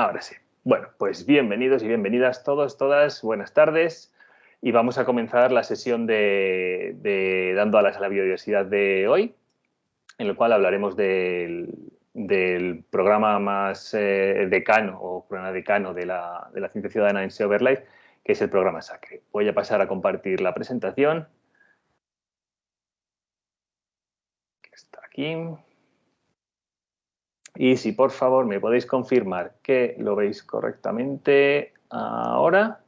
Ahora sí. Bueno, pues bienvenidos y bienvenidas todos, todas, buenas tardes. Y vamos a comenzar la sesión de, Dando alas a la biodiversidad de hoy, en el cual hablaremos del, programa más eh, decano o programa decano de la, de ciencia ciudadana en SEO que es el programa SACRE. Voy a pasar a compartir la presentación. Está aquí. Y si por favor me podéis confirmar que lo veis correctamente ahora,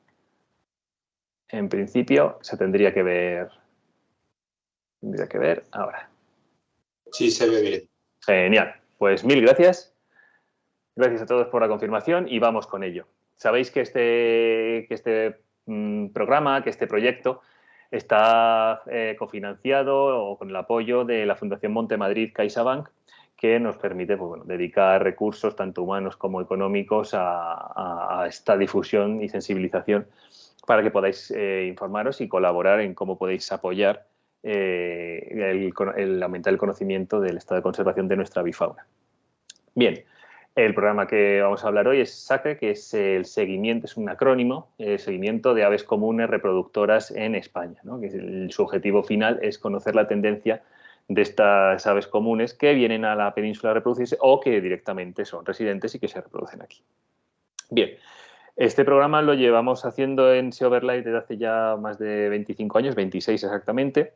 en principio se tendría que ver, tendría que ver ahora. Sí, se ve bien. Genial. Pues mil gracias. Gracias a todos por la confirmación y vamos con ello. Sabéis que este, que este mm, programa, que este proyecto está eh, cofinanciado o con el apoyo de la Fundación Monte Madrid CaixaBank que nos permite pues, dedicar recursos tanto humanos como económicos a, esta difusión y sensibilización para que podáis eh, informaros y colaborar en cómo podéis apoyar eh, el, aumentar el conocimiento del estado de conservación de nuestra bifauna. Bien, el programa que vamos a hablar hoy es SACRE, que es el seguimiento, es un acrónimo, el seguimiento de aves comunes reproductoras en España. Que su objetivo final es conocer la tendencia de estas aves comunes que vienen a la península a reproducirse o que directamente son residentes y que se reproducen aquí. Bien, este programa lo llevamos haciendo en SEO Overlay desde hace ya más de 25 años, 26 exactamente.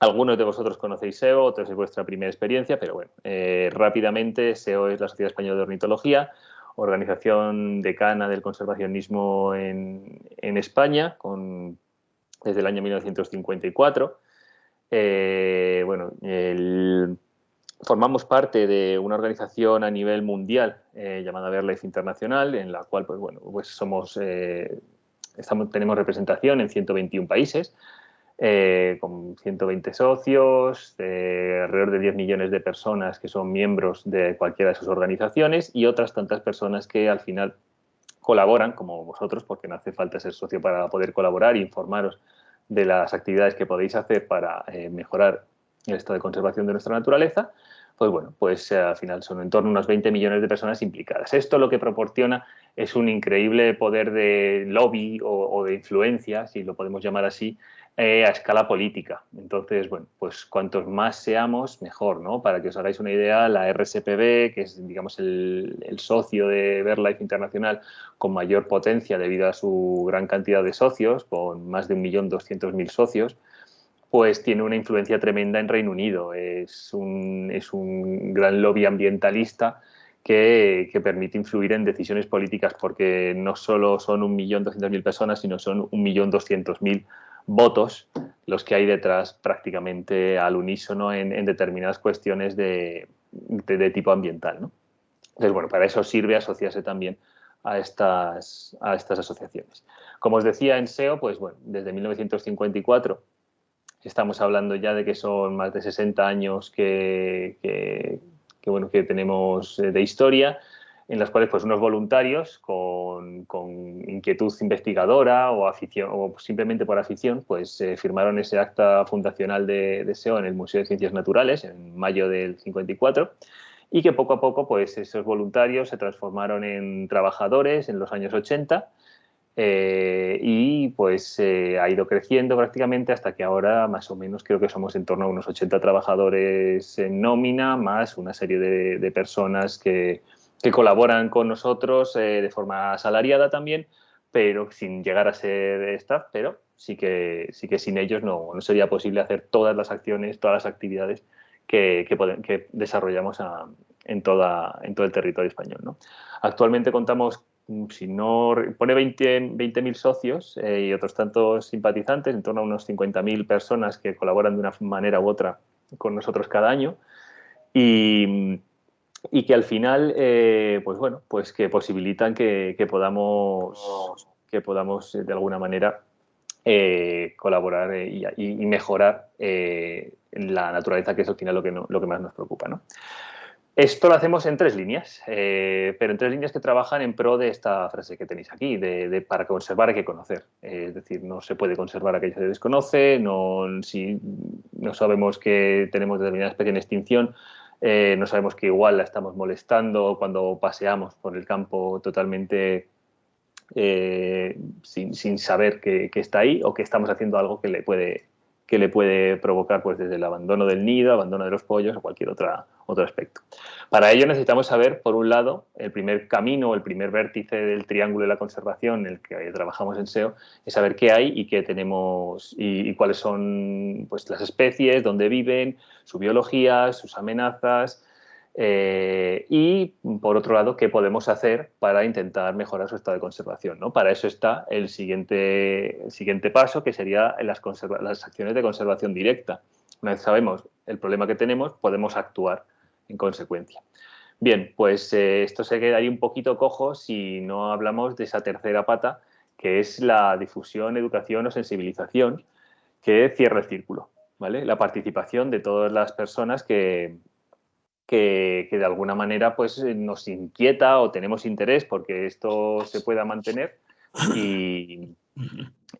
Algunos de vosotros conocéis SEO, otros es vuestra primera experiencia, pero bueno, eh, rápidamente SEO es la Sociedad Española de Ornitología, organización decana del conservacionismo en, en España, desde el año 1954. Eh, bueno, formamos parte de una organización a nivel mundial eh, llamada BirdLife Internacional, en la cual, pues bueno, pues somos, eh, tenemos representación en 121 países, con 120 socios, alrededor de 10 millones de personas que son miembros de cualquiera de sus organizaciones y otras tantas personas que al final colaboran, como vosotros, porque no hace falta ser socio para poder colaborar e informaros de las actividades que podéis hacer para eh, mejorar el estado de conservación de nuestra naturaleza, pues bueno, pues eh, al final son en torno a unos 20 millones de personas implicadas. Esto lo que proporciona es un increíble poder de lobby o de influencia, si lo podemos llamar así, eh, a escala política. Entonces, bueno, pues cuantos más seamos, mejor, ¿no? Para que os hagáis una idea, la RSPB, que es, digamos, el, socio de BirdLife Internacional con mayor potencia debido a su gran cantidad de socios, con más de 1.200.000 socios, pues tiene una influencia tremenda en Reino Unido. Es un, es un gran lobby ambientalista que, que, permite influir en decisiones políticas porque no solo son 1.200.000 personas, sino son 1.200.000 votos los que hay detrás prácticamente al unísono en, determinadas cuestiones de, tipo ambiental. ¿no? Entonces, bueno, para eso sirve asociarse también a estas, a estas asociaciones. Como os decía en SEO, pues bueno, desde 1954 estamos hablando ya de que son más de 60 años que, que bueno, que tenemos de historia en las cuales pues, unos voluntarios con, inquietud investigadora o, afición, o simplemente por afición pues, eh, firmaron ese acta fundacional de, SEO en el Museo de Ciencias Naturales en mayo del 54 y que poco a poco pues, esos voluntarios se transformaron en trabajadores en los años 80 eh, y pues eh, ha ido creciendo prácticamente hasta que ahora más o menos creo que somos en torno a unos 80 trabajadores en nómina más una serie de personas que, que colaboran con nosotros eh, de forma asalariada también, pero sin llegar a ser staff, pero sí que, sí que sin ellos no, no sería posible hacer todas las acciones, todas las actividades que, que, desarrollamos en, toda, en todo el territorio español. ¿no? Actualmente contamos, si no pone 20.000 20 socios eh, y otros tantos simpatizantes, en torno a unos 50.000 personas que colaboran de una manera u otra con nosotros cada año. Y, y que al final, eh, pues bueno, pues que posibilitan que, podamos, que podamos eh, de alguna manera eh, colaborar y, mejorar la naturaleza, que es al final lo que, lo que más nos preocupa. ¿no? Esto lo hacemos en tres líneas, pero en tres líneas que trabajan en pro de esta frase que tenéis aquí, de, para conservar hay que conocer. es decir, no se puede conservar aquello que se desconoce, no, si no sabemos que tenemos determinada especie en extinción, eh, no sabemos que igual la estamos molestando cuando paseamos por el campo totalmente eh, sin, saber que, está ahí o que estamos haciendo algo que le puede, que le puede provocar pues, desde el abandono del nido, abandono de los pollos o cualquier otra, otro aspecto. Para ello necesitamos saber, por un lado, el primer camino, el primer vértice del triángulo de la conservación en el que trabajamos en SEO, es saber qué hay y qué tenemos y, cuáles son pues, las especies, dónde viven, su biología, sus amenazas, eh, y, por otro lado, qué podemos hacer para intentar mejorar su estado de conservación. ¿no? Para eso está el siguiente, siguiente paso, que sería las, las acciones de conservación directa. Una vez sabemos el problema que tenemos, podemos actuar en consecuencia. Bien, pues eh, esto se queda ahí un poquito cojo si no hablamos de esa tercera pata, que es la difusión, educación o sensibilización, que cierra el círculo. ¿vale? La participación de todas las personas que, que, de alguna manera pues, nos inquieta o tenemos interés porque esto se pueda mantener y,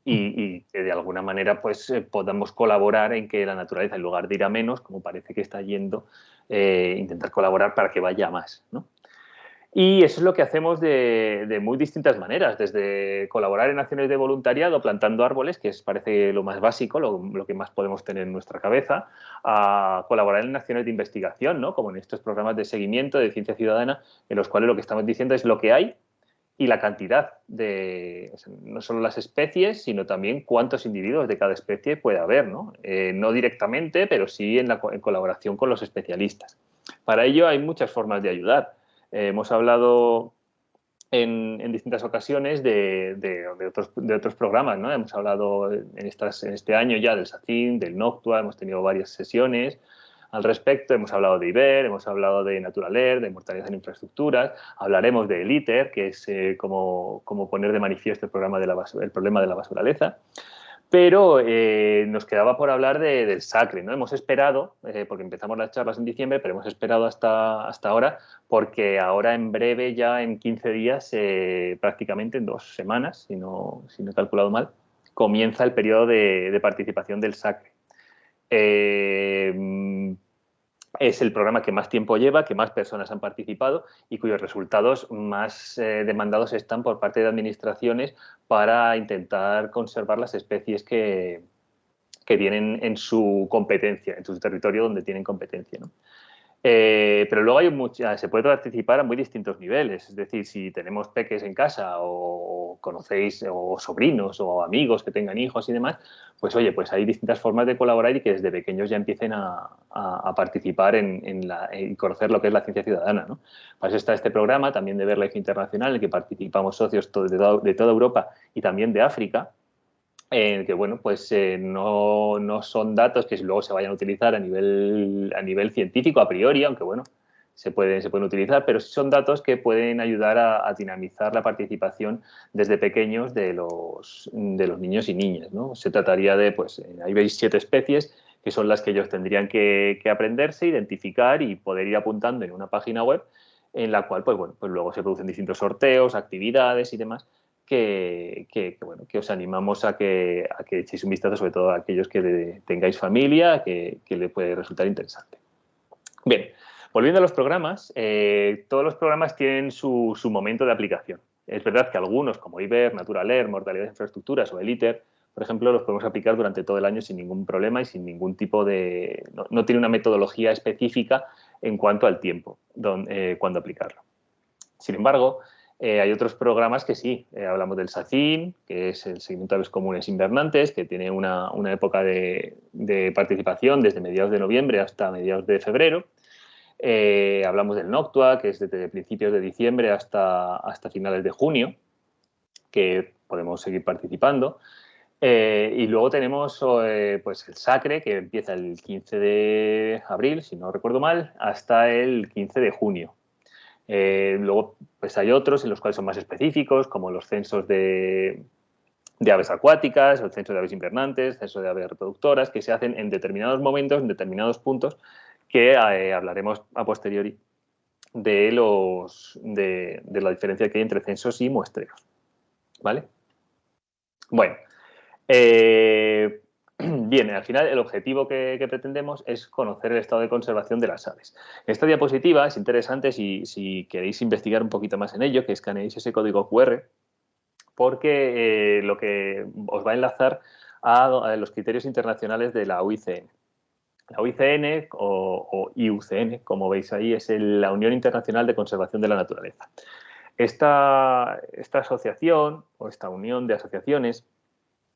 que de alguna manera pues, eh, podamos colaborar en que la naturaleza, en lugar de ir a menos, como parece que está yendo, eh, intentar colaborar para que vaya más. ¿no? Y eso es lo que hacemos de, muy distintas maneras, desde colaborar en acciones de voluntariado plantando árboles, que es, parece lo más básico, lo, que más podemos tener en nuestra cabeza, a colaborar en acciones de investigación, ¿no? como en estos programas de seguimiento de ciencia ciudadana, en los cuales lo que estamos diciendo es lo que hay y la cantidad de, no solo las especies, sino también cuántos individuos de cada especie puede haber, ¿no? Eh, no directamente, pero sí en, la, en colaboración con los especialistas. Para ello hay muchas formas de ayudar eh, hemos hablado en, distintas ocasiones de, otros, programas, ¿no? Hemos hablado en, este año ya del SACIN, del Noctua, hemos tenido varias sesiones al respecto, hemos hablado de IBER, hemos hablado de Naturaler, de mortalidad en infraestructuras, hablaremos de ITER, que es eh, como, poner de manifiesto el, programa de la el problema de la basuraleza pero eh, nos quedaba por hablar del Sacre. ¿no? Hemos esperado, eh, porque empezamos las charlas en diciembre, pero hemos esperado hasta, hasta ahora, porque ahora en breve, ya en 15 días, eh, prácticamente en dos semanas, si no, si no he calculado mal, comienza el periodo de, de participación del Sacre es el programa que más tiempo lleva, que más personas han participado y cuyos resultados más eh, demandados están por parte de administraciones para intentar conservar las especies que, que tienen en su competencia, en su territorio donde tienen competencia. ¿no? Eh, pero luego hay mucha, se puede participar a muy distintos niveles. Es decir, si tenemos peques en casa o conocéis o sobrinos o amigos que tengan hijos y demás, pues oye, pues hay distintas formas de colaborar y que desde pequeños ya empiecen a, participar en, conocer lo que es la ciencia ciudadana. ¿no? Para eso está este programa también de Verlife Internacional, en el que participamos socios de toda Europa y también de África, que bueno, pues eh, no, no, son datos que luego se vayan a utilizar a nivel, a nivel científico a priori, aunque bueno, se pueden, se pueden utilizar, pero son datos que pueden ayudar a, dinamizar la participación desde pequeños de los, de los niños y niñas. ¿no? Se trataría de, pues, eh, ahí veis siete especies que son las que ellos tendrían que, que aprenderse, identificar y poder ir apuntando en una página web en la cual, pues bueno, pues luego se producen distintos sorteos, actividades y demás que, bueno, que os animamos a que, a que echéis un vistazo, sobre todo a aquellos que tengáis familia, que, que le puede resultar interesante. Bien, volviendo a los programas, eh, todos los programas tienen su, su, momento de aplicación. Es verdad que algunos, como IBER, Naturaler, Mortalidad de Infraestructuras o el ITER, por ejemplo, los podemos aplicar durante todo el año sin ningún problema y sin ningún tipo de... No, tiene una metodología específica en cuanto al tiempo donde, eh, cuando aplicarlo. Sin embargo, eh, hay otros programas que sí, eh, hablamos del SACIN, que es el Seguimiento de Aves Comunes Invernantes, que tiene una, época de, participación desde mediados de noviembre hasta mediados de febrero. Eh, hablamos del Noctua, que es desde principios de diciembre hasta, hasta finales de junio, que podemos seguir participando. y luego tenemos pues el Sacre, que empieza el 15 de abril, si no recuerdo mal, hasta el 15 de junio. Eh, luego pues hay otros en los cuales son más específicos, como los censos de, aves acuáticas, el censo de aves invernantes, censo de aves reproductoras, que se hacen en determinados momentos, en determinados puntos, que eh, hablaremos a posteriori de, los, de, la diferencia que hay entre censos y muestreos. ¿Vale? Bueno, eh, bien. Al final el objetivo que, pretendemos es conocer el estado de conservación de las aves. Esta diapositiva es interesante si, si queréis investigar un poquito más en ello, que escaneéis ese código QR, porque eh, lo que os va a enlazar a, los criterios internacionales de la UICN. La UICN o, IUCN, como veis ahí, es la Unión Internacional de Conservación de la Naturaleza. Esta asociación o esta unión de asociaciones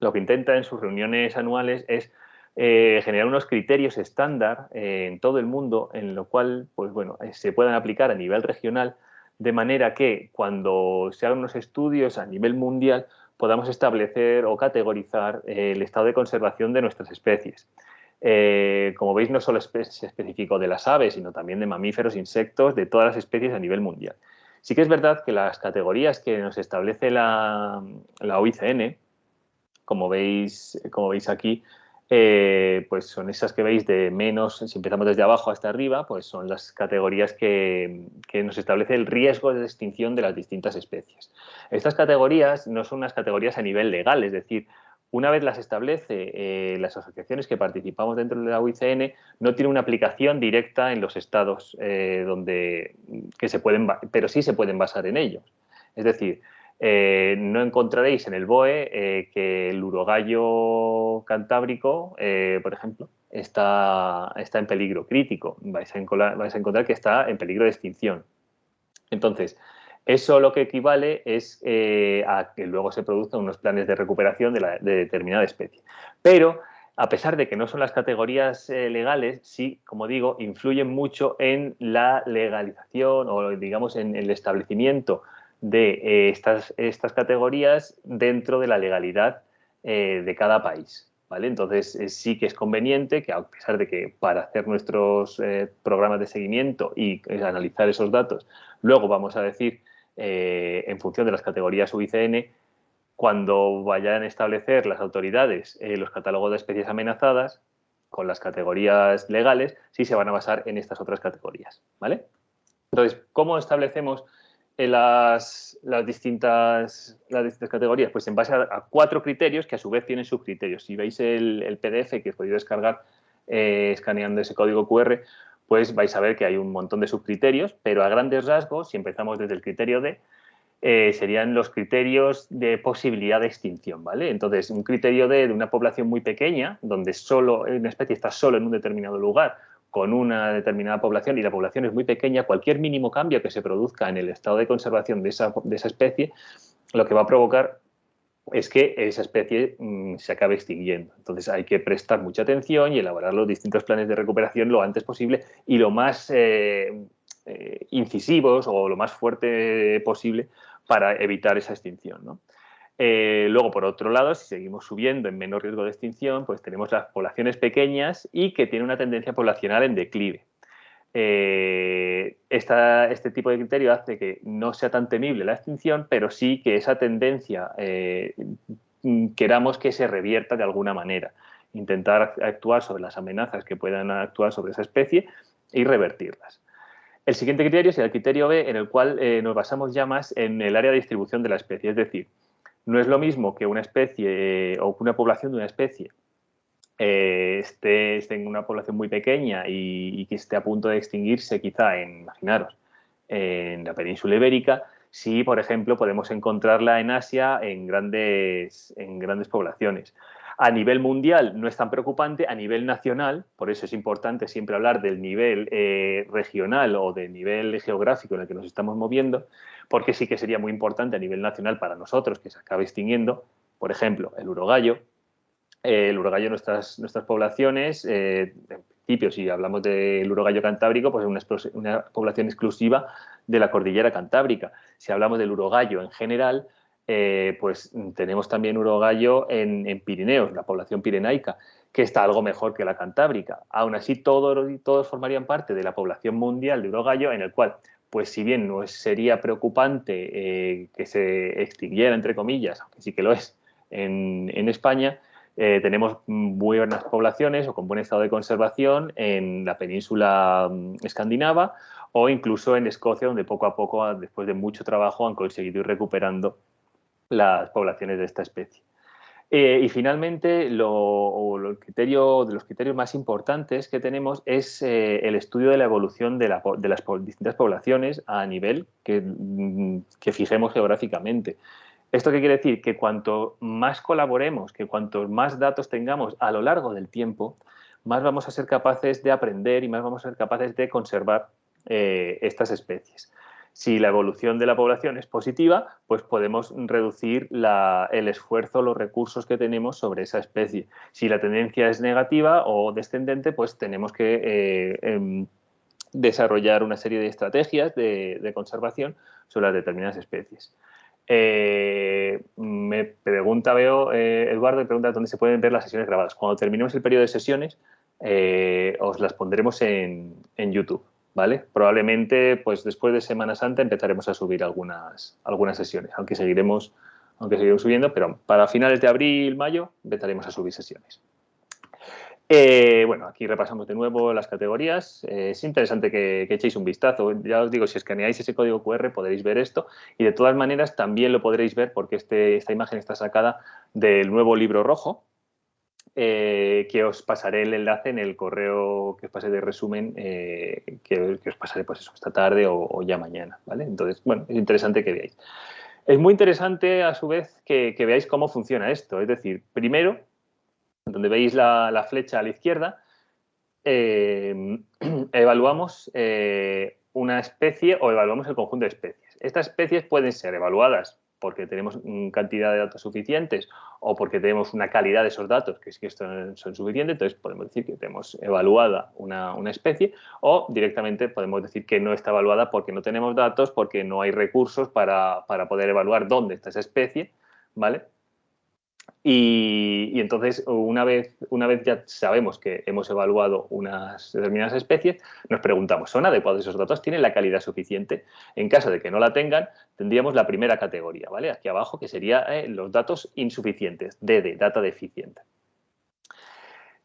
lo que intenta en sus reuniones anuales es eh, generar unos criterios estándar eh, en todo el mundo en lo cual pues, bueno, se puedan aplicar a nivel regional de manera que cuando se hagan unos estudios a nivel mundial podamos establecer o categorizar eh, el estado de conservación de nuestras especies. Eh, como veis, no solo es específico de las aves, sino también de mamíferos, insectos, de todas las especies a nivel mundial. Sí que es verdad que las categorías que nos establece la, la OICN, como veis, como veis aquí, eh, pues son esas que veis de menos, si empezamos desde abajo hasta arriba, pues son las categorías que, nos establece el riesgo de extinción de las distintas especies. Estas categorías no son unas categorías a nivel legal, es decir, una vez las establece eh, las asociaciones que participamos dentro de la UICN, no tiene una aplicación directa en los estados eh, donde que se pueden, pero sí se pueden basar en ellos. Es decir, eh, no encontraréis en el BOE eh, que el urogallo cantábrico, eh, por ejemplo, está, está, en peligro crítico. Vais a, encontrar que está en peligro de extinción. Entonces, eso lo que equivale es a que luego se produzcan unos planes de recuperación de, de, determinada especie. Pero, a pesar de que no son las categorías legales, sí, como digo, influyen mucho en la legalización o, digamos, en el establecimiento de eh, estas, estas, categorías dentro de la legalidad eh, de cada país. ¿vale? Entonces, eh, sí que es conveniente que, a pesar de que para hacer nuestros programas de seguimiento y analizar esos datos, luego vamos a decir, en función de las categorías UICN, cuando vayan a establecer las autoridades los catálogos de especies amenazadas, con las categorías legales, sí se van a basar en estas otras categorías. ¿vale? Entonces, ¿cómo establecemos las, las, distintas, las distintas categorías? Pues en base a, cuatro criterios que a su vez tienen subcriterios. Si veis el, PDF que os podéis descargar eh, escaneando ese código QR, pues vais a ver que hay un montón de subcriterios, pero a grandes rasgos, si empezamos desde el criterio D, eh, serían los criterios de posibilidad de extinción, ¿vale? Entonces, un criterio D de una población muy pequeña, donde solo una especie está solo en un determinado lugar con una determinada población y la población es muy pequeña, cualquier mínimo cambio que se produzca en el estado de conservación de esa, especie, lo que va a provocar es que esa especie mm, se acabe extinguiendo. Entonces hay que prestar mucha atención y elaborar los distintos planes de recuperación lo antes posible y lo más eh, eh, incisivos o lo más fuerte posible para evitar esa extinción. ¿no? Eh, luego, por otro lado, si seguimos subiendo en menor riesgo de extinción, pues tenemos las poblaciones pequeñas y que tienen una tendencia poblacional en declive. Eh, este tipo de criterio hace que no sea tan temible la extinción, pero sí que esa tendencia eh, queramos que se revierta de alguna manera. Intentar actuar sobre las amenazas que puedan actuar sobre esa especie y revertirlas. El siguiente criterio es el criterio B, en el cual nos basamos ya más en el área de distribución de la especie, es decir, no es lo mismo que una especie eh, o que una población de una especie eh, esté, en una población muy pequeña y, que esté a punto de extinguirse quizá, en, imaginaros, en la península ibérica, si, por ejemplo, podemos encontrarla en Asia en grandes, en grandes poblaciones. A nivel mundial no es tan preocupante, a nivel nacional, por eso es importante siempre hablar del nivel eh, regional o del nivel geográfico en el que nos estamos moviendo, porque sí que sería muy importante a nivel nacional para nosotros que se acabe extinguiendo, por ejemplo, el urogallo. Eh, el urogallo, nuestras, nuestras poblaciones, eh, en principio, si hablamos del urogallo cantábrico, pues es una, población exclusiva de la cordillera cantábrica. Si hablamos del urogallo en general, eh, pues tenemos también urogallo en, en, Pirineos, la población pirenaica, que está algo mejor que la cantábrica. Aún así, todos, todos formarían parte de la población mundial de urogallo, en el cual pues si bien no sería preocupante eh, que se extinguiera, entre comillas, aunque sí que lo es, en, España, eh, tenemos buenas poblaciones o con buen estado de conservación en la península mm, escandinava o incluso en Escocia, donde poco a poco, después de mucho trabajo, han conseguido ir recuperando las poblaciones de esta especie. Eh, y finalmente, lo, criterio, de los criterios más importantes que tenemos es eh, el estudio de la evolución de, las distintas poblaciones a nivel que, mm, que, fijemos geográficamente. ¿Esto qué quiere decir? Que cuanto más colaboremos, que cuanto más datos tengamos a lo largo del tiempo, más vamos a ser capaces de aprender y más vamos a ser capaces de conservar eh, estas especies. Si la evolución de la población es positiva, pues podemos reducir el esfuerzo, los recursos que tenemos sobre esa especie. Si la tendencia es negativa o descendente, pues tenemos que eh, em, desarrollar una serie de estrategias de, conservación sobre las determinadas especies. Eh, me pregunta, veo, Eduardo, me pregunta dónde se pueden ver las sesiones grabadas. Cuando terminemos el periodo de sesiones, os las pondremos en YouTube. ¿Vale? Probablemente, pues después de Semana Santa empezaremos a subir algunas, algunas sesiones, aunque seguiremos, aunque seguiremos subiendo, pero para finales de abril, mayo, empezaremos a subir sesiones. Eh, bueno, aquí repasamos de nuevo las categorías. Eh, es interesante que, echéis un vistazo. Ya os digo, si escaneáis ese código QR podréis ver esto y de todas maneras también lo podréis ver porque este, esta imagen está sacada del nuevo libro rojo, eh, que os pasaré el enlace en el correo que os pasé de resumen, eh, que, os pasaré pues esta tarde o, ya mañana, ¿vale? Entonces, bueno, es interesante que veáis. Es muy interesante, a su vez, que, veáis cómo funciona esto. Es decir, primero, donde veis la, flecha a la izquierda, eh, evaluamos una especie o evaluamos el conjunto de especies. Estas especies pueden ser evaluadas porque tenemos cantidad de datos suficientes o porque tenemos una calidad de esos datos que es que esto son suficientes, entonces podemos decir que tenemos evaluada una, una, especie o directamente podemos decir que no está evaluada porque no tenemos datos, porque no hay recursos para, para poder evaluar dónde está esa especie, ¿vale? Y, entonces, una vez, una vez ya sabemos que hemos evaluado unas determinadas especies, nos preguntamos, ¿son adecuados esos datos? ¿Tienen la calidad suficiente? En caso de que no la tengan, tendríamos la primera categoría, ¿vale? Aquí abajo, que sería eh, los datos insuficientes, DD, data deficiente.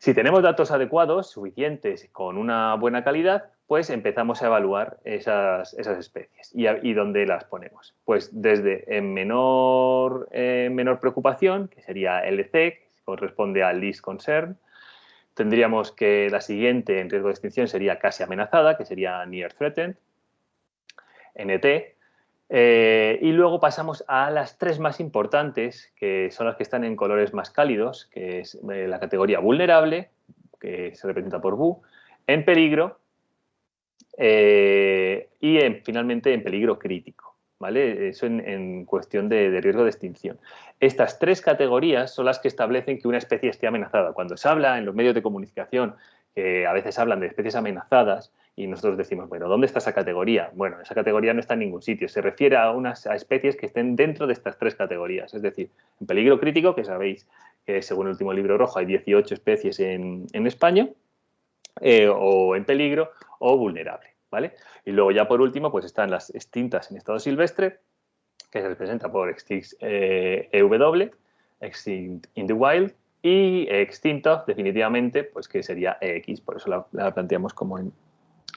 Si tenemos datos adecuados, suficientes, con una buena calidad, pues empezamos a evaluar esas, especies. ¿Y, dónde las ponemos? Pues desde en menor, menor preocupación, que sería LC, que corresponde al Least Concern, tendríamos que la siguiente en riesgo de extinción sería casi amenazada, que sería Near Threatened, NT, eh, y luego pasamos a las tres más importantes, que son las que están en colores más cálidos, que es eh, la categoría vulnerable, que se representa por VU, en peligro eh, y finalmente en peligro crítico. ¿vale? Eso en, cuestión de, riesgo de extinción. Estas tres categorías son las que establecen que una especie esté amenazada. Cuando se habla en los medios de comunicación, que a veces hablan de especies amenazadas, y nosotros decimos, bueno, ¿dónde está esa categoría? Bueno, esa categoría no está en ningún sitio. Se refiere a unas especies que estén dentro de estas tres categorías. Es decir, en peligro crítico, que sabéis que según el último libro rojo hay 18 especies en, España, eh, o en peligro, o vulnerable. Y luego ya por último pues están las extintas en estado silvestre, que se representa por Extinct EW, Extinct in the Wild, y extinto definitivamente, pues que sería EX, por eso la, planteamos como en,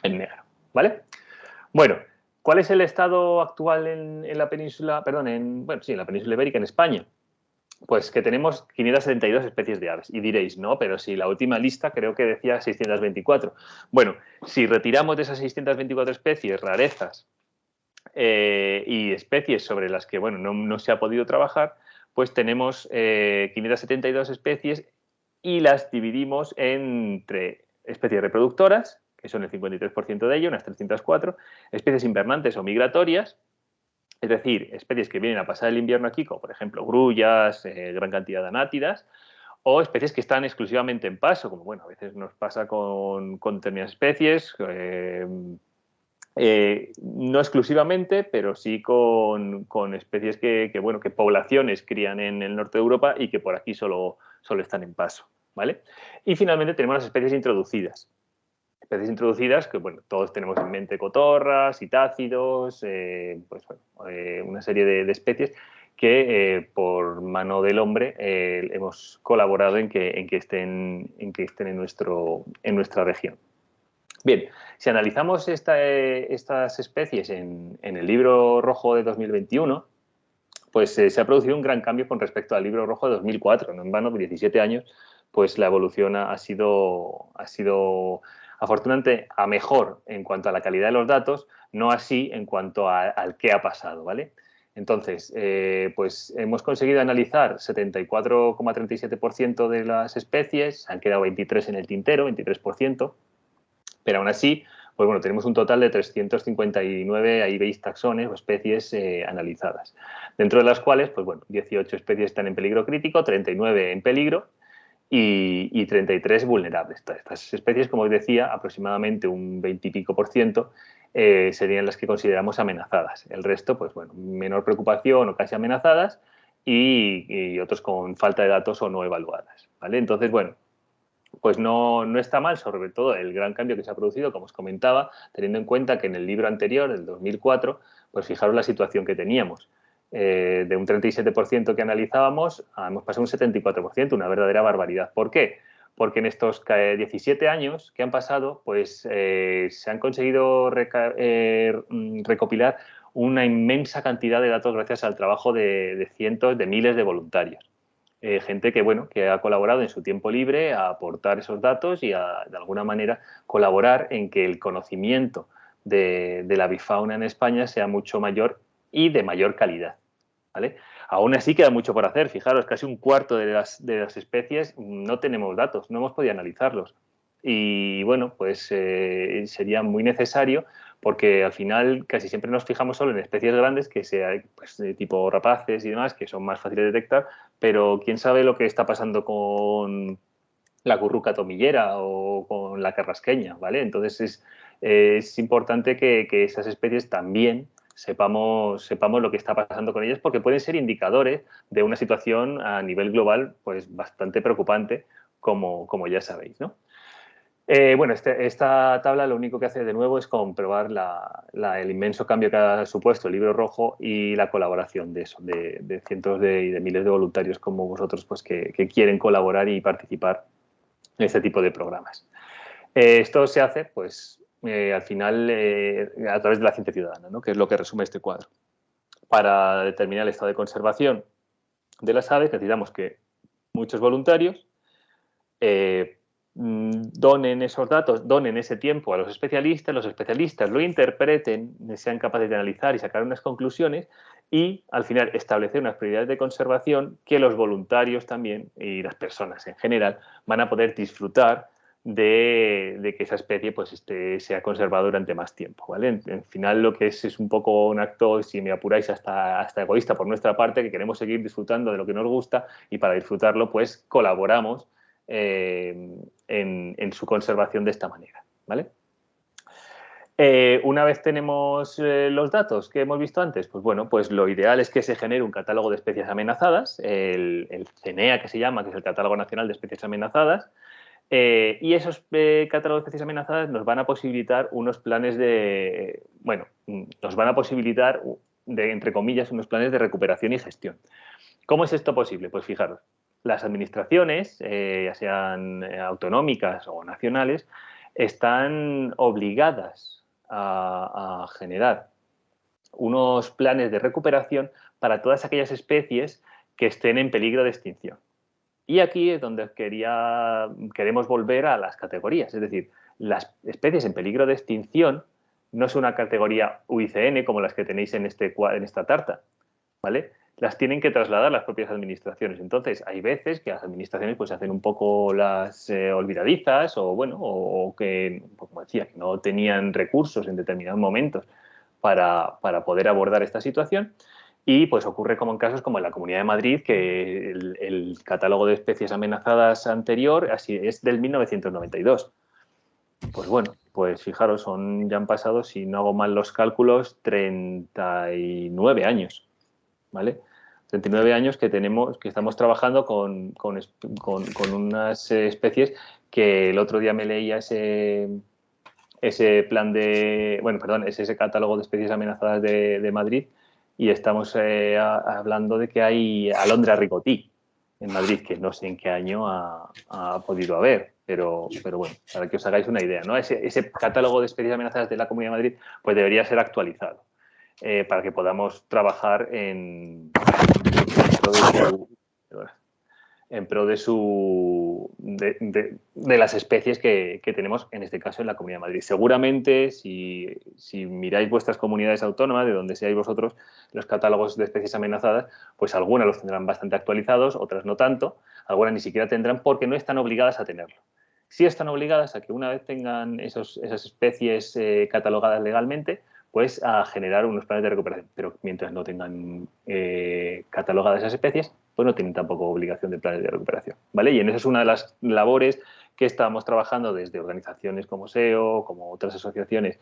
negro, ¿vale? Bueno, ¿cuál es el estado actual en, en, la península, perdón, en, bueno, sí, en la península ibérica, en España? Pues que tenemos 572 especies de aves. Y diréis, no, pero si la última lista creo que decía 624. Bueno, si retiramos de esas 624 especies rarezas eh, y especies sobre las que bueno, no, se ha podido trabajar, pues tenemos 572 eh, especies y las dividimos entre especies reproductoras, son el 53% de ello, unas 304, especies invernantes o migratorias, es decir, especies que vienen a pasar el invierno aquí, como por ejemplo grullas, eh, gran cantidad de anátidas, o especies que están exclusivamente en paso, como bueno, a veces nos pasa con, con determinadas especies, eh, eh, no exclusivamente, pero sí con, especies que, bueno, que poblaciones crían en el norte de Europa y que por aquí solo, solo están en paso. ¿vale? Y finalmente tenemos las especies introducidas especies introducidas que, bueno, todos tenemos en mente cotorras, citácidos, eh, pues, eh, una serie de, especies que eh, por mano del hombre hemos colaborado en que, en que estén, en, que estén en, nuestro, en nuestra región. Bien, si analizamos estas especies en, en, el libro rojo de 2021, pues eh, se ha producido un gran cambio con respecto al libro rojo de 2004. No en vano, 17 años, pues la evolución ha, sido, ha sido afortunadamente a mejor en cuanto a la calidad de los datos, no así en cuanto al qué ha pasado, ¿vale? Entonces, eh, pues hemos conseguido analizar 74,37% de las especies, han quedado 23 en el tintero, 23%, pero aún así, pues bueno, tenemos un total de 359 veis taxones o especies eh, analizadas, dentro de las cuales, pues bueno, 18 especies están en peligro crítico, 39 en peligro y, 33 vulnerables. Estas especies, como os decía, aproximadamente un 20 y pico por ciento eh, serían las que consideramos amenazadas. El resto, pues bueno, menor preocupación o casi amenazadas y, otros con falta de datos o no evaluadas. ¿vale? Entonces, bueno, pues no, no, está mal, sobre todo el gran cambio que se ha producido, como os comentaba, teniendo en cuenta que en el libro anterior, del 2004, pues fijaros la situación que teníamos. Eh, de un 37% que analizábamos, hemos pasado un 74%, una verdadera barbaridad. ¿Por qué? porque en estos 17 años que han pasado, pues eh, se han conseguido eh, mm, recopilar una inmensa cantidad de datos gracias al trabajo de, cientos, de miles de voluntarios. Eh, gente que, bueno, que ha colaborado en su tiempo libre a aportar esos datos y a, de alguna manera, colaborar en que el conocimiento de, de la bifauna en España sea mucho mayor y de mayor calidad. ¿vale? Aún así queda mucho por hacer. Fijaros, casi un cuarto de las, de las especies no tenemos datos, no hemos podido analizarlos. Y bueno, pues eh, sería muy necesario porque al final casi siempre nos fijamos solo en especies grandes que sea pues, tipo rapaces y demás, que son más fáciles de detectar, pero quién sabe lo que está pasando con la curruca tomillera o con la carrasqueña, ¿vale? Entonces es, es importante que, que, esas especies también sepamos, sepamos lo que está pasando con ellas porque pueden ser indicadores de una situación a nivel global pues bastante preocupante, como, como ya sabéis. ¿no? Eh, bueno, este, esta tabla lo único que hace de nuevo es comprobar el inmenso cambio que ha supuesto el libro rojo y la colaboración de eso, de, cientos de, y de miles de voluntarios como vosotros pues, que, quieren colaborar y participar en este tipo de programas. Eh, esto se hace pues, eh, al final eh, a través de la ciencia ciudadana, ¿no? que es lo que resume este cuadro. Para determinar el estado de conservación de las aves necesitamos que muchos voluntarios eh, mm, donen esos datos, donen ese tiempo a los especialistas, los especialistas lo interpreten, sean capaces de analizar y sacar unas conclusiones y al final establecer unas prioridades de conservación que los voluntarios también y las personas en general van a poder disfrutar de, que esa especie pues, esté, sea conservada durante más tiempo. ¿vale? En, final lo que es es un poco un acto, si me apuráis, hasta, hasta egoísta por nuestra parte, que queremos seguir disfrutando de lo que nos gusta y para disfrutarlo pues colaboramos eh, en, su conservación de esta manera. ¿vale? Eh, una vez tenemos eh, los datos que hemos visto antes, pues bueno, pues lo ideal es que se genere un catálogo de especies amenazadas, el, el CENEA que se llama, que es el Catálogo Nacional de Especies Amenazadas, eh, y esos eh, catálogos de especies amenazadas nos van a posibilitar unos planes de, bueno, nos van a posibilitar, de, entre comillas, unos planes de recuperación y gestión. ¿Cómo es esto posible? Pues fijaros, las administraciones, eh, ya sean autonómicas o nacionales, están obligadas a generar unos planes de recuperación para todas aquellas especies que estén en peligro de extinción. Y aquí es donde quería, queremos volver a las categorías, es decir, las especies en peligro de extinción no es una categoría UICN como las que tenéis en, este, en esta tarta, ¿vale? Las tienen que trasladar las propias administraciones. Entonces, hay veces que las administraciones pues hacen un poco las eh, olvidadizas o, bueno, o, que, como decía, no tenían recursos en determinados momentos para, para poder abordar esta situación. Y pues ocurre como en casos como en la Comunidad de Madrid, que el, catálogo de especies amenazadas anterior así es del 1992. Pues bueno, pues fijaros, son, ya han pasado, si no hago mal los cálculos, 39 años, ¿vale? 39 años que tenemos, que estamos trabajando con, con, con, unas especies que el otro día me leía ese, ese plan de, bueno, perdón, es ese catálogo de especies amenazadas de, de Madrid, y estamos eh, hablando de que hay alondra ricotí en Madrid, que no sé en qué año ha, podido haber, pero, pero bueno, para que os hagáis una idea, ¿no? Ese, catálogo de especies amenazadas de la Comunidad de Madrid pues debería ser actualizado. para que podamos trabajar en, en pro de su de, las especies que, tenemos en este caso en la Comunidad de Madrid. Seguramente si, miráis vuestras comunidades autónomas, de donde seáis vosotros, los catálogos de especies amenazadas, pues algunas los tendrán bastante actualizados, otras no tanto, algunas ni siquiera tendrán porque no están obligadas a tenerlo. Sí están obligadas a que una vez tengan esos, esas especies eh, catalogadas legalmente, pues a generar unos planes de recuperación. Pero mientras no tengan eh, catalogadas esas especies, pues no tienen tampoco obligación de planes de recuperación. ¿vale? Y en esa es una de las labores que estamos trabajando desde organizaciones como SEO, como otras asociaciones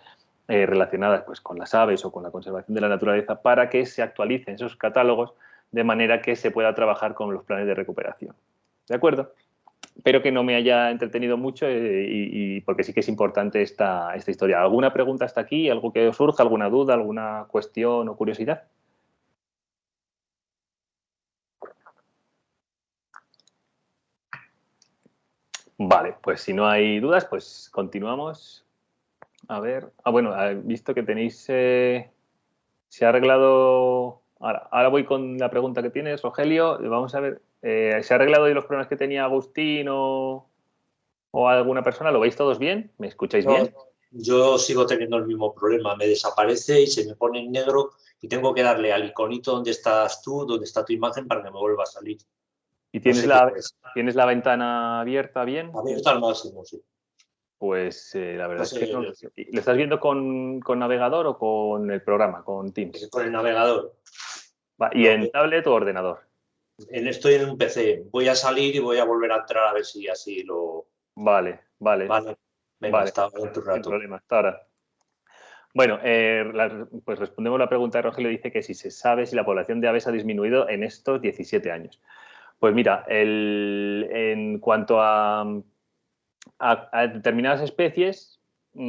eh, relacionadas pues, con las aves o con la conservación de la naturaleza para que se actualicen esos catálogos de manera que se pueda trabajar con los planes de recuperación. ¿De acuerdo? Espero que no me haya entretenido mucho eh, y, porque sí que es importante esta, esta historia. ¿Alguna pregunta hasta aquí? ¿Algo que os surja? ¿Alguna duda? ¿Alguna cuestión o curiosidad? Vale, pues si no hay dudas, pues continuamos. A ver, ah, bueno, he visto que tenéis, eh, se ha arreglado, ahora, voy con la pregunta que tienes, Rogelio, vamos a ver, eh, ¿se ha arreglado hoy los problemas que tenía Agustín o, alguna persona? ¿Lo veis todos bien? ¿Me escucháis bien? Yo sigo teniendo el mismo problema, me desaparece y se me pone en negro y tengo que darle al iconito donde estás tú, donde está tu imagen para que me vuelva a salir. ¿Y tienes, la, tienes la ventana abierta bien? Abierta al máximo, sí. Pues eh, la verdad es que no. ¿Lo estás viendo con, navegador o con el programa, con Teams? Con el navegador. ¿Y en tablet o ordenador? estoy en un PC. Voy a salir y voy a volver a entrar a ver si así lo. Vale, vale. Vale. Venga, hasta otro rato. problema, hasta ahora. Bueno, eh, pues respondemos la pregunta de Rogelio. Dice que si se sabe si la población de aves ha disminuido en estos 17 años. Pues mira, en cuanto a, determinadas especies,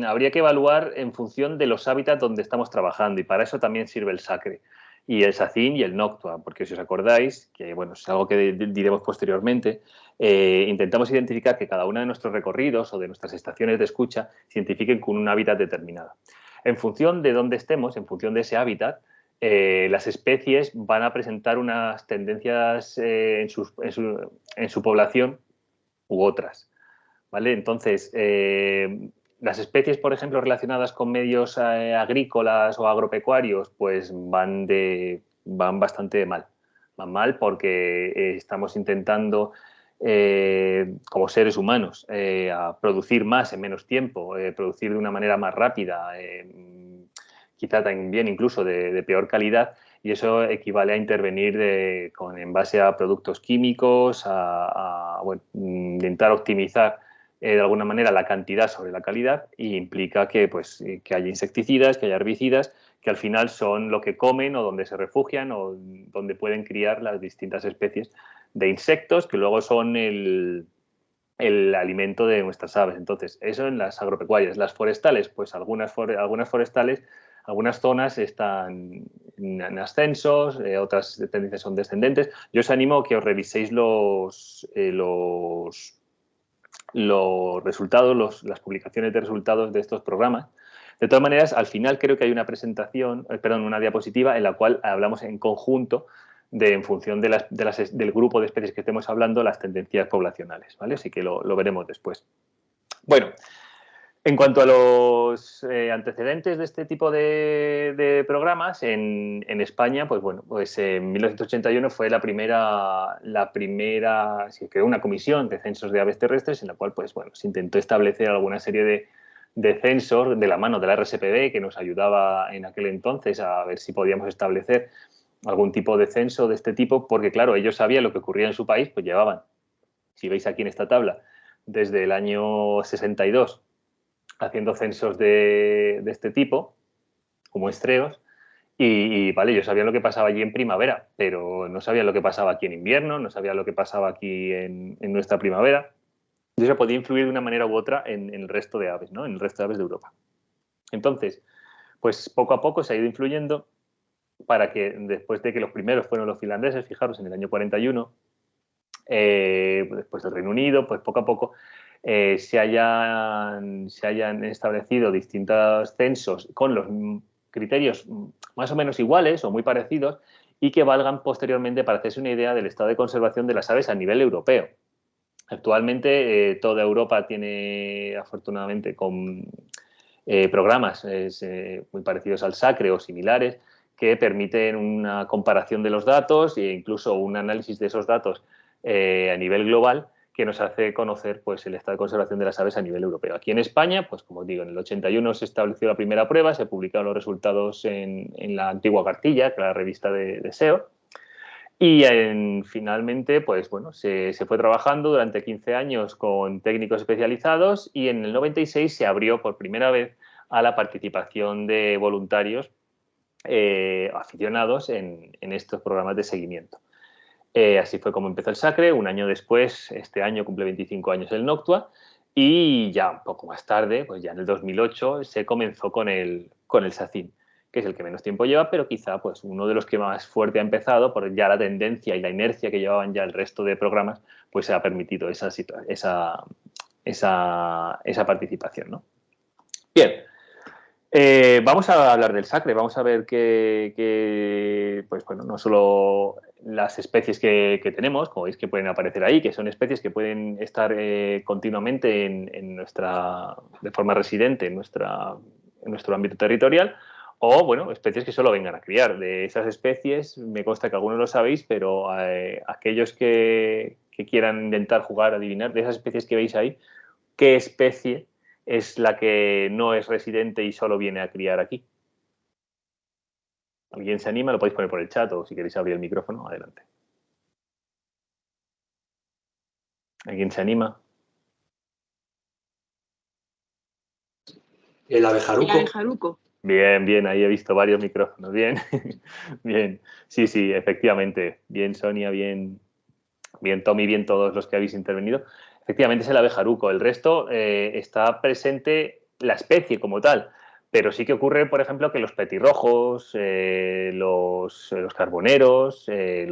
habría que evaluar en función de los hábitats donde estamos trabajando y para eso también sirve el SACRE y el SACIN y el NOCTUA, porque si os acordáis, que bueno, es algo que diremos posteriormente, eh, intentamos identificar que cada uno de nuestros recorridos o de nuestras estaciones de escucha se identifiquen con un hábitat determinado. En función de dónde estemos, en función de ese hábitat, eh, las especies van a presentar unas tendencias eh, en, su, población u otras. ¿vale? Entonces, eh, las especies, por ejemplo, relacionadas con medios agrícolas o agropecuarios, pues van, de, van bastante mal. Van mal porque estamos intentando, como seres humanos, a producir más en menos tiempo, producir de una manera más rápida, quizá también incluso de, peor calidad, y eso equivale a intervenir con, en base a productos químicos, a, intentar optimizar eh, de alguna manera la cantidad sobre la calidad y implica que, pues, que haya insecticidas, que haya herbicidas, que al final son lo que comen o donde se refugian o donde pueden criar las distintas especies de insectos que luego son el, el alimento de nuestras aves. Entonces, eso en las agropecuarias. Las forestales, pues algunas, algunas forestales algunas zonas están en ascensos, eh, otras tendencias son descendentes. Yo os animo a que os reviséis los, eh, los, resultados, las publicaciones de resultados de estos programas. De todas maneras, al final creo que hay una presentación, eh, perdón, una diapositiva en la cual hablamos en conjunto de, en función del grupo de especies que estemos hablando, las tendencias poblacionales, ¿vale? Así que lo veremos después. Bueno, en cuanto a los eh, antecedentes de este tipo de, programas, en, España, pues bueno, pues en 1981 fue la primera, la primera, se creó una comisión de censos de aves terrestres en la cual, pues bueno, se intentó establecer alguna serie de, de censos de la mano de la RSPB que nos ayudaba en aquel entonces a ver si podíamos establecer algún tipo de censo de este tipo, porque claro, ellos sabían lo que ocurría en su país, pues llevaban, si veis aquí en esta tabla, desde el año 62 haciendo censos de, este tipo, como estreos, y, vale, yo sabía lo que pasaba allí en primavera, pero no sabía lo que pasaba aquí en invierno, no sabía lo que pasaba aquí en, nuestra primavera. Y eso podía influir de una manera u otra en, el resto de aves, ¿no? En el resto de aves de Europa. Entonces, pues poco a poco se ha ido influyendo para que después de que los primeros fueron los finlandeses, fijaros, en el año 41, eh, después del Reino Unido, pues poco a poco eh, se, hayan, se hayan establecido distintos censos con los criterios más o menos iguales o muy parecidos y que valgan posteriormente para hacerse una idea del estado de conservación de las aves a nivel europeo. Actualmente eh, toda Europa tiene, afortunadamente, con eh, programas muy parecidos al SACRE o similares que permiten una comparación de los datos e incluso un análisis de esos datos a nivel global que nos hace conocer pues, el estado de conservación de las aves a nivel europeo. Aquí en España, pues como digo, en el 81 se estableció la primera prueba, se publicaron los resultados en, la antigua cartilla, que la revista de, SEO, y finalmente, pues bueno, se, fue trabajando durante 15 años con técnicos especializados y en el 96 se abrió por primera vez a la participación de voluntarios eh, aficionados en estos programas de seguimiento. Eh, así fue como empezó el Sacre. Un año después, este año cumple 25 años el Noctua. Y ya un poco más tarde, pues ya en el 2008, se comenzó con el, con el SACIN, que es el que menos tiempo lleva, pero quizá pues uno de los que más fuerte ha empezado, por ya la tendencia y la inercia que llevaban ya el resto de programas, pues se ha permitido esa, esa, esa, esa participación. ¿no? Bien, eh, vamos a hablar del sacre, vamos a ver que, pues bueno, no solo las especies que, tenemos, como veis que pueden aparecer ahí, que son especies que pueden estar eh, continuamente en, nuestra, de forma residente en, nuestra, en nuestro ámbito territorial, o bueno, especies que solo vengan a criar. De esas especies, me consta que algunos lo sabéis, pero eh, aquellos que, que quieran intentar jugar, adivinar, de esas especies que veis ahí, ¿qué especie es la que no es residente y solo viene a criar aquí. ¿Alguien se anima? Lo podéis poner por el chat o si queréis abrir el micrófono, adelante. ¿Alguien se anima? El abejaruco. El abejaruco. Bien, bien, ahí he visto varios micrófonos. Bien, bien. Sí, sí, efectivamente. Bien, Sonia, bien, bien, Tommy, bien todos los que habéis intervenido. Efectivamente es el abejaruco. El resto eh, está presente la especie como tal. Pero sí que ocurre, por ejemplo, que los petirrojos, eh, los, carboneros, eh,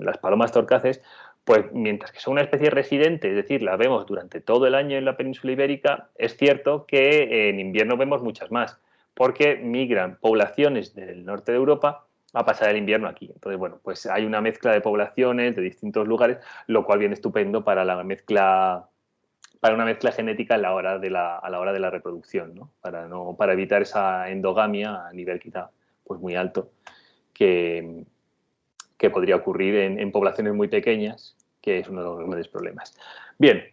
las palomas torcaces, pues mientras que son una especie residente, es decir, la vemos durante todo el año en la península ibérica, es cierto que en invierno vemos muchas más, porque migran poblaciones del norte de Europa a pasar el invierno aquí. Entonces, bueno, pues hay una mezcla de poblaciones de distintos lugares, lo cual viene estupendo para la mezcla para una mezcla genética a la hora de la, a la, hora de la reproducción, ¿no? Para, no, para evitar esa endogamia a nivel quizá pues muy alto que, que podría ocurrir en, en, poblaciones muy pequeñas, que es uno de los grandes problemas. Bien,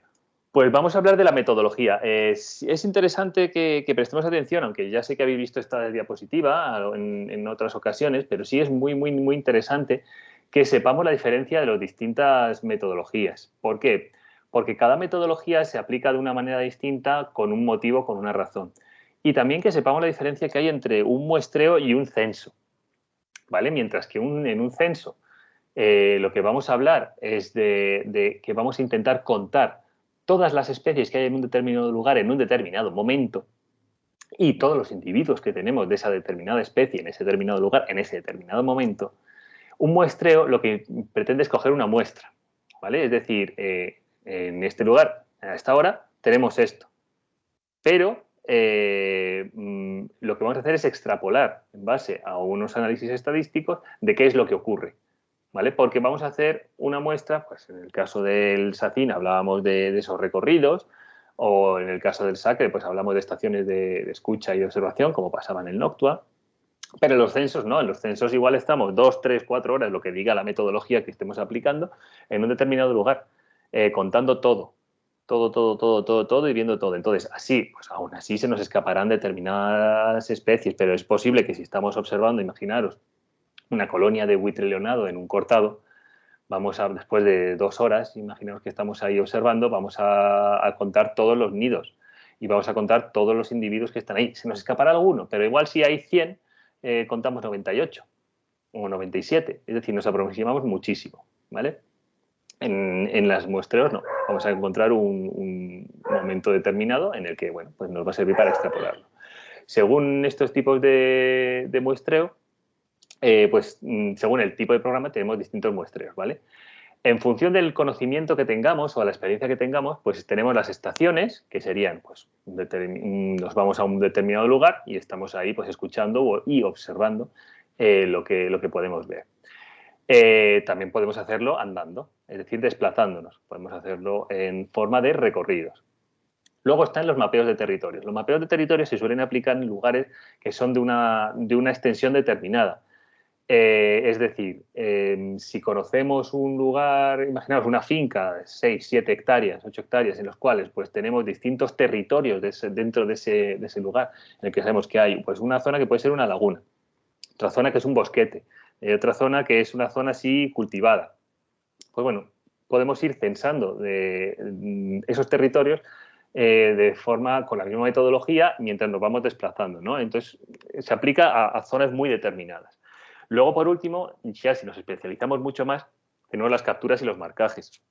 pues vamos a hablar de la metodología. Es, interesante que, prestemos atención, aunque ya sé que habéis visto esta diapositiva en, otras ocasiones, pero sí es muy, muy, muy interesante que sepamos la diferencia de las distintas metodologías. ¿Por qué? Cada metodología se aplica de una manera distinta, con un motivo, con una razón. Y también que sepamos la diferencia que hay entre un muestreo y un censo. ¿Vale? Mientras que en un censo eh, lo que vamos a hablar es de que vamos a intentar contar todas las especies que hay en un determinado lugar en un determinado momento y todos los individuos que tenemos de esa determinada especie en ese determinado lugar en ese determinado momento, un muestreo lo que pretende es coger una muestra, ¿vale? Es decir, eh, en este lugar, a esta hora, tenemos esto, pero eh, mm, lo que vamos a hacer es extrapolar en base a unos análisis estadísticos de qué es lo que ocurre. ¿vale? Porque vamos a hacer una muestra, pues en el caso del SACIN hablábamos de, esos recorridos, o en el caso del SACRE, pues hablamos de estaciones de, escucha y observación, como pasaba en el Noctua, pero en los censos no, en los censos igual estamos dos, tres, cuatro horas, lo que diga la metodología que estemos aplicando, en un determinado lugar, eh, contando todo, todo, todo, todo, todo, todo y viendo todo. Entonces, así, pues aún así se nos escaparán determinadas especies, pero es posible que si estamos observando, imaginaros, una colonia de buitre leonado en un cortado, vamos a, después de dos horas, imaginemos que estamos ahí observando, vamos a, contar todos los nidos y vamos a contar todos los individuos que están ahí. Se nos escapará alguno, pero igual si hay 100, eh, contamos 98 o 97, es decir, nos aproximamos muchísimo, ¿vale? En, las muestreos no, vamos a encontrar un, momento determinado en el que, bueno, pues nos va a servir para extrapolarlo. Según estos tipos de muestreo, eh, pues mm, según el tipo de programa tenemos distintos muestreos, ¿vale? En función del conocimiento que tengamos o la experiencia que tengamos, pues tenemos las estaciones, que serían, pues, nos vamos a un determinado lugar y estamos ahí, pues, escuchando y observando eh, lo, que, lo que podemos ver. Eh, también podemos hacerlo andando, es decir, desplazándonos. Podemos hacerlo en forma de recorridos. Luego están los mapeos de territorios. Los mapeos de territorios se suelen aplicar en lugares que son de una, de una extensión determinada. Eh, es decir, em, si conocemos un lugar, imaginaos una finca de 6, 7 hectáreas, 8 hectáreas, en los cuales pues, tenemos distintos territorios dentro de ese, lugar, en el que sabemos que hay pues, una zona que puede ser una laguna, otra zona que es un bosquete, eh, otra zona que es una zona así cultivada. Pues bueno, podemos ir censando de, mm, esos territorios eh, de forma con la misma metodología mientras nos vamos desplazando. ¿no? Entonces, se aplica a zonas muy determinadas. Luego, por último, ya si nos especializamos mucho más, tenemos las capturas y los marcajes.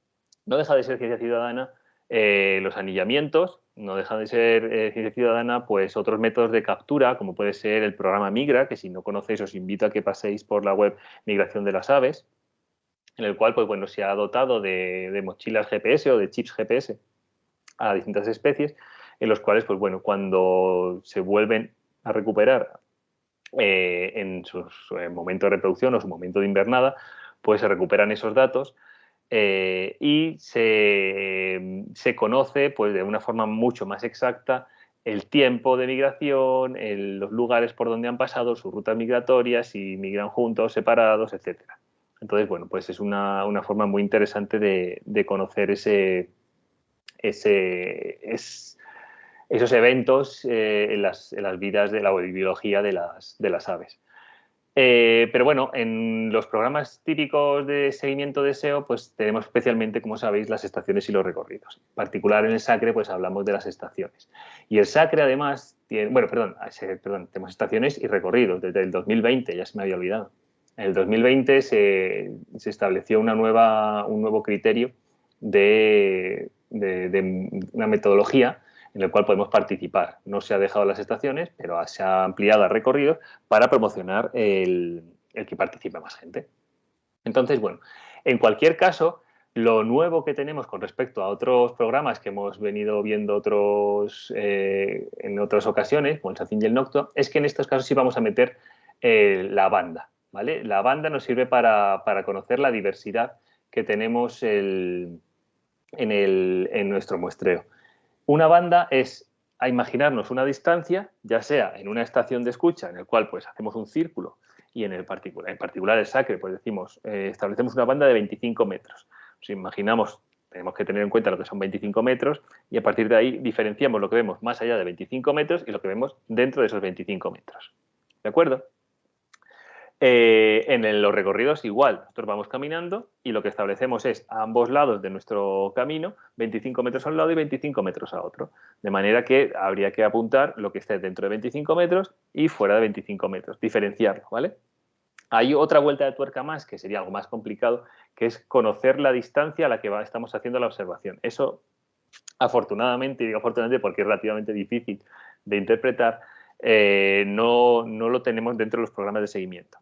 No deja de ser ciencia ciudadana eh, los anillamientos, no deja de ser eh, ciencia ciudadana pues otros métodos de captura, como puede ser el programa Migra, que si no conocéis os invito a que paséis por la web Migración de las Aves, en el cual pues, bueno, se ha dotado de, mochilas GPS o de chips GPS a distintas especies, en los cuales, pues bueno, cuando se vuelven a recuperar eh, en su, eh, momento de reproducción o su momento de invernada, pues se recuperan esos datos eh, y se, conoce pues, de una forma mucho más exacta el tiempo de migración, los lugares por donde han pasado, sus rutas migratorias, si migran juntos, separados, etc. Entonces, bueno, pues es una, forma muy interesante de, de conocer ese, ese, esos eventos eh, en, las, vidas de la biología de las, de las aves. Eh, pero bueno, en los programas típicos de seguimiento de SEO, pues tenemos especialmente, como sabéis, las estaciones y los recorridos. En particular en el SACRE, pues hablamos de las estaciones. Y el SACRE además tiene, bueno, perdón, perdón tenemos estaciones y recorridos desde el 2020, ya se me había olvidado. En el 2020 se, se estableció una nueva, un nuevo criterio de, de una metodología en el cual podemos participar. No se ha dejado las estaciones, pero se ha ampliado el recorrido para promocionar el, que participe más gente. Entonces, bueno, en cualquier caso, lo nuevo que tenemos con respecto a otros programas que hemos venido viendo otros, eh, en otras ocasiones, como el Sacin y el Nocto, es que en estos casos sí vamos a meter eh, la banda. ¿Vale? La banda nos sirve para, conocer la diversidad que tenemos en, en nuestro muestreo. Una banda es a imaginarnos una distancia, ya sea en una estación de escucha en el cual pues hacemos un círculo y en el particular, en particular el sacre, pues decimos, eh, establecemos una banda de 25 metros. Si imaginamos, tenemos que tener en cuenta lo que son 25 metros y a partir de ahí diferenciamos lo que vemos más allá de 25 metros y lo que vemos dentro de esos 25 metros. ¿De acuerdo? Eh, en los recorridos igual, nosotros vamos caminando y lo que establecemos es a ambos lados de nuestro camino 25 metros a un lado y 25 metros a otro. De manera que habría que apuntar lo que esté dentro de 25 metros y fuera de 25 metros, diferenciarlo, ¿vale? Hay otra vuelta de tuerca más, que sería algo más complicado, que es conocer la distancia a la que estamos haciendo la observación. Eso, afortunadamente, y digo afortunadamente porque es relativamente difícil de interpretar, eh, no, no lo tenemos dentro de los programas de seguimiento.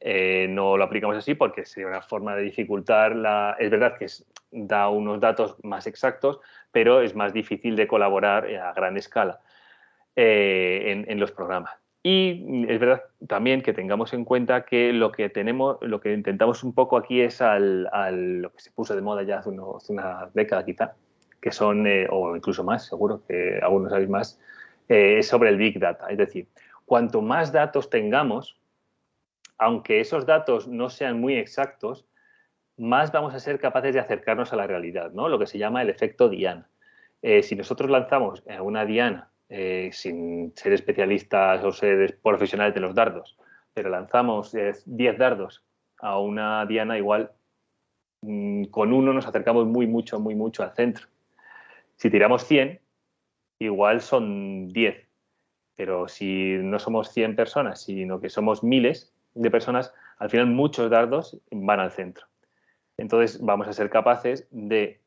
Eh, no lo aplicamos así porque sería una forma de dificultar la... Es verdad que da unos datos más exactos, pero es más difícil de colaborar a gran escala eh, en, los programas. Y es verdad también que tengamos en cuenta que lo que tenemos, lo que intentamos un poco aquí es al, lo que se puso de moda ya hace, una década quizá, que son, eh, o incluso más, seguro que algunos sabéis más, es sobre el Big Data. Es decir, cuanto más datos tengamos, aunque esos datos no sean muy exactos, más vamos a ser capaces de acercarnos a la realidad, ¿no? lo que se llama el efecto Diana. Eh, si nosotros lanzamos una Diana eh, sin ser especialistas o ser profesionales de los dardos, pero lanzamos 10 dardos a una Diana, igual mm, con uno nos acercamos muy, mucho, muy, mucho al centro. Si tiramos 100, igual son 10. Pero si no somos 100 personas, sino que somos miles, de personas, al final muchos dardos van al centro. Entonces vamos a ser capaces de,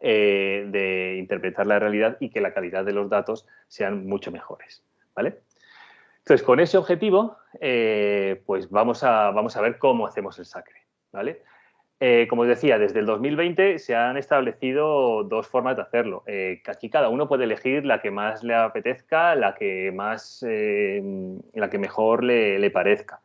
eh, de interpretar la realidad y que la calidad de los datos sean mucho mejores. ¿vale? Entonces, con ese objetivo, eh, pues vamos a, vamos a ver cómo hacemos el sacre. ¿vale? Eh, como os decía, desde el 2020 se han establecido dos formas de hacerlo. Aquí cada uno puede elegir la que más le apetezca, la que, más, la que mejor le, parezca.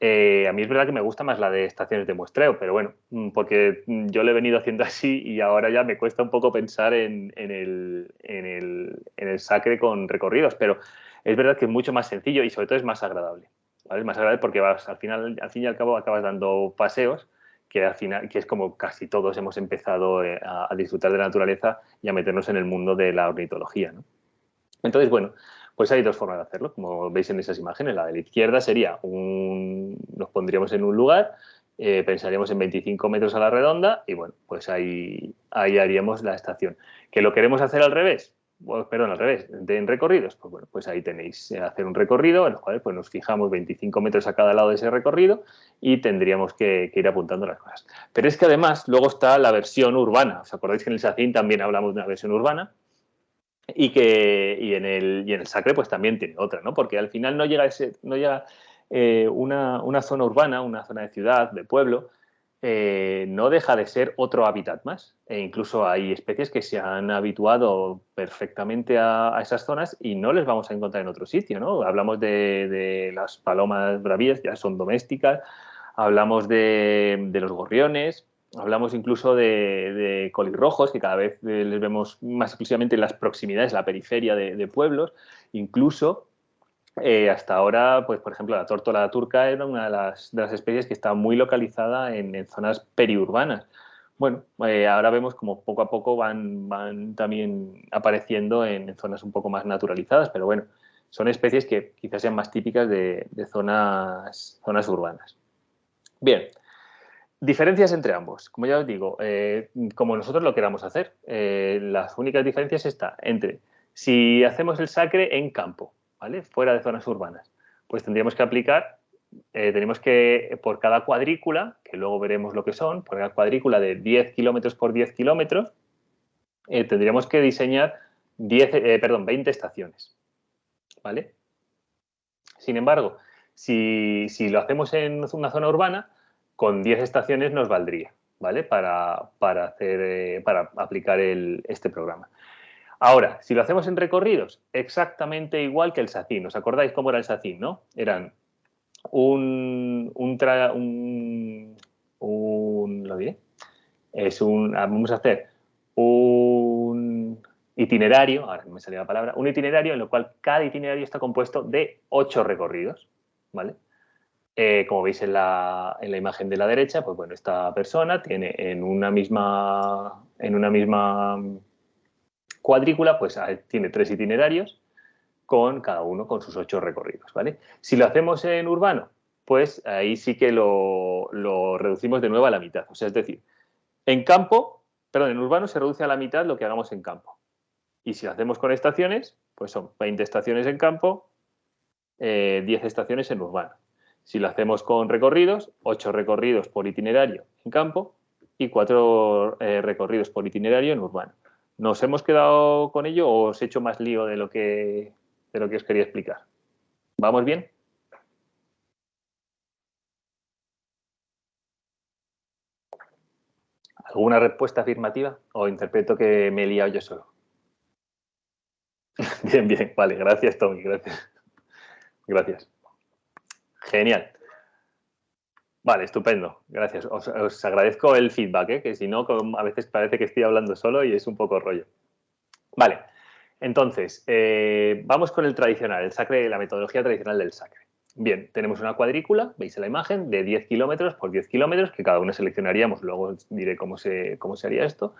A mí es verdad que me gusta más la de estaciones de muestreo, pero bueno, mm, porque yo lo he venido haciendo así y ahora ya me cuesta un poco pensar en, el, en, el, en el sacre con recorridos, pero es verdad que es mucho más sencillo y sobre todo es más agradable. Es más agradable porque vas, al, final, al fin y al cabo acabas dando paseos que al final, que es como casi todos hemos empezado eh, a, disfrutar de la naturaleza y a meternos en el mundo de la ornitología. Entonces, bueno, pues hay dos formas de hacerlo, como veis en esas imágenes. La de la izquierda sería, un, nos pondríamos en un lugar, eh, pensaríamos en 25 metros a la redonda y bueno, pues ahí, ahí haríamos la estación. ¿Que lo queremos hacer al revés? perdón, al revés, en recorridos, pues bueno, pues ahí tenéis eh, hacer un recorrido en el cual pues nos fijamos 25 metros a cada lado de ese recorrido y tendríamos que, ir apuntando las cosas. Pero es que además luego está la versión urbana, ¿os acordáis que en el SACIN también hablamos de una versión urbana? Y que y en, el, y en el Sacre pues también tiene otra, ¿no? Porque al final no llega, ese, no llega eh, una, una zona urbana, una zona de ciudad, de pueblo, eh, no deja de ser otro hábitat más. E incluso hay especies que se han habituado perfectamente a, esas zonas y no les vamos a encontrar en otro sitio. ¿no? Hablamos de, las palomas bravías, ya son domésticas, hablamos de, los gorriones, hablamos incluso de, colirrojos, que cada vez les vemos más exclusivamente en las proximidades, la periferia de, pueblos, incluso eh, hasta ahora, pues por ejemplo, la tórtola turca era una de las, especies que está muy localizada en, zonas periurbanas. Bueno, eh, ahora vemos como poco a poco van, van también apareciendo en, zonas un poco más naturalizadas, pero bueno, son especies que quizás sean más típicas de, zonas, zonas urbanas. Bien, diferencias entre ambos. Como ya os digo, eh, como nosotros lo queramos hacer, las únicas diferencias están entre si hacemos el sacre en campo, Fuera de zonas urbanas. Pues tendríamos que aplicar, eh, tenemos que, por cada cuadrícula, que luego veremos lo que son, por cada cuadrícula de 10 kilómetros por 10 kilómetros, eh, tendríamos que diseñar 10, eh, perdón, 20 estaciones, ¿vale? Sin embargo, si, lo hacemos en una zona urbana, con 10 estaciones nos valdría, ¿vale? Para, hacer, para aplicar este programa. Ahora, si lo hacemos en recorridos, exactamente igual que el SACIN. ¿Os acordáis cómo era el SACIN, no? Eran un, un, un, ¿lo diré? Es un, ah, vamos a hacer un itinerario, ahora me salió la palabra, un itinerario en el cual cada itinerario está compuesto de ocho recorridos, ¿vale? Eh, como veis en la, en la, imagen de la derecha, pues bueno, esta persona tiene en una misma, cuadrícula, pues tiene tres itinerarios con cada uno con sus ocho recorridos, ¿vale? Si lo hacemos en urbano, pues ahí sí que lo, reducimos de nuevo a la mitad. O sea, es decir, en campo, perdón, en urbano se reduce a la mitad lo que hagamos en campo. Y si lo hacemos con estaciones, pues son 20 estaciones en campo, 10 eh, estaciones en urbano. Si lo hacemos con recorridos, 8 recorridos por itinerario en campo y 4 eh, recorridos por itinerario en urbano. ¿Nos hemos quedado con ello o os he hecho más lío de lo que, de lo que os quería explicar? ¿Vamos bien? ¿Alguna respuesta afirmativa? ¿O interpreto que me he liado yo solo? bien, bien. Vale, gracias, Tommy. Gracias. Gracias. Genial. Vale, estupendo. Gracias. Os, agradezco el feedback, ¿eh? que si no, a veces parece que estoy hablando solo y es un poco rollo. Vale, entonces, eh, vamos con el tradicional, el sacre, la metodología tradicional del sacre. Bien, tenemos una cuadrícula, veis en la imagen, de 10 kilómetros por 10 kilómetros, que cada uno seleccionaríamos, luego diré cómo se, cómo se haría esto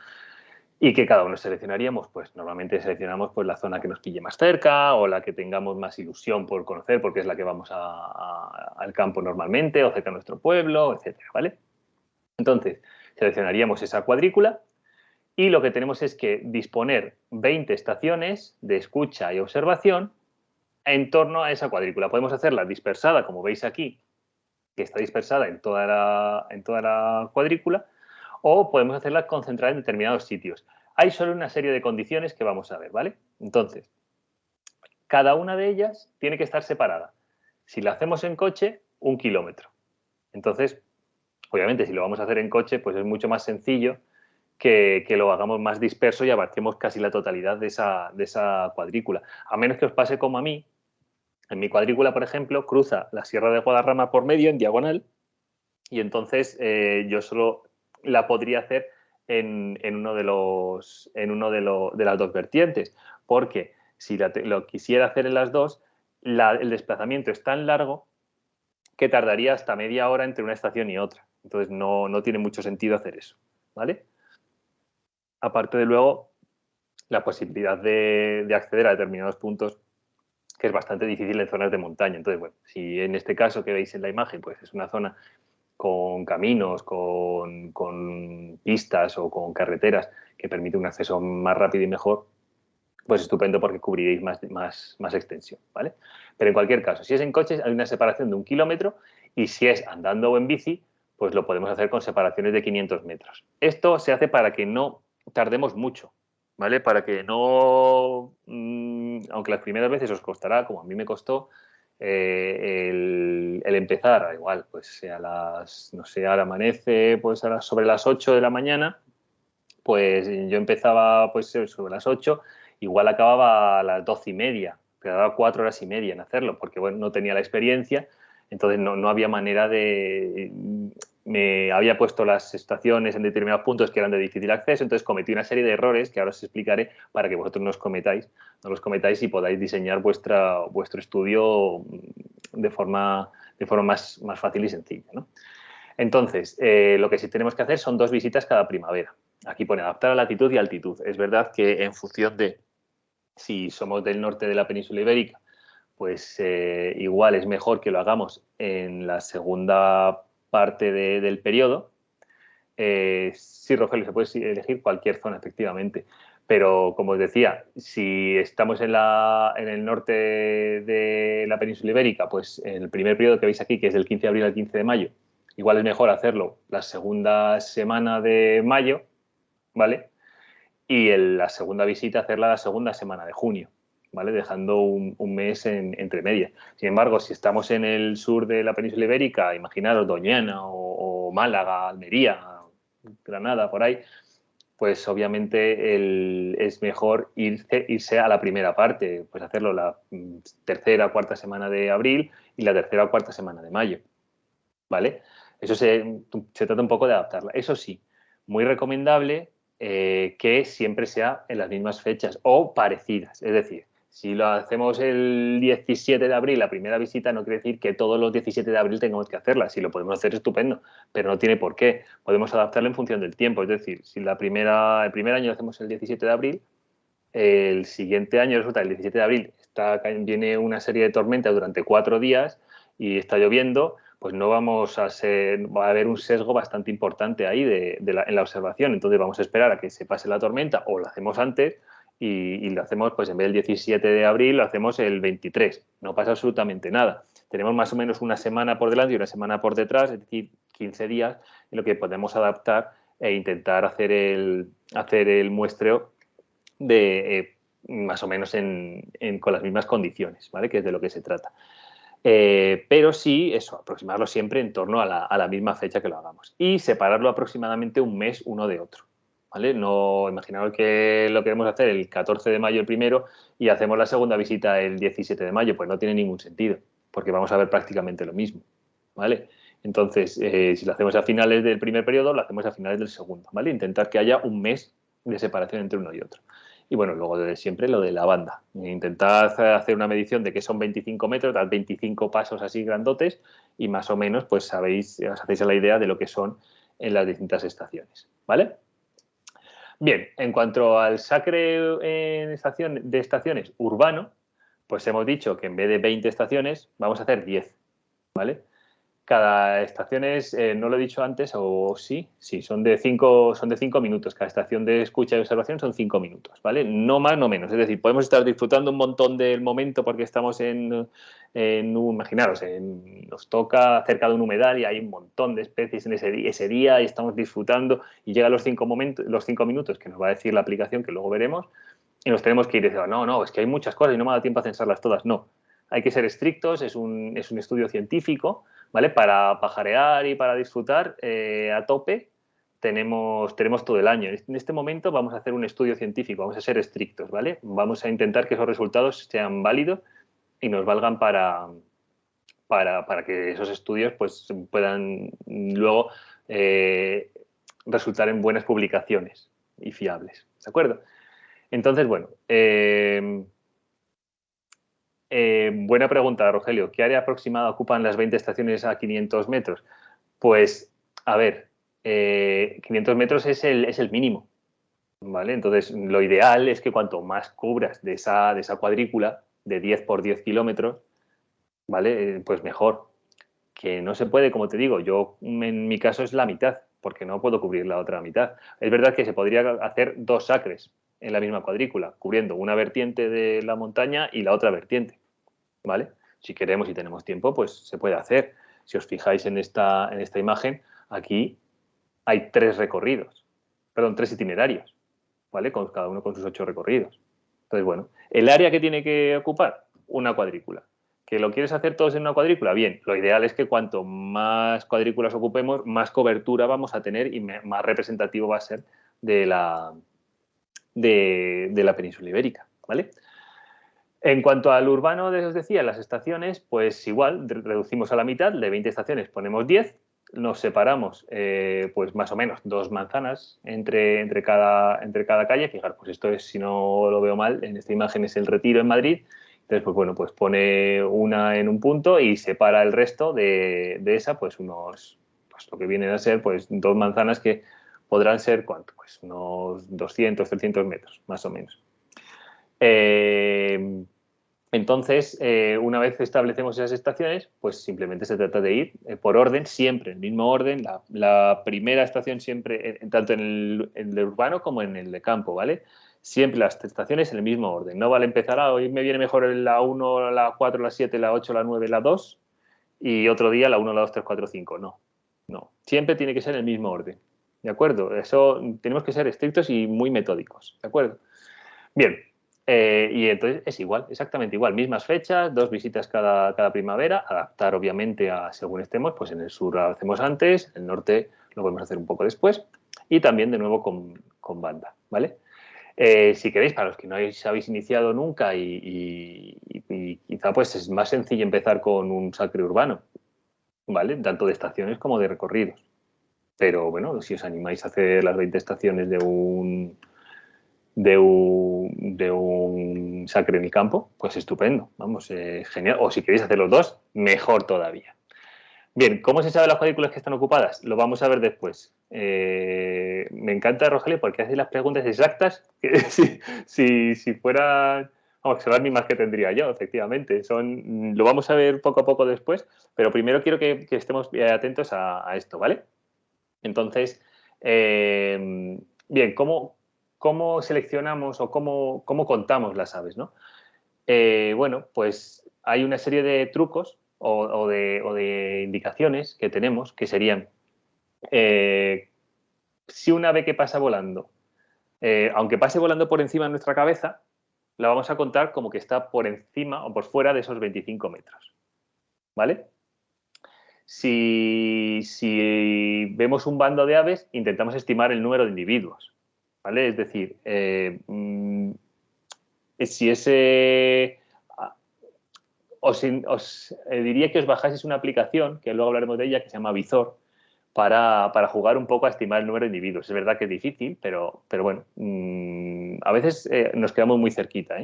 y que cada uno seleccionaríamos, pues normalmente seleccionamos pues, la zona que nos pille más cerca o la que tengamos más ilusión por conocer porque es la que vamos al campo normalmente o cerca de nuestro pueblo, etcétera, ¿vale? Entonces, seleccionaríamos esa cuadrícula y lo que tenemos es que disponer 20 estaciones de escucha y observación en torno a esa cuadrícula. Podemos hacerla dispersada, como veis aquí, que está dispersada en toda la, en toda la cuadrícula, o podemos hacerla concentrada en determinados sitios. Hay solo una serie de condiciones que vamos a ver, ¿vale? Entonces, cada una de ellas tiene que estar separada. Si la hacemos en coche, un kilómetro. Entonces, Obviamente, si lo vamos a hacer en coche, pues es mucho más sencillo que, lo hagamos más disperso y abarquemos casi la totalidad de esa, de esa cuadrícula. A menos que os pase como a mí, en mi cuadrícula, por ejemplo, cruza la Sierra de Guadarrama por medio, en diagonal, y entonces eh, yo solo la podría hacer en, uno, de, los, en uno de, de, las dos vertientes, porque si lo quisiera hacer en las dos, el desplazamiento es tan largo que tardaría hasta media hora entre una estación y otra. Entonces no, no tiene mucho sentido hacer eso. ¿vale? aparte de luego la posibilidad de, acceder a determinados puntos que es bastante difícil en zonas de montaña. Entonces, bueno, si en este caso que veis en la imagen, pues es una zona con caminos, con, pistas o con carreteras que permite un acceso más rápido y mejor, pues estupendo porque cubriréis más, más, más extensión, ¿vale? Pero en cualquier caso, si es en coches hay una separación de un kilómetro y si es andando o en bici, pues lo podemos hacer con separaciones de 500 metros. Esto se hace para que no tardemos mucho, ¿vale? Para que no, mm, aunque las primeras veces os costará, como a mí me costó, eh, el, empezar, igual, pues a las, no sé, ahora amanece pues a sobre las 8 de la mañana, pues yo empezaba pues sobre las 8, igual acababa a las 12 y media, daba cuatro horas y media en hacerlo, porque bueno, no tenía la experiencia, entonces no, no había manera de, me había puesto las estaciones en determinados puntos que eran de difícil acceso, entonces cometí una serie de errores que ahora os explicaré para que vosotros no os cometáis, no los cometáis y podáis diseñar vuestra, vuestro estudio de forma, de forma más, más fácil y sencilla. Entonces, eh, lo que sí tenemos que hacer son dos visitas cada primavera. Aquí pone adaptar a latitud y altitud. Es verdad que en función de si somos del norte de la península ibérica, pues eh, igual es mejor que lo hagamos en la segunda parte del periodo. Eh, sí, Rogelio, se puede elegir cualquier zona, efectivamente. Pero, como os decía, si estamos en, la, en el norte de la península ibérica, pues en el primer periodo que veis aquí, que es del 15 de abril al 15 de mayo, igual es mejor hacerlo la segunda semana de mayo, ¿vale? Y la segunda visita hacerla la segunda semana de junio. ¿Vale? dejando un, mes entre medias. Sin embargo, si estamos en el sur de la península ibérica, imaginaros Doñana o, Málaga, Almería, Granada, por ahí, pues obviamente es mejor irse, irse, a la primera parte, pues hacerlo la mm, tercera o cuarta semana de abril y la tercera o cuarta semana de mayo, ¿vale? Eso se, trata un poco de adaptarla. Eso sí, muy recomendable eh, que siempre sea en las mismas fechas o parecidas, es decir, si lo hacemos el 17 de abril, la primera visita, no quiere decir que todos los 17 de abril tengamos que hacerla. Si lo podemos hacer, estupendo, pero no tiene por qué. Podemos adaptarlo en función del tiempo. Es decir, si la primera, el primer año lo hacemos el 17 de abril, el siguiente año resulta el 17 de abril viene una serie de tormentas durante cuatro días y está lloviendo, pues no vamos a ser, va a haber un sesgo bastante importante ahí de, en la observación. Entonces vamos a esperar a que se pase la tormenta o lo hacemos antes y, lo hacemos, pues en vez del 17 de abril, lo hacemos el 23. No pasa absolutamente nada. Tenemos más o menos una semana por delante y una semana por detrás, es decir, 15 días, en lo que podemos adaptar e intentar hacer el, hacer el muestreo de eh, más o menos con las mismas condiciones, ¿vale? que es de lo que se trata. Eh, pero sí, eso, aproximarlo siempre en torno a la, a la misma fecha que lo hagamos y separarlo aproximadamente un mes uno de otro. ¿Vale? No, imaginaos que lo queremos hacer el 14 de mayo el primero y hacemos la segunda visita el 17 de mayo, pues no tiene ningún sentido, porque vamos a ver prácticamente lo mismo, ¿vale? Entonces, eh, si lo hacemos a finales del primer periodo, lo hacemos a finales del segundo, ¿vale? Intentar que haya un mes de separación entre uno y otro. Y bueno, luego de siempre lo de la banda. Intentad hacer una medición de que son 25 metros, dar 25 pasos así grandotes y más o menos pues sabéis, os hacéis la idea de lo que son en las distintas estaciones, ¿vale? Bien, en cuanto al sacre en estación, de estaciones urbano, pues hemos dicho que en vez de 20 estaciones vamos a hacer 10, ¿vale? Cada estación es, eh, no lo he dicho antes, o sí, sí, son de, cinco, son de cinco minutos. Cada estación de escucha y observación son cinco minutos, ¿vale? No más, no menos. Es decir, podemos estar disfrutando un montón del momento porque estamos en, en imaginaros, nos toca cerca de un humedal y hay un montón de especies en ese, ese día y estamos disfrutando y llega los cinco, momentos, los cinco minutos que nos va a decir la aplicación que luego veremos y nos tenemos que ir y decir, no, no, es que hay muchas cosas y no me da tiempo a censarlas todas. No, hay que ser estrictos, es un, es un estudio científico, ¿vale? Para pajarear y para disfrutar eh, a tope tenemos, tenemos todo el año. En este momento vamos a hacer un estudio científico, vamos a ser estrictos, ¿vale? Vamos a intentar que esos resultados sean válidos y nos valgan para, para, para que esos estudios pues, puedan luego eh, resultar en buenas publicaciones y fiables, ¿de acuerdo? Entonces, bueno, eh, eh, buena pregunta, Rogelio. ¿Qué área aproximada ocupan las 20 estaciones a 500 metros? Pues, a ver, 500 eh, metros es el, es el mínimo, ¿vale? Entonces, lo ideal es que cuanto más cubras de esa, de esa cuadrícula, de 10 por 10 kilómetros, ¿vale? Eh, pues mejor. Que no se puede, como te digo, yo en mi caso es la mitad, porque no puedo cubrir la otra mitad. Es verdad que se podría hacer dos sacres en la misma cuadrícula, cubriendo una vertiente de la montaña y la otra vertiente. ¿Vale? Si queremos y tenemos tiempo, pues se puede hacer. Si os fijáis en esta, en esta imagen, aquí hay tres recorridos, perdón, tres itinerarios, ¿vale? Con, cada uno con sus ocho recorridos. Entonces, bueno, el área que tiene que ocupar, una cuadrícula. ¿Que lo quieres hacer todos en una cuadrícula? Bien, lo ideal es que cuanto más cuadrículas ocupemos, más cobertura vamos a tener y más representativo va a ser de la, de, de la península ibérica, ¿vale? En cuanto al urbano, os decía, las estaciones, pues igual, reducimos a la mitad, de 20 estaciones ponemos 10, nos separamos pues más o menos dos manzanas entre, entre, cada, entre cada calle. Fijar, pues esto es, si no lo veo mal, en esta imagen es el retiro en Madrid. Entonces, pues bueno, pues pone una en un punto y separa el resto de, de esa, pues unos, pues lo que vienen a ser pues dos manzanas que podrán ser, ¿cuánto? Pues unos 200, 300 metros, más o menos. Eh, entonces, eh, una vez establecemos esas estaciones, pues simplemente se trata de ir eh, por orden, siempre, en el mismo orden, la, primera estación siempre, tanto en el, urbano como en el de campo, ¿vale? Siempre las estaciones en el mismo orden. No vale empezar, ah, hoy me viene mejor la 1, la 4, la 7, la 8, la 9, la 2 y otro día la 1, la 2, 3, 4, 5. No, no. Siempre tiene que ser en el mismo orden. ¿De acuerdo? Eso tenemos que ser estrictos y muy metódicos. ¿De acuerdo? Bien, eh, y entonces es igual, exactamente igual, mismas fechas, dos visitas cada, cada, primavera, adaptar obviamente a según estemos, pues en el sur lo hacemos antes, en el norte lo podemos hacer un poco después y también de nuevo con, con banda, ¿vale? Eh, si queréis, para los que no habéis, iniciado nunca y, quizá pues es más sencillo empezar con un sacre urbano, ¿vale? Tanto de estaciones como de recorridos. Pero bueno, si os animáis a hacer las 20 estaciones de un, de un, de un sacre en el campo, pues estupendo, vamos, eh, genial. O si queréis hacer los dos, mejor todavía. Bien, ¿cómo se sabe las cuadrículas que están ocupadas? Lo vamos a ver después. Eh, me encanta, Rogelio, porque hace las preguntas exactas que si, si, fueran, vamos, son las mismas que tendría yo, efectivamente. Son, lo vamos a ver poco a poco después, pero primero quiero que, estemos atentos a, esto, ¿vale? Entonces, eh, bien, ¿cómo, ¿cómo seleccionamos o cómo, contamos las aves? ¿no? Eh, bueno, pues hay una serie de trucos o, de, indicaciones que tenemos que serían eh, si un ave que pasa volando, eh, aunque pase volando por encima de nuestra cabeza, la vamos a contar como que está por encima o por fuera de esos 25 metros. ¿Vale? Si, si, vemos un bando de aves, intentamos estimar el número de individuos. ¿Vale? Es decir, eh, mm, si ese... Os, os eh, diría que os bajáis una aplicación, que luego hablaremos de ella, que se llama Visor, para, jugar un poco a estimar el número de individuos. Es verdad que es difícil, pero, pero bueno, mm, a veces eh, nos quedamos muy cerquita.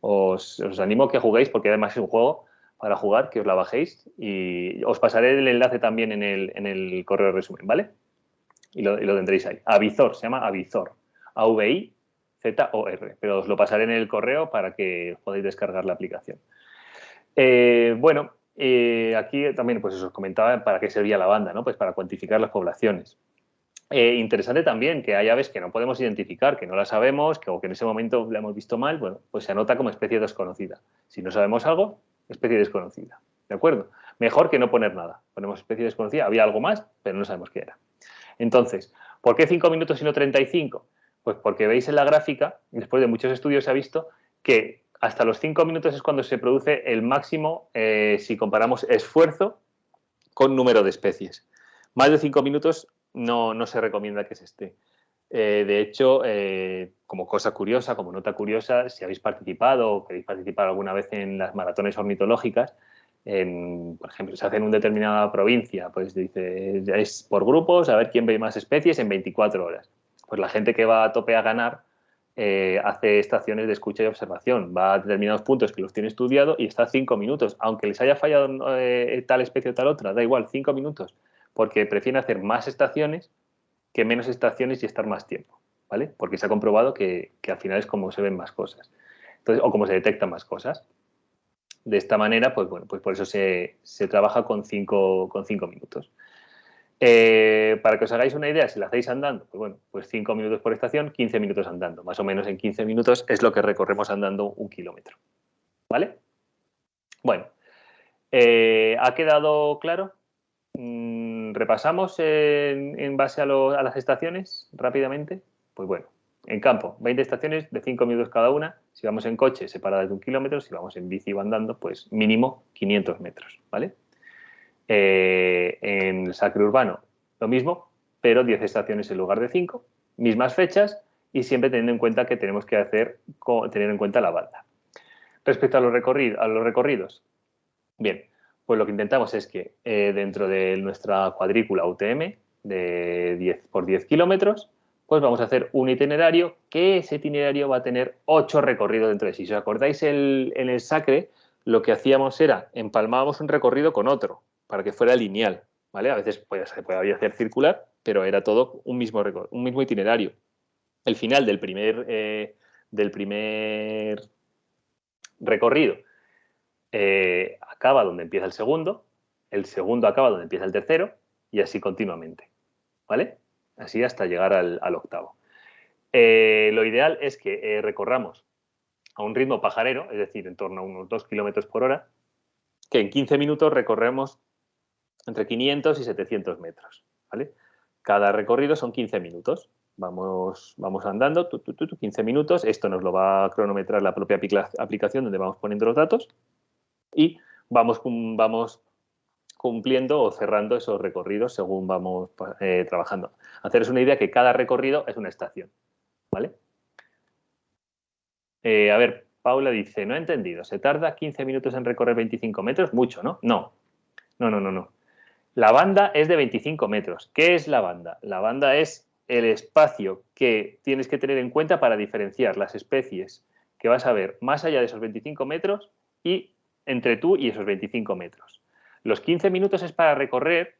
Os, os, animo a que juguéis porque además es un juego para jugar, que os la bajéis y os pasaré el enlace también en el, en el correo de resumen, ¿vale? Y lo, lo tendréis ahí. Avizor, se llama Avizor. A-V-I-Z-O-R, pero os lo pasaré en el correo para que podáis descargar la aplicación. Eh, bueno, eh, aquí también pues os comentaba para qué servía la banda, ¿no? Pues para cuantificar las poblaciones. Eh, interesante también que hay aves que no podemos identificar, que no las sabemos, que, o que en ese momento la hemos visto mal, bueno, pues se anota como especie desconocida. Si no sabemos algo, especie desconocida. ¿De acuerdo? Mejor que no poner nada. Ponemos especie desconocida, había algo más, pero no sabemos qué era. Entonces, ¿por qué 5 minutos y no 35? Pues porque veis en la gráfica, después de muchos estudios se ha visto que hasta los 5 minutos es cuando se produce el máximo eh, si comparamos esfuerzo con número de especies. Más de 5 minutos no, no, se recomienda que se esté. Eh, de hecho, eh, como cosa curiosa, como nota curiosa, si habéis participado o queréis participar alguna vez en las maratones ornitológicas, por ejemplo, se hace en una determinada provincia, pues dice, es por grupos, a ver quién ve más especies en 24 horas. Pues la gente que va a tope a ganar eh, hace estaciones de escucha y observación, va a determinados puntos que los tiene estudiado y está cinco minutos, aunque les haya fallado eh, tal especie o tal otra, da igual, cinco minutos, porque prefieren hacer más estaciones que menos estaciones y estar más tiempo, ¿vale? Porque se ha comprobado que, al final es como se ven más cosas, Entonces, o como se detectan más cosas. De esta manera, pues bueno, pues por eso se, se trabaja con cinco, con cinco minutos. Eh, para que os hagáis una idea, si la hacéis andando, pues bueno, pues 5 minutos por estación, 15 minutos andando. Más o menos en 15 minutos es lo que recorremos andando un kilómetro. ¿Vale? Bueno, eh, ¿ha quedado claro? Mm, ¿Repasamos en, base a, las estaciones rápidamente? Pues bueno, en campo, 20 estaciones de 5 minutos cada una. Si vamos en coche, separadas de un kilómetro. Si vamos en bici o andando, pues mínimo 500 metros, ¿vale? Eh, en el sacre urbano lo mismo, pero 10 estaciones en lugar de 5, mismas fechas y siempre teniendo en cuenta que tenemos que hacer, tener en cuenta la banda. Respecto a los, recorridos, bien, pues lo que intentamos es que eh, dentro de nuestra cuadrícula UTM de 10 por 10 kilómetros, pues vamos a hacer un itinerario que ese itinerario va a tener 8 recorridos dentro de sí. Si os acordáis en el Sacre, lo que hacíamos era empalmábamos un recorrido con otro para que fuera lineal, ¿vale? A veces se podía hacer circular, pero era todo un mismo, un mismo itinerario. El final del primer, eh, del primer recorrido eh, acaba donde empieza el segundo, el segundo acaba donde empieza el tercero y así continuamente, ¿vale? Así hasta llegar al, octavo. Eh, lo ideal es que recorramos a un ritmo pajarero, es decir, en torno a unos 2 kilómetros por hora, que en 15 minutos recorremos entre 500 y 700 metros. ¿vale? Cada recorrido son 15 minutos. Vamos, vamos andando, 15 minutos. Esto nos lo va a cronometrar la propia aplicación donde vamos poniendo los datos y vamos, vamos cumpliendo o cerrando esos recorridos según vamos eh, trabajando. Haceros una idea que cada recorrido es una estación. ¿vale? Eh, a ver, Paula dice, no he entendido, ¿se tarda 15 minutos en recorrer 25 metros? Mucho, ¿no? No, no, no, no. no. La banda es de 25 metros. ¿Qué es la banda? La banda es el espacio que tienes que tener en cuenta para diferenciar las especies que vas a ver más allá de esos 25 metros y entre tú y esos 25 metros. Los 15 minutos es para recorrer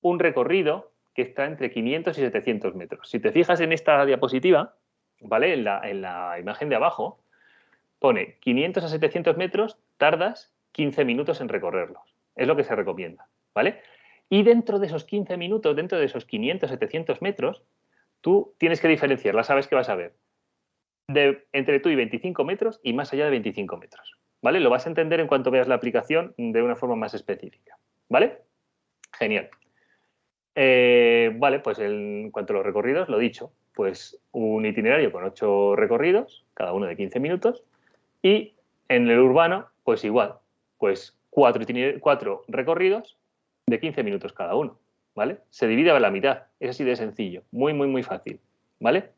un recorrido que está entre 500 y 700 metros. Si te fijas en esta diapositiva, ¿vale? En la, en la imagen de abajo, pone 500 a 700 metros, tardas 15 minutos en recorrerlos. Es lo que se recomienda. ¿Vale? Y dentro de esos 15 minutos, dentro de esos 500, 700 metros, tú tienes que diferenciar, sabes que vas a ver, entre tú y 25 metros y más allá de 25 metros, ¿vale? Lo vas a entender en cuanto veas la aplicación de una forma más específica, ¿vale? Genial. Eh, vale, pues en cuanto a los recorridos, lo dicho, pues un itinerario con 8 recorridos, cada uno de 15 minutos, y en el urbano, pues igual, pues cuatro, cuatro recorridos de 15 minutos cada uno, ¿vale? Se divide a la mitad, es así de sencillo, muy, muy, muy fácil, ¿vale?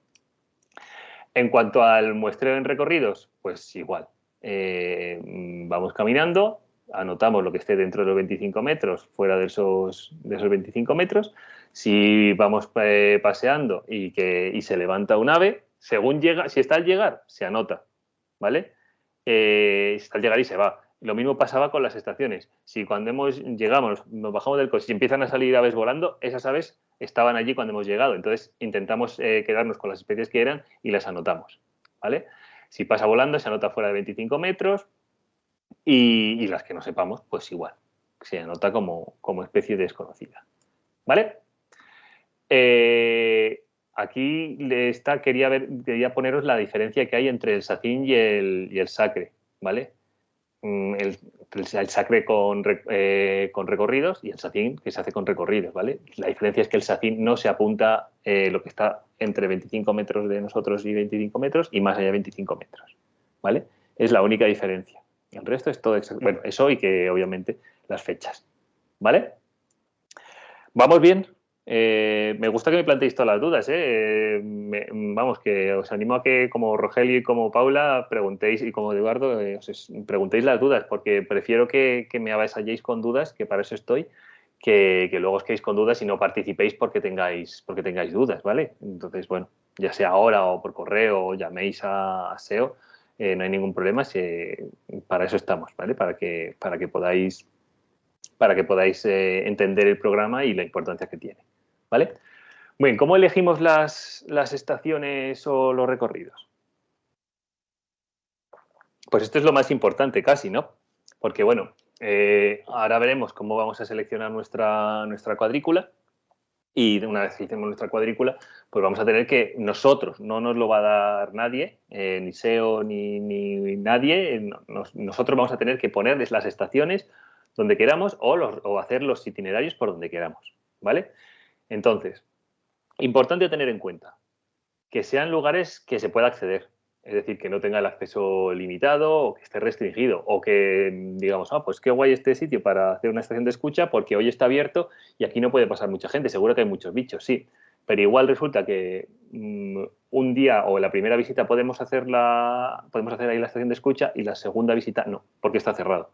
En cuanto al muestreo en recorridos, pues igual. Eh, vamos caminando, anotamos lo que esté dentro de los 25 metros, fuera de esos, de esos 25 metros. Si vamos eh, paseando y, que, y se levanta un ave, según llega, si está al llegar, se anota, ¿vale? Eh, está al llegar y se va. Lo mismo pasaba con las estaciones. Si cuando hemos llegamos, nos bajamos del coche y empiezan a salir aves volando, esas aves estaban allí cuando hemos llegado. Entonces intentamos eh, quedarnos con las especies que eran y las anotamos. ¿vale? Si pasa volando, se anota fuera de 25 metros y, las que no sepamos, pues igual. Se anota como, como especie desconocida. ¿Vale? Eh, aquí está, quería, ver, quería poneros la diferencia que hay entre el sacín y el, y el sacre. ¿Vale? Mm, el, sacre con, eh, con, recorridos y el SACIN que se hace con recorridos, ¿vale? La diferencia es que el SACIN no se apunta eh, lo que está entre 25 metros de nosotros y 25 metros y más allá de 25 metros, ¿vale? Es la única diferencia. El resto es todo exacto. Bueno, eso y que obviamente las fechas. ¿Vale? ¿Vamos bien? Eh, me gusta que me planteéis todas las dudas. ¿eh? vamos, que os animo a que como Rogelio y como Paula preguntéis y como Eduardo eh, os preguntéis las dudas porque prefiero que, me avasalléis con dudas, que para eso estoy, que, luego os quedéis con dudas y no participéis porque tengáis, porque tengáis dudas, ¿vale? Entonces, bueno, ya sea ahora o por correo o llaméis a, SEO, no hay ningún problema, para eso estamos, ¿vale? Para que, para que podáis, para que podáis entender el programa y la importancia que tiene. ¿Vale? ¿cómo elegimos las, estaciones o los recorridos? Pues esto es lo más importante casi, ¿no? Porque, bueno, eh, ahora veremos cómo vamos a seleccionar nuestra, nuestra cuadrícula y una vez que hicimos nuestra cuadrícula, pues vamos a tener que nosotros, no nos lo va a dar nadie, eh, ni SEO ni, nadie, eh, nosotros vamos a tener que ponerles las estaciones donde queramos o, o hacer los itinerarios por donde queramos, ¿vale? Entonces, importante tener en cuenta que sean lugares que se pueda acceder, es decir, que no tenga el acceso limitado o que esté restringido o que digamos, ah, pues qué guay este sitio para hacer una estación de escucha porque hoy está abierto y aquí no puede pasar mucha gente, seguro que hay muchos bichos, sí, pero igual resulta que mm, un día o la primera visita podemos hacer, la, podemos hacer ahí la estación de escucha y la segunda visita no, porque está cerrado.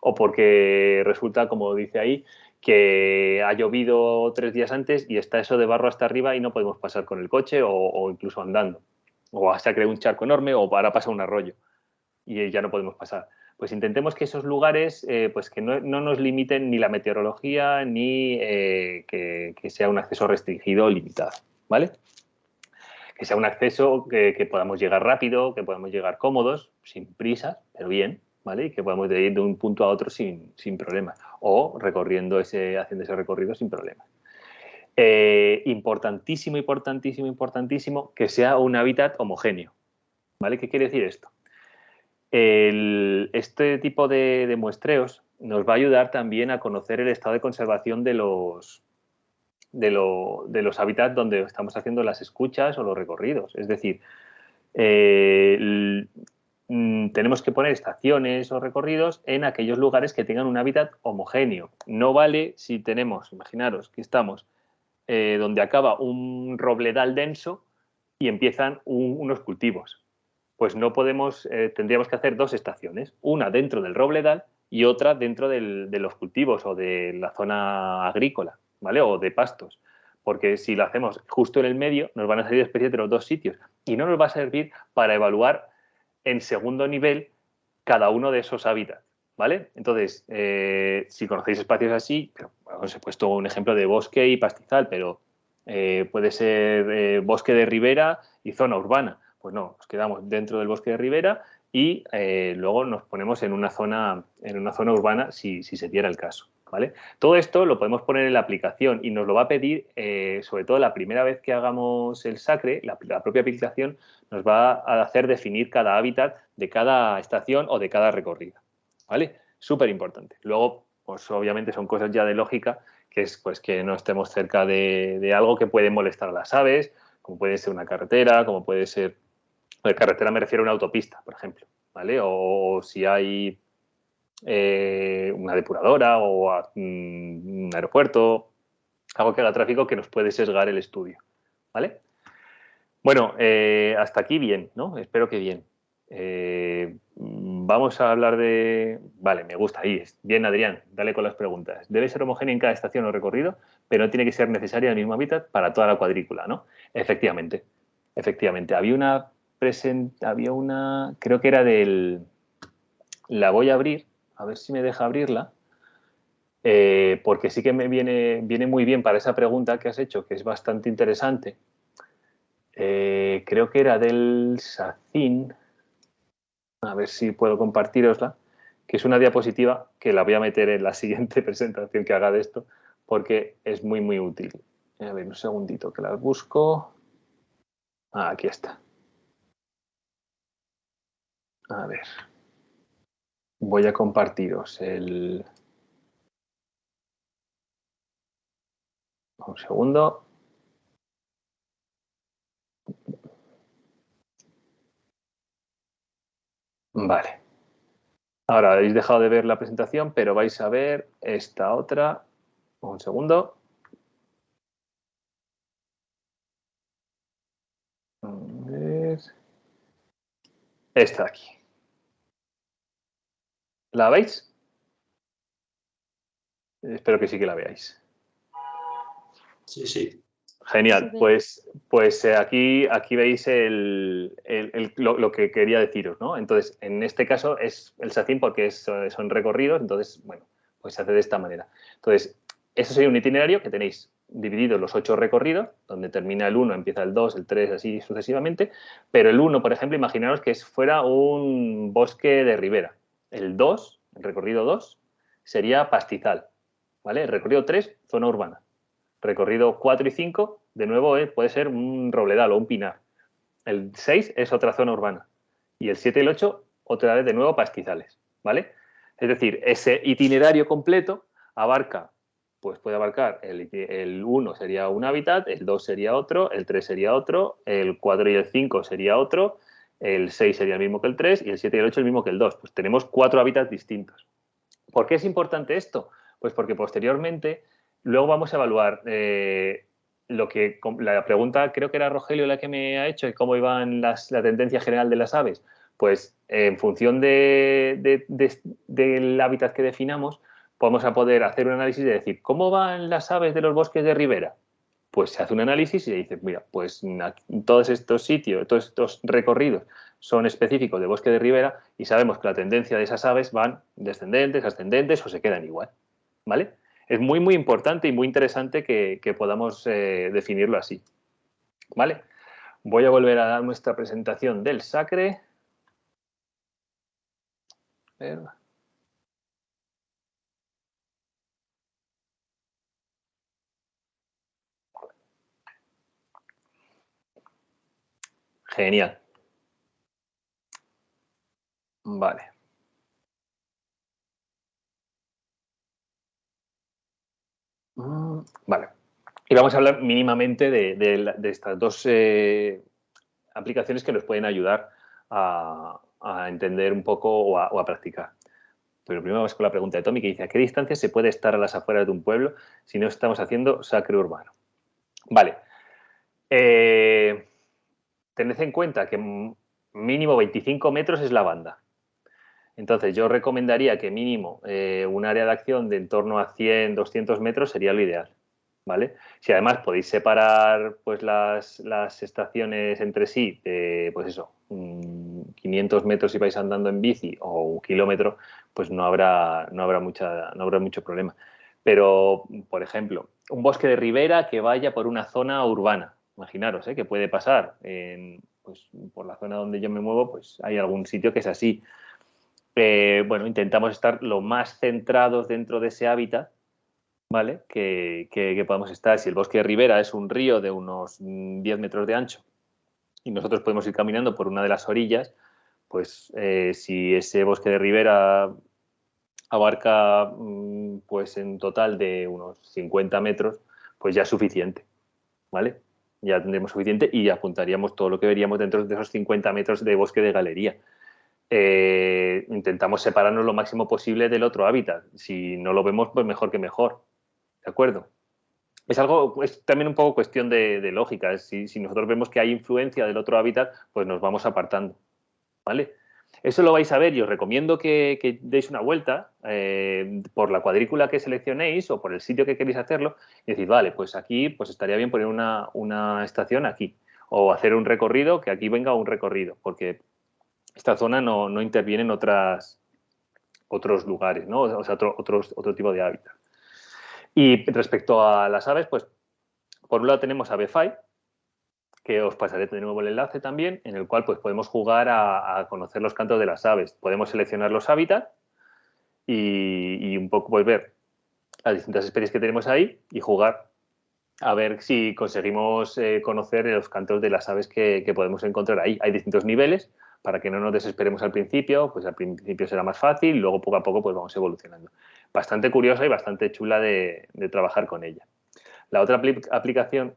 O porque resulta, como dice ahí, que ha llovido tres días antes y está eso de barro hasta arriba y no podemos pasar con el coche o, incluso andando. O se ha creado un charco enorme o ahora pasa un arroyo y ya no podemos pasar. Pues intentemos que esos lugares eh, pues que no, nos limiten ni la meteorología ni eh, que, sea un acceso restringido o limitado. ¿vale? Que sea un acceso que, podamos llegar rápido, que podamos llegar cómodos, sin prisa, pero bien, ¿vale? Y que podamos ir de un punto a otro sin, sin problemas o recorriendo ese, haciendo ese recorrido sin problemas. Eh, importantísimo, importantísimo, importantísimo que sea un hábitat homogéneo. ¿Vale? ¿Qué quiere decir esto? este tipo de, muestreos nos va a ayudar también a conocer el estado de conservación de los, de, los hábitats donde estamos haciendo las escuchas o los recorridos. Es decir, eh, Mm, tenemos que poner estaciones o recorridos en aquellos lugares que tengan un hábitat homogéneo. No vale si tenemos, imaginaros que estamos eh, donde acaba un robledal denso y empiezan unos cultivos. Pues no podemos, eh, tendríamos que hacer dos estaciones, una dentro del robledal y otra dentro de los cultivos o de la zona agrícola, ¿vale? O de pastos. Porque si lo hacemos justo en el medio, nos van a salir especies de los dos sitios y no nos va a servir para evaluar en segundo nivel cada uno de esos hábitats. ¿Vale? Entonces, eh, si conocéis espacios así, os he puesto un ejemplo de bosque y pastizal, pero eh, puede ser eh, bosque de ribera y zona urbana. Pues no, nos quedamos dentro del bosque de ribera y luego nos ponemos en una zona, en una zona urbana si, si se diera el caso. Todo esto lo podemos poner en la aplicación y nos lo va a pedir, eh, sobre todo la primera vez que hagamos el SACRE, la, propia aplicación nos va a hacer definir cada hábitat de cada estación o de cada recorrido, ¿vale? Súper importante. Luego, pues obviamente son cosas ya de lógica, que es pues que no estemos cerca de, algo que puede molestar a las aves, como puede ser una carretera, como puede ser... De carretera me refiero a una autopista, por ejemplo, ¿vale? o si hay eh, una depuradora o mm, un aeropuerto, algo que haga tráfico que nos puede sesgar el estudio. ¿Vale? Bueno, eh, hasta aquí bien, ¿no? Espero que bien. Eh, vamos a hablar de... Vale, me gusta, ahí. Bien, Adrián, dale con las preguntas. Debe ser homogénea en cada estación o recorrido, pero no tiene que ser necesaria el mismo hábitat para toda la cuadrícula, ¿no? Efectivamente, efectivamente. Había una... Había una... Creo que era del... La voy a abrir a ver si me deja abrirla, eh, porque sí que me viene, viene muy bien para esa pregunta que has hecho, que es bastante interesante. Eh, creo que era del SACIN, a ver si puedo compartirosla, que es una diapositiva que la voy a meter en la siguiente presentación que haga de esto, porque es muy, muy útil. A ver, un segundito que la busco. Ah, aquí está. A ver voy a compartiros el... Un segundo. Vale. Ahora habéis dejado de ver la presentación, pero vais a ver esta otra. Un segundo. Esta aquí. ¿La veis? Espero que sí que la veáis. Sí, sí. Genial, pues, pues eh, aquí, aquí veis el, lo, que quería deciros, ¿no? Entonces, en este caso es el SACIN porque son recorridos, entonces, bueno, pues se hace de esta manera. Entonces, eso sería un itinerario que tenéis dividido los ocho recorridos, donde termina el 1, empieza el 2, el 3, así sucesivamente, pero el 1, por ejemplo, imaginaros que fuera un bosque de ribera. El 2, el recorrido 2, sería pastizal, ¿vale? El recorrido 3, zona urbana. Recorrido 4 y 5, de nuevo, eh, puede ser un robledal o un pinar. El 6 es otra zona urbana. Y el 7 y el 8, otra vez de nuevo pastizales, ¿vale? Es decir, ese itinerario completo abarca, pues puede abarcar, el, 1 sería un hábitat, el 2 sería otro, el 3 sería otro, el 4 y el 5 sería otro, el 6 sería el mismo que el 3 y el 7 y el 8 el mismo que el 2. Pues tenemos cuatro hábitats distintos. ¿Por qué es importante esto? Pues porque posteriormente Luego vamos a evaluar eh, lo que la pregunta, creo que era Rogelio la que me ha hecho, cómo iban las, la tendencia general de las aves. Pues en función de, del hábitat que definamos, vamos a poder hacer un análisis de decir, ¿cómo van las aves de los bosques de ribera? Pues se hace un análisis y se dice, mira, pues todos estos sitios, todos estos recorridos son específicos de bosque de ribera y sabemos que la tendencia de esas aves van descendentes, ascendentes o se quedan igual, ¿vale? es muy, muy importante y muy interesante que, podamos eh, definirlo así. ¿Vale? Voy a volver a dar nuestra presentación del Sacre. Genial. Vale. Mm, vale. Y vamos a hablar mínimamente de, estas dos eh, aplicaciones que nos pueden ayudar a, entender un poco o a, practicar. Pero primero vamos con la pregunta de Tommy que dice, ¿a qué distancia se puede estar a las afueras de un pueblo si no estamos haciendo sacre urbano? Vale. Eh, tened en cuenta que mínimo 25 metros es la banda. Entonces, yo recomendaría que mínimo eh, un área de acción de en torno a 100, 200 metros sería lo ideal. ¿Vale? Si además podéis separar pues, las, estaciones entre sí, pues eso, 500 metros si vais andando en bici o un kilómetro, pues no habrá, no habrá, mucha, no habrá mucho problema. Pero, por ejemplo, un bosque de ribera que vaya por una zona urbana, imaginaros, ¿eh? que puede pasar pues, por la zona donde yo me muevo, pues hay algún sitio que es así eh, bueno, intentamos estar lo más centrados dentro de ese hábitat, ¿vale? Que, podamos estar. Si el bosque de ribera es un río de unos 10 metros de ancho y nosotros podemos ir caminando por una de las orillas, pues eh, si ese bosque de ribera abarca mm, pues en total de unos 50 metros, pues ya es suficiente, ¿vale? Ya tendremos suficiente y apuntaríamos todo lo que veríamos dentro de esos 50 metros de bosque de galería. Eh, intentamos separarnos lo máximo posible del otro hábitat. Si no lo vemos, pues mejor que mejor. ¿De acuerdo? Es algo, es también un poco cuestión de, lógica. Si, nosotros vemos que hay influencia del otro hábitat, pues nos vamos apartando. ¿Vale? Eso lo vais a ver y os recomiendo que, deis una vuelta eh, por la cuadrícula que seleccionéis o por el sitio que queréis hacerlo y decir, vale, pues aquí pues estaría bien poner una, una estación aquí o hacer un recorrido, que aquí venga un recorrido, porque esta zona no, no interviene en otras, otros lugares, ¿no? o sea, otro, otro tipo de hábitat. Y respecto a las aves, pues por un lado tenemos Avefy, que os pasaré de nuevo el enlace también, en el cual pues, podemos jugar a, conocer los cantos de las aves. Podemos seleccionar los hábitats y, un poco pues, ver las distintas especies que tenemos ahí y jugar a ver si conseguimos eh, conocer los cantos de las aves que, podemos encontrar ahí. Hay distintos niveles, para que no nos desesperemos al principio, pues al principio será más fácil, luego poco a poco pues vamos evolucionando. Bastante curiosa y bastante chula de, trabajar con ella. La otra aplicación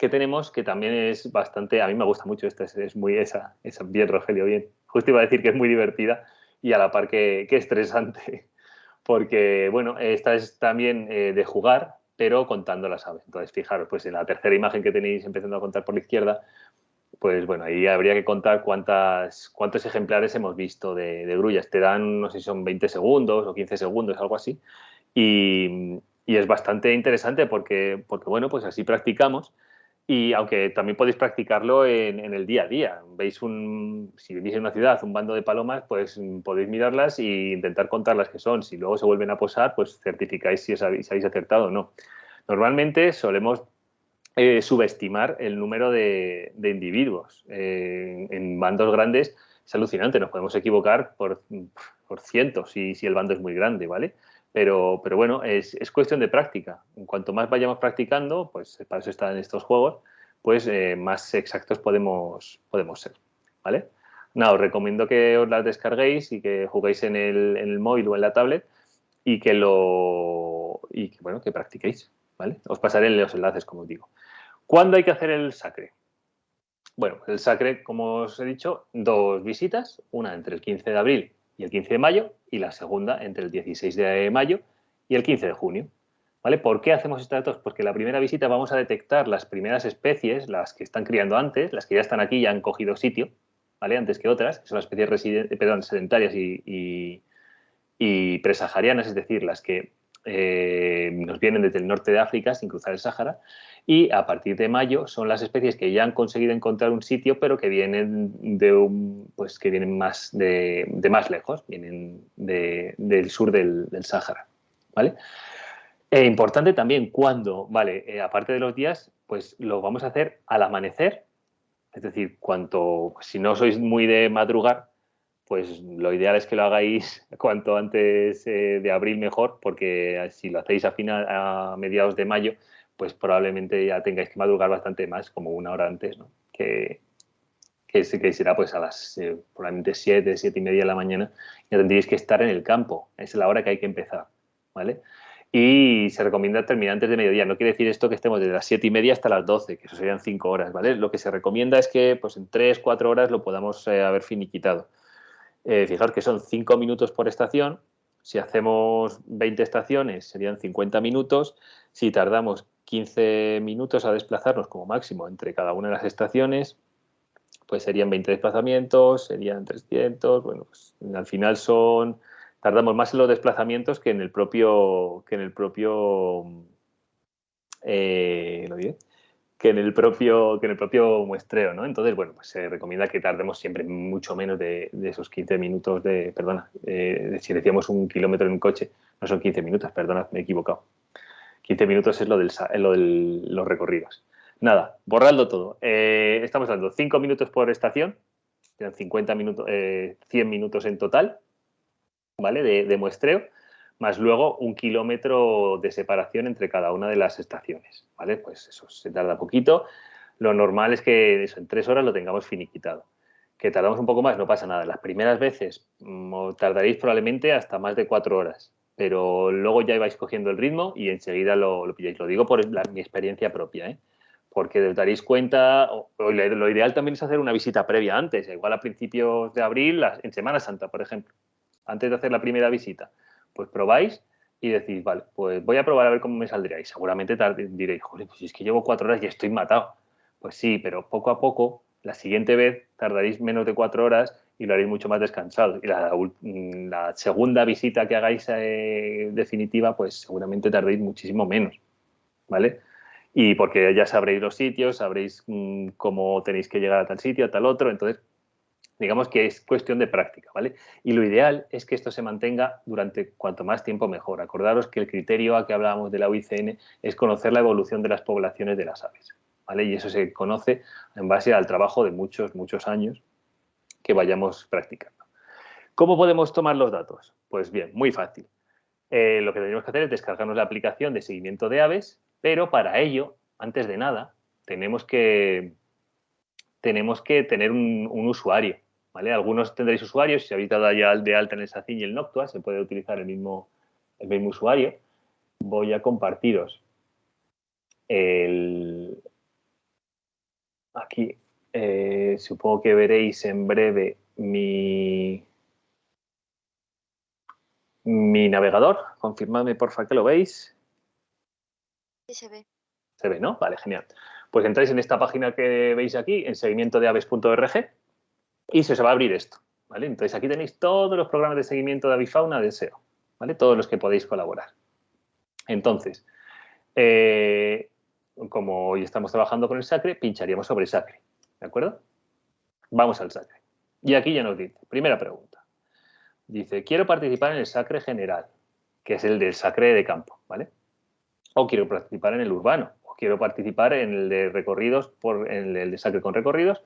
que tenemos, que también es bastante, a mí me gusta mucho esta, es, muy esa, esa bien Rogelio, bien. justo iba a decir que es muy divertida y a la par que, estresante, porque, bueno, esta es también eh, de jugar, pero contando las aves. Entonces, fijaros, pues en la tercera imagen que tenéis empezando a contar por la izquierda, pues bueno, ahí habría que contar cuántas, cuántos ejemplares hemos visto de, grullas. Te dan, no sé si son 20 segundos o 15 segundos, algo así. Y, es bastante interesante porque, porque, bueno, pues así practicamos. Y aunque también podéis practicarlo en, el día a día. Veis un, si vivís en una ciudad, un bando de palomas, pues podéis mirarlas e intentar contar las que son. Si luego se vuelven a posar, pues certificáis si, habéis acertado o no. Normalmente solemos eh, subestimar el número de, individuos. Eh, en bandos grandes es alucinante, nos podemos equivocar por, cientos si, si, el bando es muy grande, ¿vale? Pero, pero bueno, es, cuestión de práctica. En cuanto más vayamos practicando, pues para eso están estos juegos, pues eh, más exactos podemos, podemos ser, ¿vale? Nada, os recomiendo que os las descarguéis y que juguéis en el, en el móvil o en la tablet y que lo y que, bueno, que practiquéis, ¿vale? Os pasaré los enlaces, como os digo. ¿Cuándo hay que hacer el sacre? Bueno, el sacre, como os he dicho, dos visitas, una entre el 15 de abril y el 15 de mayo y la segunda entre el 16 de mayo y el 15 de junio. ¿Vale? ¿Por qué hacemos estas dos? Porque la primera visita vamos a detectar las primeras especies, las que están criando antes, las que ya están aquí y han cogido sitio, ¿vale? Antes que otras, que son las especies perdón, sedentarias y, presaharianas, es decir, las que eh, nos vienen desde el norte de África sin cruzar el Sáhara y a partir de mayo son las especies que ya han conseguido encontrar un sitio, pero que vienen de un, pues que vienen más de, más lejos, vienen del sur del, del Sáhara, ¿vale? E importante también cuando, vale, eh, aparte de los días, pues lo vamos a hacer al amanecer, es decir, cuanto, si no sois muy de madrugar, pues lo ideal es que lo hagáis cuanto antes eh, de abril mejor, porque si lo hacéis a, final, a mediados de mayo, pues probablemente ya tengáis que madrugar bastante más, como una hora antes, ¿no? Que, que, será pues a las eh, probablemente 7, 7 y media de la mañana, ya tendríais que estar en el campo, es la hora que hay que empezar, ¿vale? Y se recomienda terminar antes de mediodía, no quiere decir esto que estemos desde las 7 y media hasta las 12, que eso serían 5 horas, ¿vale? Lo que se recomienda es que pues en 3, 4 horas lo podamos eh, haber finiquitado. Eh, fijaros que son 5 minutos por estación, si hacemos 20 estaciones serían 50 minutos, si tardamos 15 minutos a desplazarnos como máximo entre cada una de las estaciones, pues serían 20 desplazamientos, serían 300, bueno, pues al final son, tardamos más en los desplazamientos que en el propio, que en el propio, eh, ¿lo diré? Que en el propio que en el propio muestreo, ¿no? Entonces, bueno, pues se recomienda que tardemos siempre mucho menos de, esos 15 minutos de, perdona, eh, si decíamos un kilómetro en un coche, no son 15 minutos, perdona, me he equivocado. 15 minutos es lo, del, lo de los recorridos. Nada, borradlo todo. Eh, estamos hablando 5 minutos por estación, 50 minutos, 100 eh, minutos en total, ¿vale? De, muestreo, más luego un kilómetro de separación entre cada una de las estaciones, ¿vale? Pues eso se tarda poquito. Lo normal es que eso, en tres horas lo tengamos finiquitado. Que tardamos un poco más, no pasa nada. Las primeras veces mm, tardaréis probablemente hasta más de cuatro horas pero luego ya ibais cogiendo el ritmo y enseguida lo, lo pilláis. Lo digo por mi experiencia propia, ¿eh? porque os daréis cuenta, lo ideal también es hacer una visita previa antes, igual a principios de abril, en Semana Santa, por ejemplo, antes de hacer la primera visita, pues probáis y decís, vale, pues voy a probar a ver cómo me saldría. Y seguramente diréis, joder, pues es que llevo cuatro horas y estoy matado. Pues sí, pero poco a poco, la siguiente vez tardaréis menos de cuatro horas y lo haréis mucho más descansado. Y la, segunda visita que hagáis eh, definitiva, pues seguramente tardéis muchísimo menos, ¿vale? Y porque ya sabréis los sitios, sabréis mm, cómo tenéis que llegar a tal sitio, a tal otro, entonces digamos que es cuestión de práctica, ¿vale? Y lo ideal es que esto se mantenga durante cuanto más tiempo mejor. Acordaros que el criterio a que hablábamos de la UICN es conocer la evolución de las poblaciones de las aves, ¿vale? Y eso se conoce en base al trabajo de muchos, muchos años que vayamos practicando. ¿Cómo podemos tomar los datos? Pues bien, muy fácil. Eh, lo que tenemos que hacer es descargarnos la aplicación de seguimiento de aves, pero para ello, antes de nada, tenemos que, tenemos que tener un, usuario. ¿Vale? Algunos tendréis usuarios, si habéis dado ya de alta en el SACIN y el Noctua, se puede utilizar el mismo, el mismo usuario. Voy a compartiros el, aquí eh, supongo que veréis en breve mi, mi navegador. Confirmadme, porfa, que lo veis. Sí, se ve. Se ve, ¿no? Vale, genial. Pues entráis en esta página que veis aquí, en seguimiento de aves.org, y se os va a abrir esto. ¿vale? Entonces aquí tenéis todos los programas de seguimiento de avifauna de SEO, ¿vale? Todos los que podéis colaborar. Entonces, eh, como hoy estamos trabajando con el SACRE, pincharíamos sobre SACRE, ¿de acuerdo? Vamos al SACRE. Y aquí ya nos dice, primera pregunta. Dice, quiero participar en el SACRE general, que es el del SACRE de campo, ¿vale? O quiero participar en el urbano, o quiero participar en el de recorridos, por, en el de SACRE con recorridos,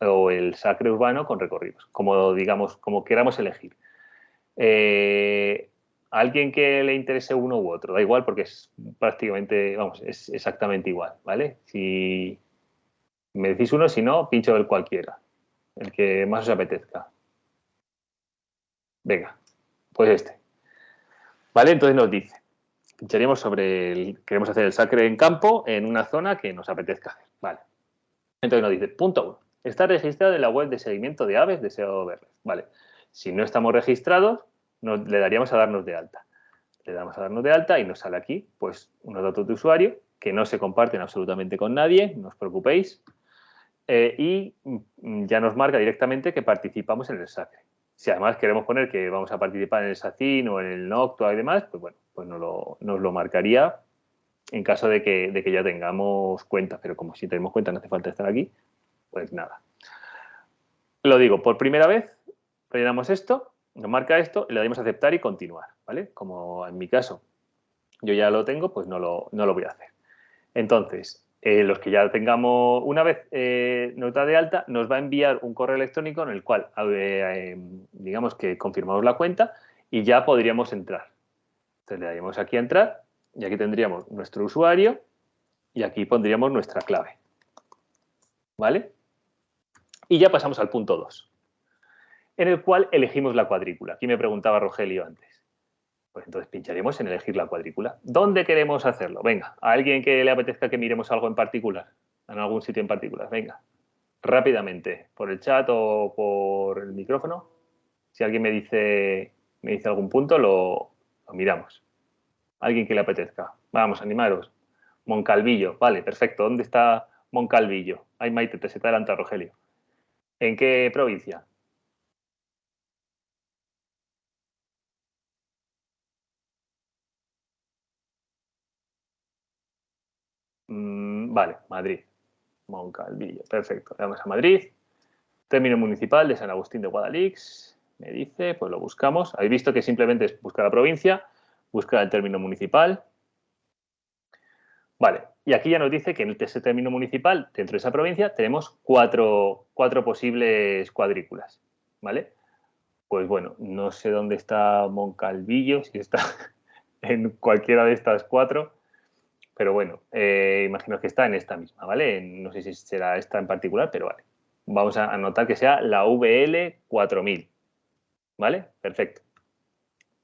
o el SACRE urbano con recorridos, como digamos, como queramos elegir. Eh, alguien que le interese uno u otro, da igual porque es prácticamente, vamos, es exactamente igual, ¿vale? Si me decís uno, si no, pincho el cualquiera, el que más os apetezca. Venga, pues este. ¿Vale? Entonces nos dice, pincharíamos sobre el, queremos hacer el sacre en campo en una zona que nos apetezca hacer, ¿vale? Entonces nos dice, punto uno, está registrado en la web de seguimiento de aves de SEO ¿vale? Si no estamos registrados, le daríamos a darnos de alta. Le damos a darnos de alta y nos sale aquí pues unos datos de usuario que no se comparten absolutamente con nadie, no os preocupéis, eh, y mm, ya nos marca directamente que participamos en el SACRE. Si además queremos poner que vamos a participar en el SACIN o en el Noctua y demás, pues bueno, pues nos lo, nos lo marcaría en caso de que, de que, ya tengamos cuenta, pero como si tenemos cuenta no hace falta estar aquí, pues nada. Lo digo, por primera vez rellenamos esto nos marca esto, le damos a aceptar y continuar, ¿vale? Como en mi caso yo ya lo tengo, pues no lo, no lo voy a hacer. Entonces, eh, los que ya tengamos, una vez eh, nota de alta, nos va a enviar un correo electrónico en el cual, eh, digamos que confirmamos la cuenta y ya podríamos entrar. Entonces le daríamos aquí a entrar y aquí tendríamos nuestro usuario y aquí pondríamos nuestra clave. ¿Vale? Y ya pasamos al punto 2 en el cual elegimos la cuadrícula. Aquí me preguntaba Rogelio antes. Pues entonces pincharemos en elegir la cuadrícula. ¿Dónde queremos hacerlo? Venga, a alguien que le apetezca que miremos algo en particular, en algún sitio en particular. Venga, rápidamente, por el chat o por el micrófono. Si alguien me dice, me dice algún punto, lo, miramos. Alguien que le apetezca. Vamos, animaros. Moncalvillo, vale, perfecto. ¿Dónde está Moncalvillo? Ay, Maite, te se te adelanta, Rogelio. ¿En qué provincia? Vale, Madrid. Moncalvillo. Perfecto. Le damos a Madrid. Término municipal de San Agustín de Guadalix. Me dice, pues lo buscamos. Habéis visto que simplemente es buscar la provincia, buscar el término municipal. Vale, y aquí ya nos dice que en ese término municipal, dentro de esa provincia, tenemos cuatro, cuatro posibles cuadrículas. ¿Vale? Pues bueno, no sé dónde está Moncalvillo, si está en cualquiera de estas cuatro. Pero bueno, eh, imagino que está en esta misma, ¿vale? No sé si será esta en particular, pero vale. Vamos a anotar que sea la VL 4000, ¿vale? Perfecto.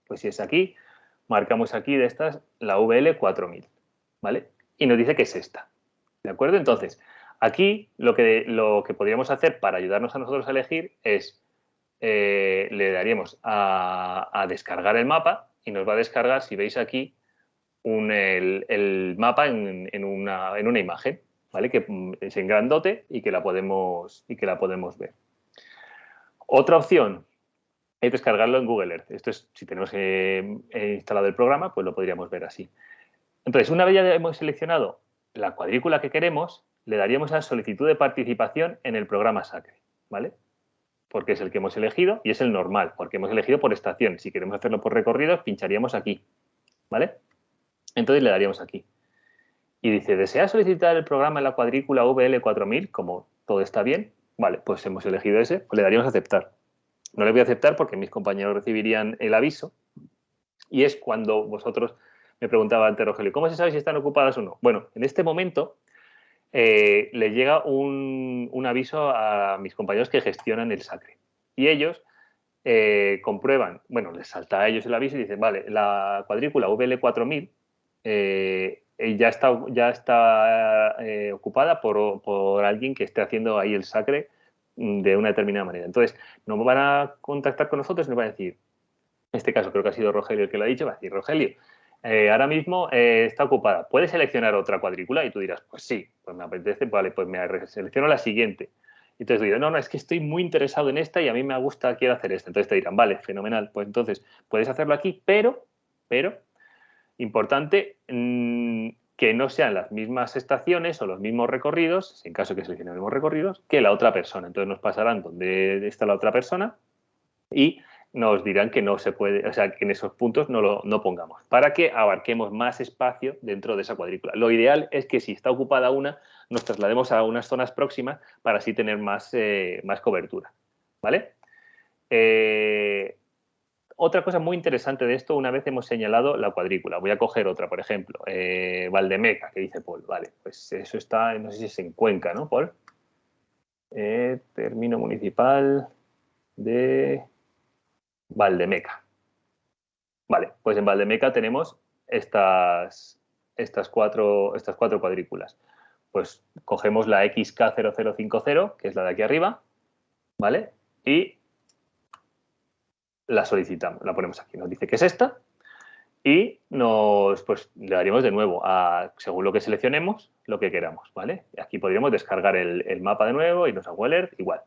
Pues si es aquí, marcamos aquí de estas la VL 4000, ¿vale? Y nos dice que es esta, ¿de acuerdo? Entonces, aquí lo que, lo que podríamos hacer para ayudarnos a nosotros a elegir es, eh, le daríamos a descargar el mapa y nos va a descargar, si veis aquí, el, mapa en, una, imagen, ¿vale? Que es en grandote y que la podemos, y que la podemos ver. Otra opción es descargarlo en Google Earth. Esto es, si tenemos eh, instalado el programa, pues lo podríamos ver así. Entonces, una vez ya hemos seleccionado la cuadrícula que queremos, le daríamos a solicitud de participación en el programa SACRE, ¿vale? Porque es el que hemos elegido y es el normal, porque hemos elegido por estación. Si queremos hacerlo por recorridos, pincharíamos aquí, ¿vale? Entonces le daríamos aquí. Y dice, ¿desea solicitar el programa en la cuadrícula VL4000? Como todo está bien, vale, pues hemos elegido ese, pues le daríamos a aceptar. No le voy a aceptar porque mis compañeros recibirían el aviso y es cuando vosotros me preguntaba antes Rogelio, ¿cómo se sabe si están ocupadas o no? Bueno, en este momento eh, le llega un, aviso a mis compañeros que gestionan el SACRE y ellos eh, comprueban, bueno, les salta a ellos el aviso y dicen, vale, la cuadrícula VL4000 eh, ya está, ya está eh, ocupada por, alguien que esté haciendo ahí el sacre mm, de una determinada manera. Entonces, no van a contactar con nosotros y nos van a decir, en este caso creo que ha sido Rogelio el que lo ha dicho, va a decir, Rogelio, eh, ahora mismo eh, está ocupada, ¿puedes seleccionar otra cuadrícula? Y tú dirás, pues sí, pues me apetece, vale, pues me selecciono la siguiente. Y entonces digo, no, no, es que estoy muy interesado en esta y a mí me gusta, quiero hacer esta. Entonces te dirán, vale, fenomenal, pues entonces puedes hacerlo aquí, pero, pero, importante, mm, que no sean las mismas estaciones o los mismos recorridos, en caso que seleccione los mismos recorridos, que la otra persona. Entonces nos pasarán donde está la otra persona y nos dirán que no se puede, o sea, que en esos puntos no lo no pongamos, para que abarquemos más espacio dentro de esa cuadrícula. Lo ideal es que si está ocupada una, nos traslademos a unas zonas próximas para así tener más, eh, más cobertura. ¿Vale? Eh, otra cosa muy interesante de esto, una vez hemos señalado la cuadrícula, voy a coger otra, por ejemplo, eh, Valdemeca, que dice Paul, vale, pues eso está, no sé si es en Cuenca, ¿no, Paul? término municipal de Valdemeca. Vale, pues en Valdemeca tenemos estas, estas, cuatro, estas cuatro cuadrículas. Pues cogemos la XK0050, que es la de aquí arriba, ¿vale? Y la solicitamos, la ponemos aquí. Nos dice que es esta y nos, pues, le daríamos de nuevo, a, según lo que seleccionemos, lo que queramos, ¿vale? Aquí podríamos descargar el, mapa de nuevo y nos hago alert, igual.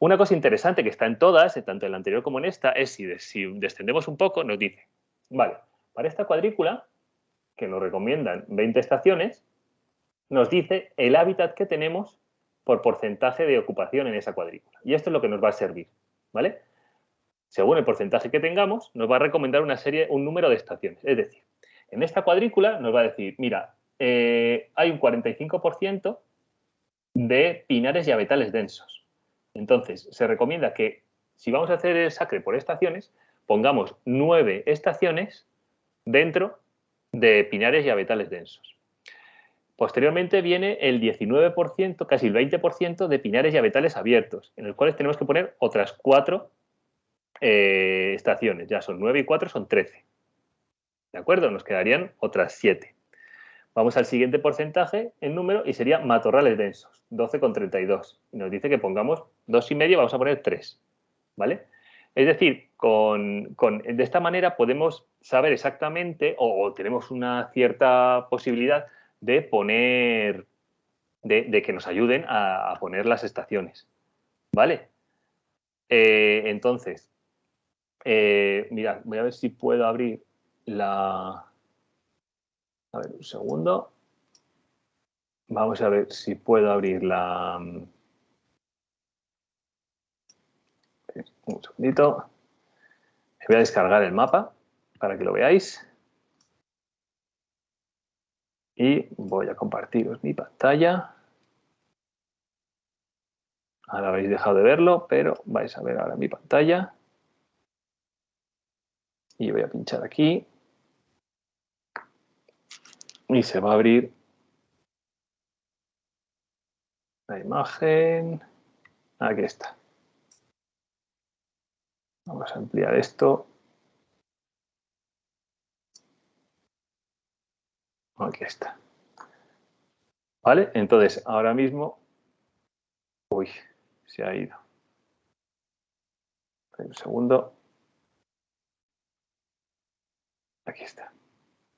Una cosa interesante que está en todas, tanto en la anterior como en esta, es si, descendemos un poco, nos dice, vale, para esta cuadrícula, que nos recomiendan 20 estaciones, nos dice el hábitat que tenemos por porcentaje de ocupación en esa cuadrícula. Y esto es lo que nos va a servir, ¿vale? Según el porcentaje que tengamos, nos va a recomendar una serie, un número de estaciones. Es decir, en esta cuadrícula nos va a decir, mira, eh, hay un 45% de pinares y abetales densos. Entonces, se recomienda que si vamos a hacer el sacre por estaciones, pongamos nueve estaciones dentro de pinares y abetales densos. Posteriormente viene el 19%, casi el 20% de pinares y abetales abiertos, en los cuales tenemos que poner otras cuatro eh, estaciones. Ya son nueve y cuatro, son 13. ¿De acuerdo? Nos quedarían otras siete. Vamos al siguiente porcentaje en número y sería matorrales densos, 12,32. Y nos dice que pongamos dos y medio, vamos a poner 3. ¿Vale? Es decir, con, de esta manera podemos saber exactamente o, tenemos una cierta posibilidad de poner, de, que nos ayuden a, poner las estaciones. ¿Vale? Eh, entonces, eh, mirad, voy a ver si puedo abrir la, a ver, un segundo. Vamos a ver si puedo abrir la... Mm, un segundito. Voy a descargar el mapa para que lo veáis. Y voy a compartiros mi pantalla. Ahora habéis dejado de verlo, pero vais a ver ahora mi pantalla. Y voy a pinchar aquí y se va a abrir la imagen. Aquí está. Vamos a ampliar esto. Aquí está. ¿Vale? Entonces, ahora mismo... Uy, se ha ido. Un segundo. Aquí está.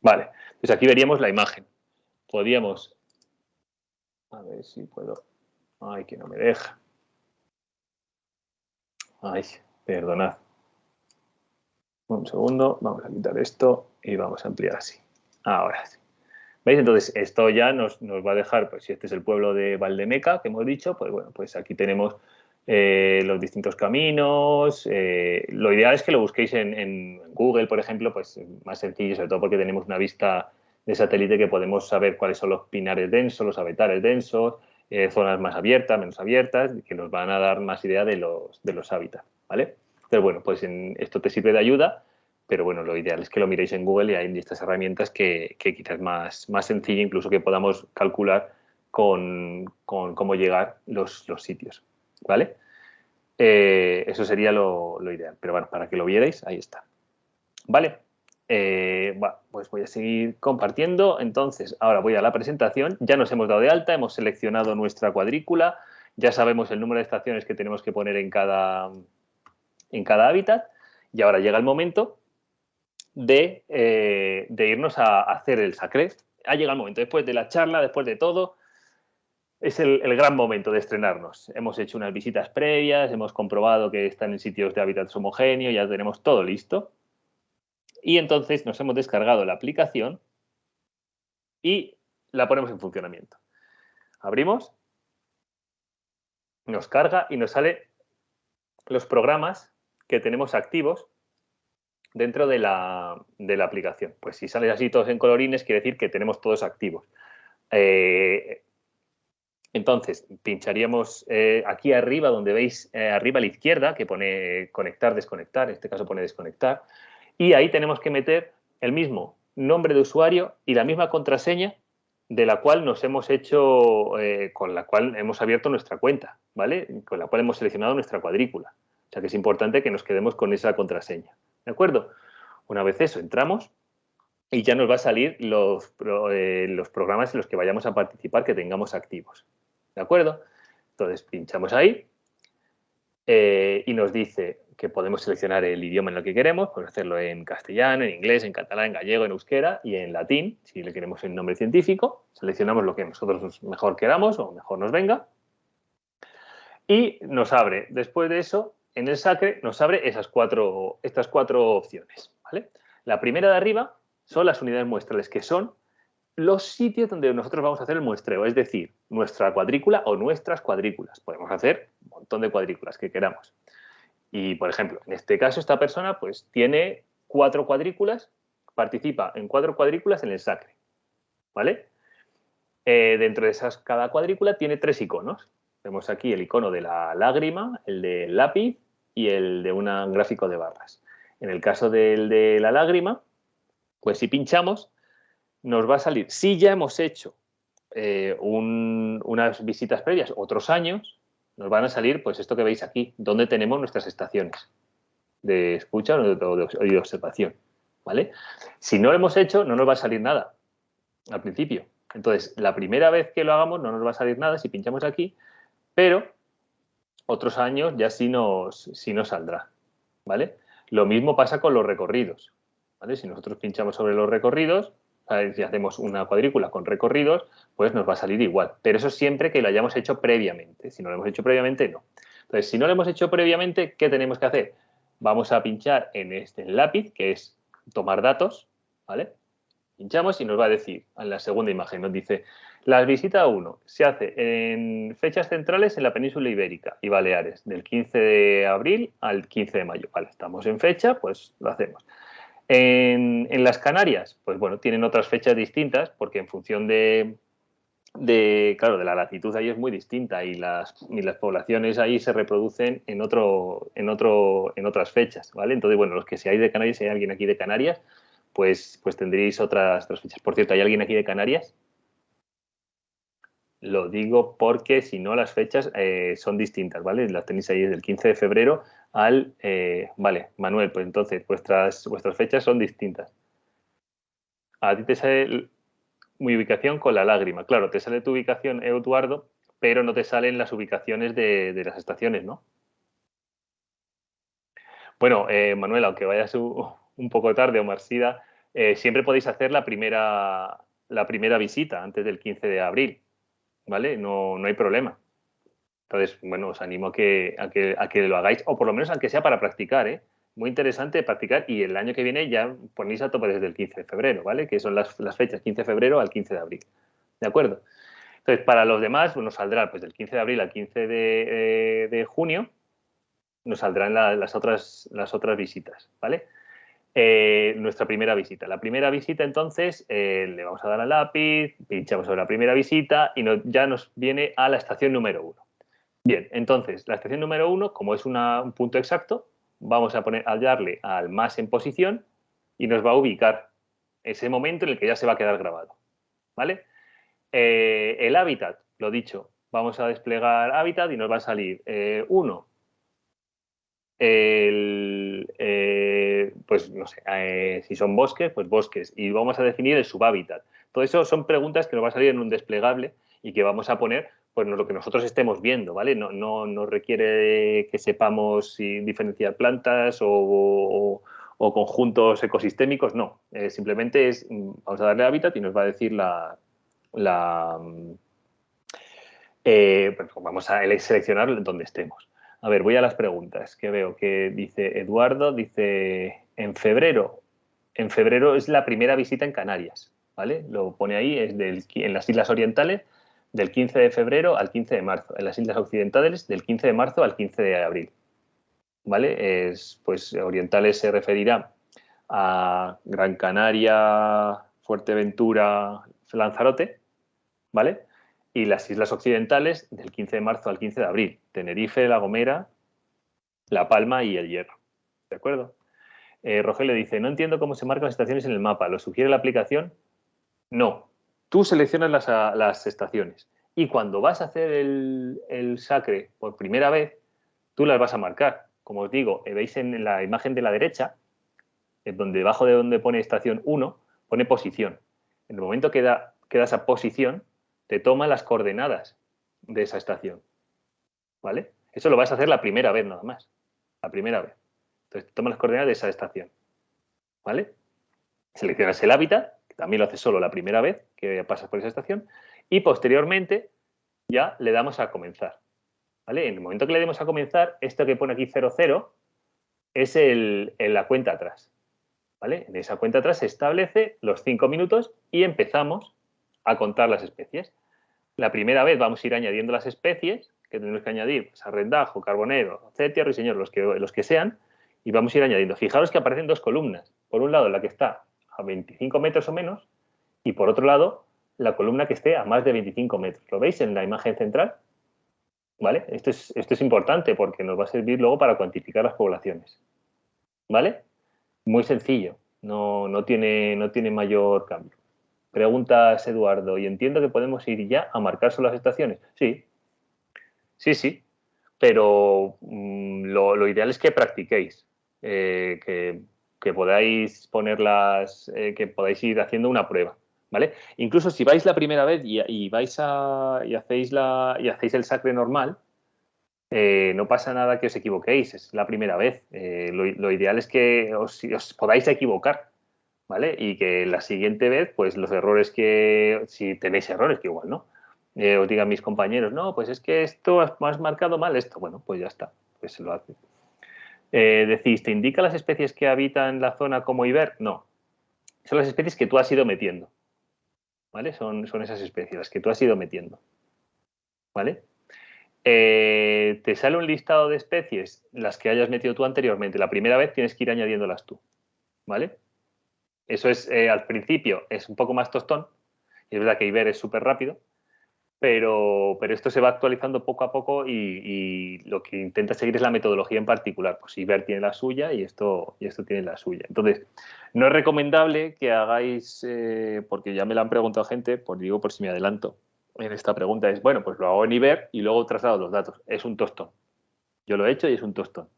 Vale, pues aquí veríamos la imagen. Podríamos... A ver si puedo... Ay, que no me deja. Ay, perdonad. Un segundo, vamos a quitar esto y vamos a ampliar así. Ahora sí. ¿Veis? Entonces, esto ya nos, va a dejar, pues si este es el pueblo de Valdemeca, que hemos dicho, pues bueno, pues aquí tenemos eh, los distintos caminos. Eh, lo ideal es que lo busquéis en, Google, por ejemplo, pues más sencillo, sobre todo porque tenemos una vista de satélite que podemos saber cuáles son los pinares densos, los abetares densos, eh, zonas más abiertas, menos abiertas, que nos van a dar más idea de los, hábitats, ¿vale? Pero bueno, pues esto te sirve de ayuda, pero bueno, lo ideal es que lo miréis en Google y hay estas herramientas que, quizás más, más sencilla, incluso que podamos calcular con, cómo llegar los sitios. ¿Vale? Eh, eso sería lo, ideal. Pero bueno, para que lo vierais, ahí está. ¿Vale? Eh, bueno, pues voy a seguir compartiendo. Entonces, ahora voy a la presentación. Ya nos hemos dado de alta, hemos seleccionado nuestra cuadrícula. ya sabemos el número de estaciones que tenemos que poner en cada, en cada hábitat y ahora llega el momento de, eh, irnos a, hacer el sacré. Ha llegado el momento, después de la charla, después de todo, es el, gran momento de estrenarnos. Hemos hecho unas visitas previas, hemos comprobado que están en sitios de hábitats homogéneos, ya tenemos todo listo. Y entonces nos hemos descargado la aplicación y la ponemos en funcionamiento. Abrimos, nos carga y nos sale los programas que tenemos activos dentro de la, aplicación. Pues si sale así todos en colorines, quiere decir que tenemos todos activos. Eh, entonces, pincharíamos eh, aquí arriba, donde veis eh, arriba a la izquierda, que pone conectar, desconectar, en este caso pone desconectar, y ahí tenemos que meter el mismo nombre de usuario y la misma contraseña de la cual nos hemos hecho, con la cual hemos abierto nuestra cuenta, ¿vale? Con la cual hemos seleccionado nuestra cuadrícula. O sea que es importante que nos quedemos con esa contraseña. ¿De acuerdo? Una vez eso, entramos y ya nos va a salir eh, los programas en los que vayamos a participar que tengamos activos. ¿De acuerdo? Entonces pinchamos ahí eh, y nos dice que podemos seleccionar el idioma en el que queremos, podemos hacerlo en castellano, en inglés, en catalán, en gallego, en euskera y en latín, si le queremos el nombre científico. Seleccionamos lo que nosotros mejor queramos o mejor nos venga. Y nos abre, después de eso, en el Sacre nos abre esas cuatro, estas cuatro opciones. ¿vale? La primera de arriba son las unidades muestrales, que son los sitios donde nosotros vamos a hacer el muestreo, es decir, nuestra cuadrícula o nuestras cuadrículas. Podemos hacer un montón de cuadrículas que queramos. Y, por ejemplo, en este caso, esta persona pues tiene cuatro cuadrículas, participa en cuatro cuadrículas en el Sacre. ¿Vale? Eh, dentro de esas, cada cuadrícula tiene tres iconos. Vemos aquí el icono de la lágrima, el del lápiz y el de un gráfico de barras. En el caso del de la lágrima, pues si pinchamos, nos va a salir, si ya hemos hecho eh, unas visitas previas otros años, nos van a salir pues esto que veis aquí, donde tenemos nuestras estaciones de escucha o de, observación. ¿vale? Si no lo hemos hecho, no nos va a salir nada al principio. Entonces, la primera vez que lo hagamos no nos va a salir nada si pinchamos aquí, pero otros años ya sí nos, sí nos saldrá, ¿vale? Lo mismo pasa con los recorridos, ¿vale? Si nosotros pinchamos sobre los recorridos, si hacemos una cuadrícula con recorridos, pues nos va a salir igual. Pero eso siempre que lo hayamos hecho previamente. Si no lo hemos hecho previamente, no. Entonces, si no lo hemos hecho previamente, ¿qué tenemos que hacer? Vamos a pinchar en este lápiz, que es tomar datos, ¿vale? Pinchamos y nos va a decir, en la segunda imagen, nos dice la visita 1 se hace en fechas centrales en la península ibérica y Baleares, del 15 de abril al 15 de mayo. Vale, estamos en fecha, pues lo hacemos. En, las Canarias, pues bueno, tienen otras fechas distintas porque en función de, claro, de la latitud ahí es muy distinta y las, poblaciones ahí se reproducen en, otro, en, otro, en otras fechas, ¿vale? Entonces, bueno, los que seáis de Canarias, si hay alguien aquí de Canarias, pues, pues tendréis otras fechas. Por cierto, ¿hay alguien aquí de Canarias? Lo digo porque si no las fechas eh, son distintas, ¿vale? Las tenéis ahí desde el 15 de febrero al... Eh, vale, Manuel, pues entonces vuestras, vuestras fechas son distintas. A ti te sale mi ubicación con la lágrima. Claro, te sale tu ubicación, Eduardo, pero no te salen las ubicaciones de, las estaciones, ¿no? Bueno, eh, Manuel, aunque vayas un poco tarde o Marsida, siempre podéis hacer la primera, la primera visita antes del 15 de abril. ¿Vale? No, no hay problema. Entonces, bueno, os animo a que, a que, a que lo hagáis, o por lo menos aunque sea para practicar, ¿eh? Muy interesante practicar y el año que viene ya ponéis a tope desde el 15 de febrero, ¿vale? Que son las, fechas 15 de febrero al 15 de abril. ¿De acuerdo? Entonces, para los demás, nos saldrá pues, del 15 de abril al 15 de, de junio, nos saldrán las, otras, las otras visitas, ¿vale? Eh, nuestra primera visita. La primera visita, entonces, eh, le vamos a dar al lápiz, pinchamos sobre la primera visita y ya nos viene a la estación número uno. Bien, entonces, la estación número uno, como es un punto exacto, vamos a, poner, a darle al más en posición y nos va a ubicar ese momento en el que ya se va a quedar grabado. ¿Vale? Eh, el hábitat, lo dicho, vamos a desplegar hábitat y nos va a salir uno, el, eh, pues no sé, eh, si son bosques, pues bosques, y vamos a definir el subhábitat. Todo eso son preguntas que nos va a salir en un desplegable y que vamos a poner pues lo que nosotros estemos viendo, ¿vale? No, no, requiere que sepamos si diferenciar plantas o, conjuntos ecosistémicos, no. Eh, simplemente es, vamos a darle hábitat y nos va a decir la... la eh, vamos a seleccionar donde estemos. A ver, voy a las preguntas que veo que dice Eduardo, dice en febrero. En febrero es la primera visita en Canarias, ¿vale? Lo pone ahí, es en las Islas Orientales del 15 de febrero al 15 de marzo, en las Islas Occidentales del 15 de marzo al 15 de abril. ¿Vale? Es, pues Orientales se referirá a Gran Canaria, Fuerteventura, Lanzarote, ¿vale? Y las Islas Occidentales del 15 de marzo al 15 de abril, Tenerife, La Gomera, La Palma y El Hierro. ¿De acuerdo? Eh, Rogelio dice, no entiendo cómo se marcan las estaciones en el mapa. ¿Lo sugiere la aplicación? No, Tú seleccionas las, estaciones y cuando vas a hacer el, sacre por primera vez, tú las vas a marcar. Como os digo, eh, veis en la imagen de la derecha, donde debajo de donde pone estación 1, pone posición. En el momento que da, das a posición, te toma las coordenadas de esa estación. ¿Vale? Eso lo vas a hacer la primera vez nada más. La primera vez. Entonces, te toma las coordenadas de esa estación. ¿Vale? Seleccionas el hábitat también lo hace solo la primera vez que pasas por esa estación, y posteriormente ya le damos a comenzar. ¿vale? En el momento que le demos a comenzar, esto que pone aquí 00 es el, la cuenta atrás. ¿vale? En esa cuenta atrás se establece los 5 minutos y empezamos a contar las especies. La primera vez vamos a ir añadiendo las especies que tenemos que añadir, pues, arrendajo, carbonero, cetia, ruiseñor, los que, los que sean, y vamos a ir añadiendo. Fijaros que aparecen dos columnas. Por un lado, la que está a 25 metros o menos y por otro lado la columna que esté a más de 25 metros. ¿Lo veis en la imagen central? ¿Vale? Esto es, esto es importante porque nos va a servir luego para cuantificar las poblaciones. ¿Vale? Muy sencillo, no, no, tiene, no tiene mayor cambio. Preguntas, Eduardo, y entiendo que podemos ir ya a marcar solo las estaciones. Sí, sí, sí, pero mm, lo, ideal es que practiquéis, eh, que que podáis ponerlas, eh, que podáis ir haciendo una prueba. ¿Vale? Incluso si vais la primera vez y, vais a, y, hacéis la, y hacéis el sacre normal, eh, no pasa nada que os equivoquéis, es la primera vez. Eh, lo, ideal es que os, podáis equivocar, ¿vale? Y que la siguiente vez, pues los errores que, si tenéis errores, que igual no, os digan mis compañeros, no, pues es que esto has, marcado mal esto, bueno, pues ya está, pues se lo hace. Eh, decís, ¿te indica las especies que habitan la zona como Iber? No. Son las especies que tú has ido metiendo. ¿Vale? Son, son esas especies, las que tú has ido metiendo. ¿Vale? Eh, te sale un listado de especies, las que hayas metido tú anteriormente. La primera vez tienes que ir añadiéndolas tú. ¿Vale? Eso es, eh, al principio, es un poco más tostón. Y es verdad que Iber es súper rápido pero, pero esto se va actualizando poco a poco y, lo que intenta seguir es la metodología en particular. Pues Iber tiene la suya y esto, y esto tiene la suya. Entonces, no es recomendable que hagáis, eh, porque ya me la han preguntado gente, por digo por si me adelanto en esta pregunta, es, bueno, pues lo hago en Iber y luego traslado los datos. Es un tostón. Yo lo he hecho y es un tostón.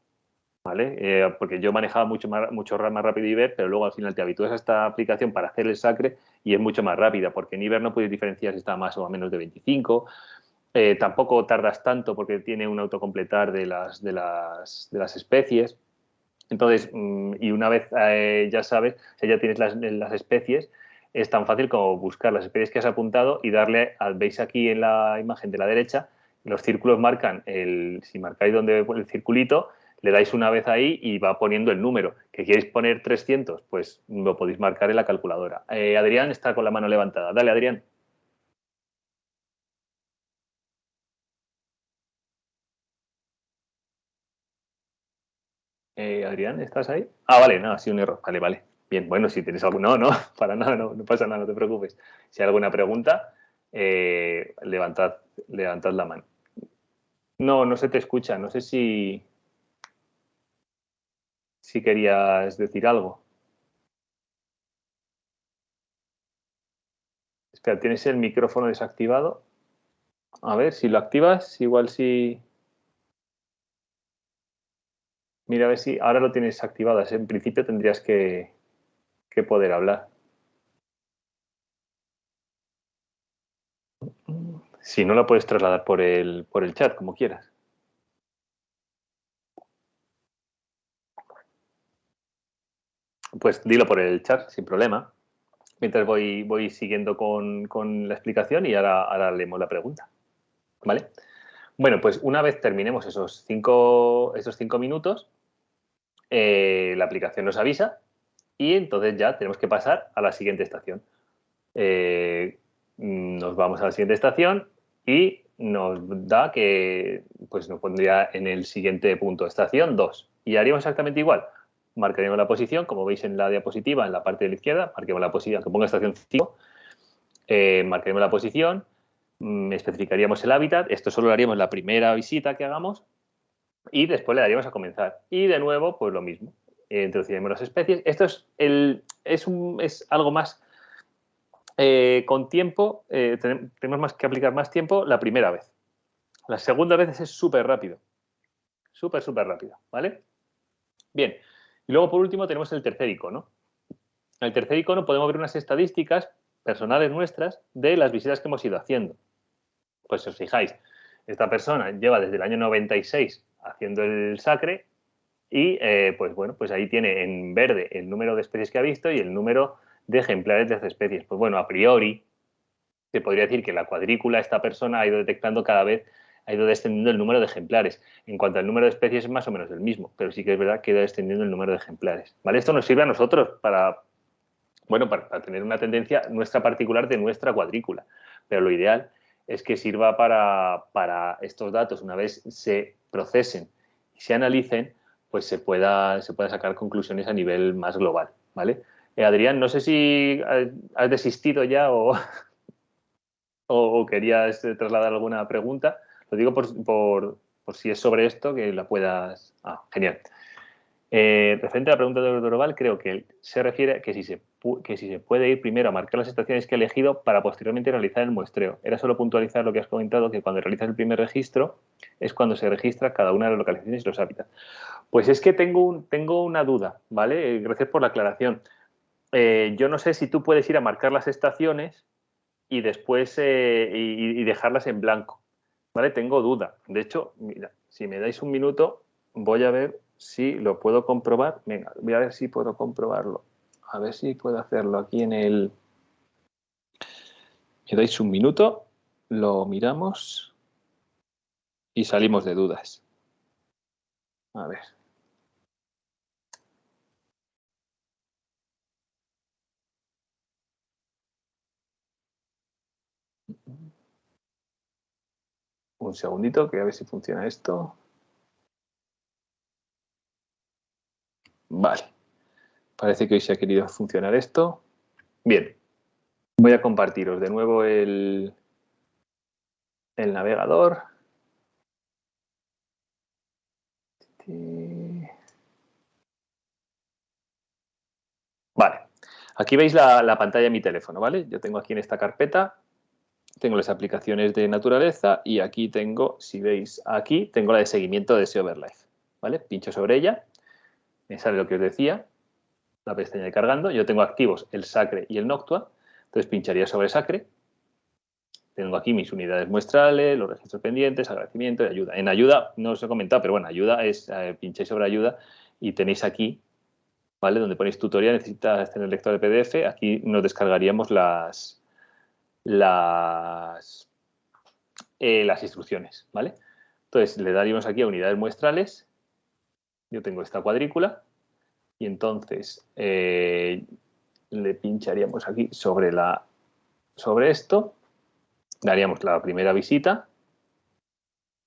¿Vale? Eh, porque yo manejaba mucho más, mucho más rápido Iber, pero luego al final te habitúas a esta aplicación para hacer el sacre y es mucho más rápida, porque en Iber no puedes diferenciar si está más o menos de 25. Eh, tampoco tardas tanto porque tiene un autocompletar de las, de las, de las especies. Entonces, mm, y una vez eh, ya sabes, si ya tienes las, las, especies, es tan fácil como buscar las especies que has apuntado y darle, al veis aquí en la imagen de la derecha, los círculos marcan, el, si marcáis donde el circulito, le dais una vez ahí y va poniendo el número. ¿Que queréis poner 300? Pues lo podéis marcar en la calculadora. Eh, Adrián está con la mano levantada. Dale, Adrián. Eh, Adrián, ¿estás ahí? Ah, vale, no, ha sido un error. Vale, vale. Bien, bueno, si tienes algo... No, no, para nada, no, no pasa nada, no te preocupes. Si hay alguna pregunta, eh, levantad la mano. No, no se te escucha. No sé si si querías decir algo. Espera, ¿tienes el micrófono desactivado? A ver, si lo activas, igual si... Mira a ver si ahora lo tienes activado. En principio tendrías que, que poder hablar. Si no, la puedes trasladar por el, por el chat, como quieras. Pues dilo por el chat, sin problema. Mientras voy, voy siguiendo con, la explicación y ahora, ahora leemos la pregunta. ¿Vale? Bueno, pues una vez terminemos esos cinco, esos cinco minutos, eh, la aplicación nos avisa y entonces ya tenemos que pasar a la siguiente estación. Eh, nos vamos a la siguiente estación y nos da que pues nos pondría en el siguiente punto, estación 2. Y haríamos exactamente igual. Marcaríamos la posición, como veis en la diapositiva, en la parte de la izquierda, marquemos la posición, que ponga estación 5, eh, marcaremos la posición, mm, especificaríamos el hábitat, esto solo lo haríamos la primera visita que hagamos y después le daríamos a comenzar. Y de nuevo, pues lo mismo, eh, introduciremos las especies. Esto es, el, es, un, es algo más eh, con tiempo, eh, tenemos más que aplicar más tiempo la primera vez. La segunda vez es súper rápido. Súper, súper rápido, ¿vale? Bien. Y luego, por último, tenemos el tercer icono. En el tercer icono podemos ver unas estadísticas personales nuestras de las visitas que hemos ido haciendo. Pues si os fijáis, esta persona lleva desde el año 96 haciendo el sacre y eh, pues bueno, pues ahí tiene en verde el número de especies que ha visto y el número de ejemplares de estas especies. Pues bueno, a priori se podría decir que la cuadrícula, esta persona ha ido detectando cada vez, ha ido descendiendo el número de ejemplares. En cuanto al número de especies es más o menos el mismo, pero sí que es verdad que ha ido descendiendo el número de ejemplares. ¿Vale? Esto nos sirve a nosotros para, bueno, para, tener una tendencia nuestra particular de nuestra cuadrícula, pero lo ideal es que sirva para, para estos datos, una vez se procesen y se analicen, pues se pueda, se pueda sacar conclusiones a nivel más global, ¿vale? Eh, Adrián, no sé si has desistido ya o, o, querías trasladar alguna pregunta. Lo digo por, si es sobre esto, que la puedas... Ah, genial. Eh, referente a la pregunta de Doroval, creo que se refiere a que si se, que si se puede ir primero a marcar las estaciones que ha elegido para posteriormente realizar el muestreo. Era solo puntualizar lo que has comentado, que cuando realizas el primer registro es cuando se registra cada una de las localizaciones y los hábitats. Pues es que tengo, tengo una duda, ¿vale? Gracias por la aclaración. Eh, yo no sé si tú puedes ir a marcar las estaciones y después eh, y, dejarlas en blanco. ¿Vale? Tengo duda. De hecho, mira, si me dais un minuto, voy a ver si lo puedo comprobar. Venga, voy a ver si puedo comprobarlo. A ver si puedo hacerlo aquí en el... Me dais un minuto, lo miramos y salimos de dudas. A ver. Un segundito, que a ver si funciona esto. Vale. Parece que hoy se ha querido funcionar esto. Bien. Voy a compartiros de nuevo el, el navegador. Vale. Aquí veis la, la, pantalla de mi teléfono, ¿vale? Yo tengo aquí en esta carpeta tengo las aplicaciones de naturaleza y aquí tengo, si veis aquí, tengo la de seguimiento de SEO-Overlife. ¿vale? Pincho sobre ella, me sale lo que os decía, la pestaña de cargando. Yo tengo activos el Sacre y el Noctua, entonces pincharía sobre Sacre. Tengo aquí mis unidades muestrales, los registros pendientes, agradecimiento y ayuda. En ayuda, no os he comentado, pero bueno, ayuda es, eh, pincháis sobre ayuda y tenéis aquí, ¿vale? Donde ponéis tutorial, necesitas tener lector de PDF, aquí nos descargaríamos las, las, eh, las instrucciones, ¿vale? Entonces, le daríamos aquí a unidades muestrales. Yo tengo esta cuadrícula y entonces eh, le pincharíamos aquí sobre, la, sobre esto, daríamos la primera visita,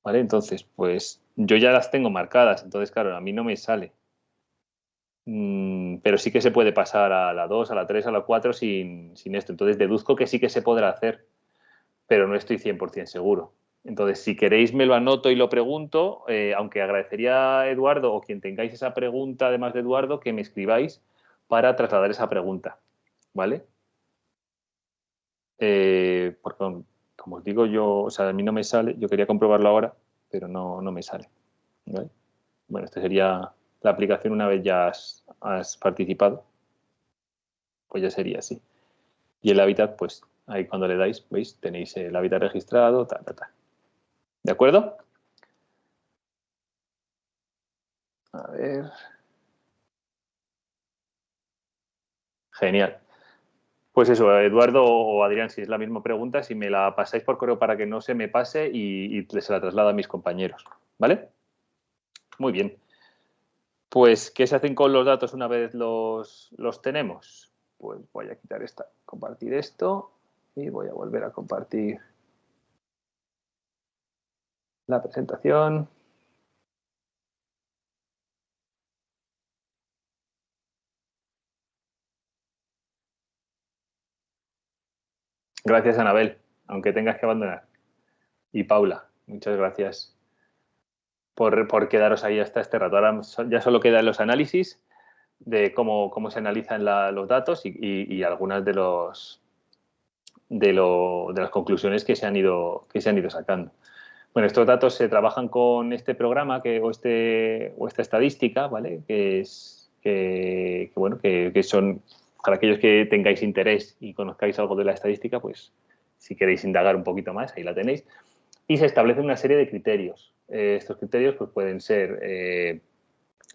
¿vale? Entonces, pues yo ya las tengo marcadas, entonces, claro, a mí no me sale. Mm, pero sí que se puede pasar a la 2, a la 3, a la 4 sin, esto. Entonces deduzco que sí que se podrá hacer, pero no estoy 100% seguro. Entonces, si queréis me lo anoto y lo pregunto, eh, aunque agradecería a Eduardo o quien tengáis esa pregunta, además de Eduardo, que me escribáis para trasladar esa pregunta, ¿vale? Eh, porque, como os digo, yo, o sea, a mí no me sale, yo quería comprobarlo ahora, pero no, no me sale. Bueno, este sería la aplicación una vez ya has, participado, pues ya sería así. Y el hábitat, pues Ahí cuando le dais, veis, tenéis el hábitat registrado, ta, ta, ta. ¿De acuerdo? A ver. Genial. Pues eso, Eduardo o Adrián, si es la misma pregunta, si me la pasáis por correo para que no se me pase y, se la traslado a mis compañeros. ¿Vale? Muy bien. Pues, ¿qué se hacen con los datos una vez los, los tenemos? Pues voy a quitar esta, compartir esto y voy a volver a compartir la presentación. Gracias, Anabel, aunque tengas que abandonar. Y Paula, muchas gracias por, por quedaros ahí hasta este rato. Ahora ya solo quedan los análisis de cómo, cómo se analizan los datos y, algunas de, los, de, de, las conclusiones que se, han ido, que se han ido sacando. Bueno, estos datos se trabajan con este programa que, o, este, o esta estadística, ¿vale? Que, es, que, bueno, que, que son para aquellos que tengáis interés y conozcáis algo de la estadística, pues si queréis indagar un poquito más, ahí la tenéis. Y se establecen una serie de criterios. Eh, estos criterios pues, pueden ser eh,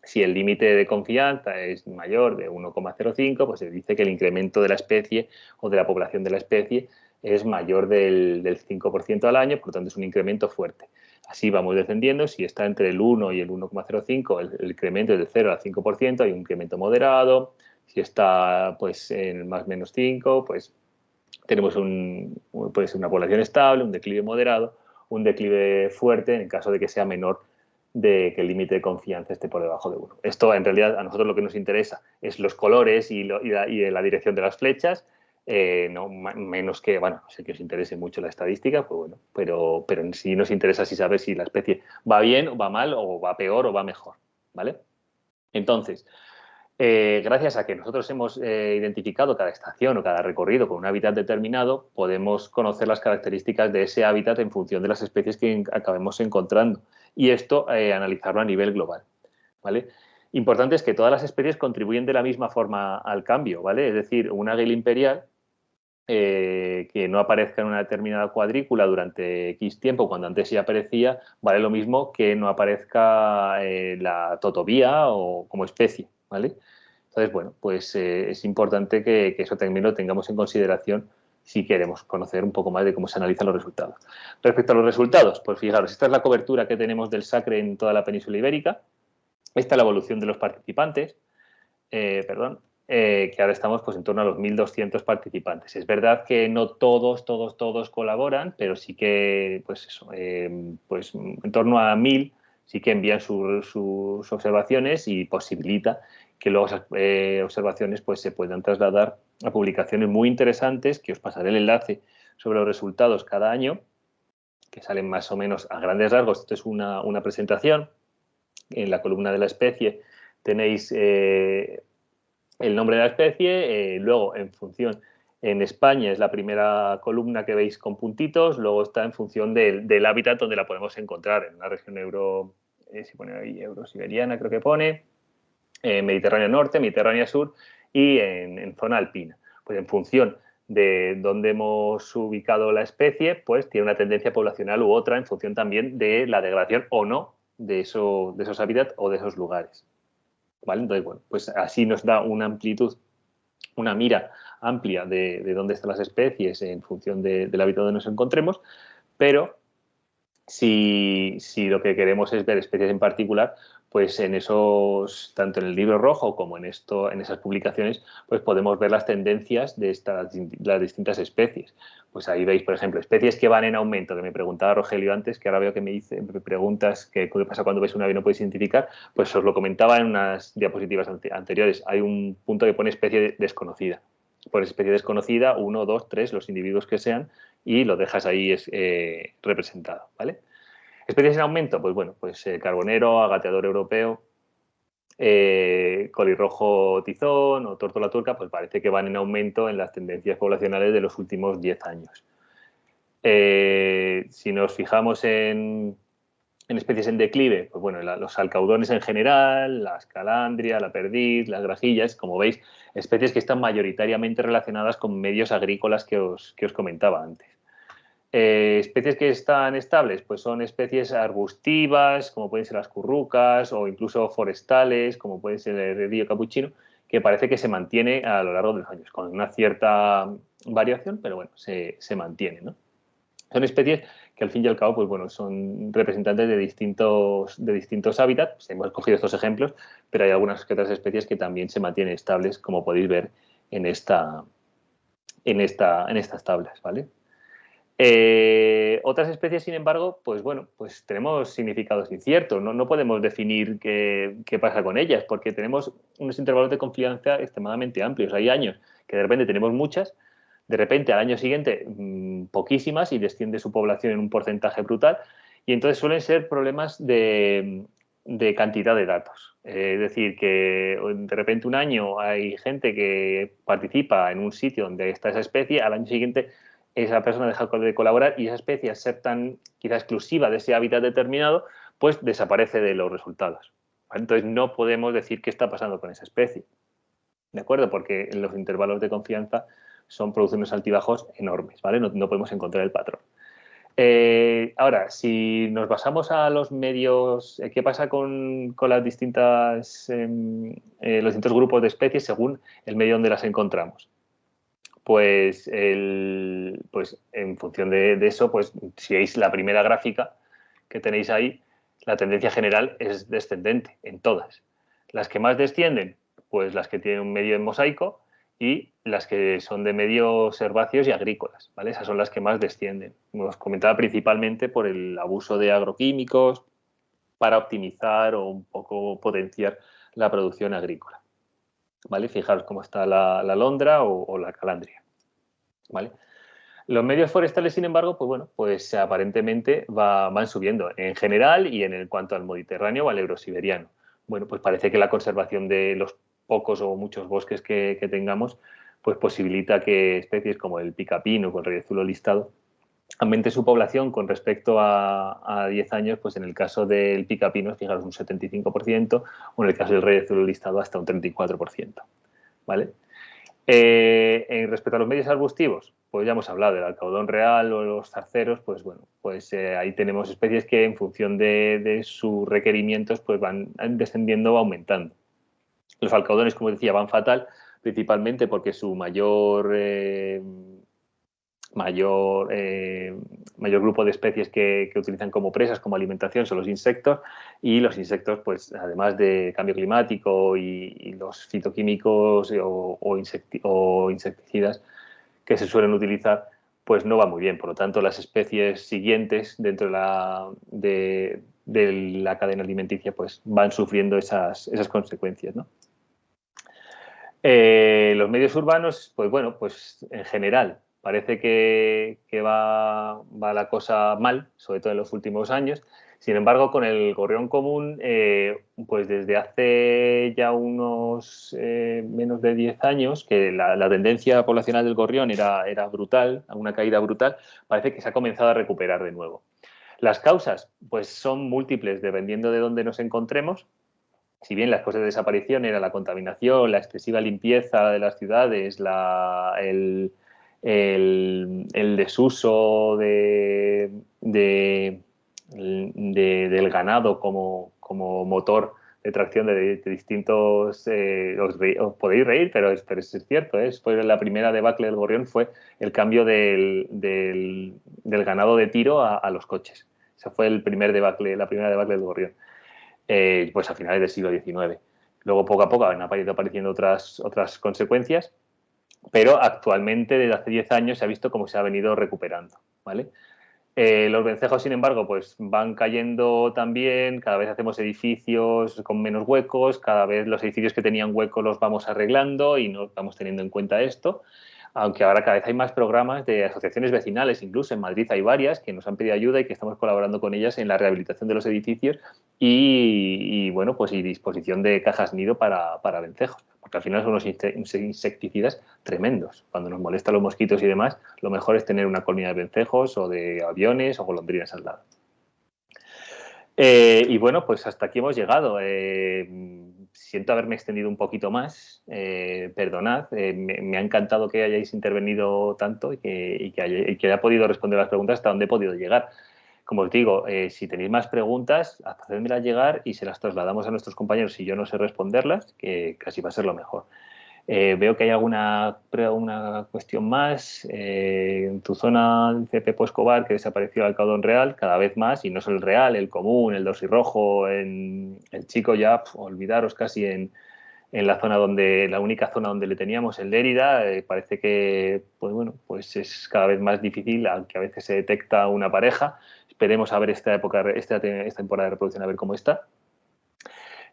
si el límite de confianza es mayor de 1,05, pues se dice que el incremento de la especie o de la población de la especie es mayor del, 5% al año, por lo tanto es un incremento fuerte. Así vamos descendiendo, si está entre el 1 y el 1,05, el, incremento es del 0 al 5%, hay un incremento moderado, si está pues en más menos 5, pues tenemos un, puede ser una población estable, un declive moderado, un declive fuerte en caso de que sea menor de que el límite de confianza esté por debajo de 1. Esto en realidad a nosotros lo que nos interesa es los colores y, la, dirección de las flechas, eh, no menos que, bueno, no sé que os interese mucho la estadística, pues bueno, pero, pero sí nos interesa si saber si la especie va bien o va mal o va peor o va mejor, ¿vale? Entonces, eh, gracias a que nosotros hemos eh, identificado cada estación o cada recorrido con un hábitat determinado, podemos conocer las características de ese hábitat en función de las especies que acabemos encontrando y esto eh, analizarlo a nivel global. ¿vale? Importante es que todas las especies contribuyen de la misma forma al cambio, ¿vale? Es decir, un águila imperial que no aparezca en una determinada cuadrícula durante X tiempo, cuando antes sí aparecía, vale lo mismo que no aparezca la totobía o como especie, ¿vale? Entonces, bueno, pues eh, es importante que, eso también lo tengamos en consideración si queremos conocer un poco más de cómo se analizan los resultados. Respecto a los resultados, pues fijaros, esta es la cobertura que tenemos del SACRE en toda la península ibérica. Esta es la evolución de los participantes, eh, perdón, eh, que ahora estamos pues, en torno a los 1.200 participantes. Es verdad que no todos, todos, todos colaboran, pero sí que, pues eso, pues en torno a 1.000 sí que envían sus observaciones y posibilita que luego esas eh, observaciones pues, se puedan trasladar a publicaciones muy interesantes, que os pasaré el enlace sobre los resultados cada año, que salen más o menos a grandes rasgos. Esto es una, presentación. En la columna de la especie tenéis eh, el nombre de la especie, eh, luego en función, en España es la primera columna que veis con puntitos, luego está en función del, hábitat donde la podemos encontrar, en una región euro, si pone ahí euro-siberiana creo que pone, Mediterráneo Norte, Mediterráneo Sur y en, zona alpina. Pues en función de dónde hemos ubicado la especie, pues tiene una tendencia poblacional u otra en función también de la degradación o no de, eso, de esos hábitats o de esos lugares. ¿Vale? Entonces, bueno, pues así nos da una amplitud, una mira amplia de, dónde están las especies en función del hábitat donde nos encontremos, pero si, si, lo que queremos es ver especies en particular, pues en esos, tanto en el libro rojo como en, esto, en esas publicaciones, pues podemos ver las tendencias de estas, las distintas especies. Pues ahí veis, por ejemplo, especies que van en aumento, que me preguntaba Rogelio antes, que ahora veo que me dice preguntas que qué pasa cuando ves una ave y no puedes identificar, pues os lo comentaba en unas diapositivas anteriores. Hay un punto que pone especie desconocida. Por especie desconocida, uno, dos, tres, los individuos que sean, y lo dejas ahí eh, representado, ¿vale? Especies en aumento, pues bueno, pues eh, carbonero, agateador europeo, eh, colirrojo tizón o tórtola turca, pues parece que van en aumento en las tendencias poblacionales de los últimos 10 años. Eh, si nos fijamos en, En especies en declive, pues bueno, los alcaudones en general, la escalandria, la perdiz, las grajillas, como veis, especies que están mayoritariamente relacionadas con medios agrícolas que os, que os comentaba antes. Eh, especies que están estables, pues son especies arbustivas, como pueden ser las currucas, o incluso forestales, como puede ser el río capuchino, que parece que se mantiene a lo largo de los años, con una cierta variación, pero bueno, se, mantiene. Son especies que al fin y al cabo, pues bueno, son representantes de distintos, de distintos hábitats. Hemos escogido estos ejemplos, pero hay algunas otras especies que también se mantienen estables, como podéis ver en, esta, en, esta, en estas tablas, ¿vale? Eh, otras especies, sin embargo, pues bueno, pues tenemos significados inciertos, no, no podemos definir qué, pasa con ellas, porque tenemos unos intervalos de confianza extremadamente amplios. Hay años que de repente tenemos muchas, de repente al año siguiente mm, poquísimas y desciende su población en un porcentaje brutal, y entonces suelen ser problemas de, cantidad de datos. es decir, que de repente un año hay gente que participa en un sitio donde está esa especie, al año siguiente esa persona deja de colaborar y esa especie, al ser tan quizá exclusiva de ese hábitat determinado, pues desaparece de los resultados. Entonces no podemos decir qué está pasando con esa especie. ¿De acuerdo? Porque los intervalos de confianza son producen unos altibajos enormes, ¿vale? No, podemos encontrar el patrón. Eh, ahora, si nos basamos a los medios, eh, ¿qué pasa con, las distintas, em, eh, los distintos grupos de especies según el medio donde las encontramos? Pues, pues en función de, eso, pues si veis la primera gráfica que tenéis ahí, la tendencia general es descendente en todas. Las que más descienden, pues las que tienen un medio en mosaico y las que son de medios herbáceos y agrícolas, ¿vale? Esas son las que más descienden. Como os comentaba principalmente por el abuso de agroquímicos para optimizar o un poco potenciar la producción agrícola. ¿Vale? Fijaros cómo está la, la londra o, la calandria, ¿vale? Los medios forestales, sin embargo, pues bueno, pues aparentemente van subiendo en general y en el cuanto al Mediterráneo o al eurosiberiano. Bueno, pues parece que la conservación de los pocos o muchos bosques que, tengamos, pues posibilita que especies como el picapino con el reyezuelo listado aumente su población con respecto a, 10 años, pues en el caso del picapino, fijaros, un 75%, o en el caso del rey azul listado hasta un 34%. ¿vale? Eh, en respecto a los medios arbustivos, pues ya hemos hablado del alcaudón real o los zarceros, pues bueno, pues eh, ahí tenemos especies que en función de, sus requerimientos pues van descendiendo o aumentando. Los alcaudones, como decía, van fatal, principalmente porque su mayor... Eh, mayor, eh, mayor grupo de especies que, utilizan como presas, como alimentación, son los insectos y los insectos, pues además de cambio climático y, los fitoquímicos o, insecticidas que se suelen utilizar, pues no va muy bien. Por lo tanto, las especies siguientes dentro de la, de, la cadena alimenticia pues van sufriendo esas, esas consecuencias. Eh, los medios urbanos, pues bueno, pues en general parece que, va, la cosa mal, sobre todo en los últimos años. Sin embargo, con el gorrión común, eh, pues desde hace ya unos eh, menos de 10 años, que la, tendencia poblacional del gorrión era, era brutal, una caída brutal, parece que se ha comenzado a recuperar de nuevo. Las causas, pues son múltiples dependiendo de dónde nos encontremos. Si bien las causas de desaparición era la contaminación, la excesiva limpieza de las ciudades, la, el, el, desuso de, del ganado como, motor de tracción de, distintos... Eh, os, podéis reír, pero es, es cierto. ¿eh? la primera debacle del gorrión fue el cambio del, ganado de tiro a, los coches. Esa fue el primer debacle, la primera debacle del gorrión. Eh, pues a finales del siglo XIX. Luego, poco a poco, han apareciendo otras, otras consecuencias pero actualmente desde hace 10 años se ha visto cómo se ha venido recuperando. ¿vale? Eh, los vencejos, sin embargo, pues van cayendo también, cada vez hacemos edificios con menos huecos, cada vez los edificios que tenían huecos los vamos arreglando y no estamos teniendo en cuenta esto aunque ahora cada vez hay más programas de asociaciones vecinales, incluso en Madrid hay varias que nos han pedido ayuda y que estamos colaborando con ellas en la rehabilitación de los edificios y, bueno, pues y disposición de cajas nido para, para vencejos, porque al final son unos insecticidas tremendos. Cuando nos molestan los mosquitos y demás, lo mejor es tener una colmena de vencejos o de aviones o golondrinas al lado. Eh, y bueno, pues hasta aquí hemos llegado. Eh, siento haberme extendido un poquito más, eh, perdonad, me, ha encantado que hayáis intervenido tanto y que, haya, podido responder las preguntas hasta donde he podido llegar. Como os digo, si tenéis más preguntas, hacedmelas llegar y se las trasladamos a nuestros compañeros si yo no sé responderlas, que casi va a ser lo mejor. Eh, veo que hay alguna una cuestión más. Eh, en tu zona, dice Pepo Escobar, que desapareció el caudón real cada vez más, y no solo el real, el común, el rojo en, el chico ya, olvidaros casi en, en, la zona donde, la única zona donde le teníamos, el Lérida, eh, parece que, pues bueno, pues es cada vez más difícil, aunque a veces se detecta una pareja. Esperemos a ver esta época, esta, esta temporada de reproducción, a ver cómo está.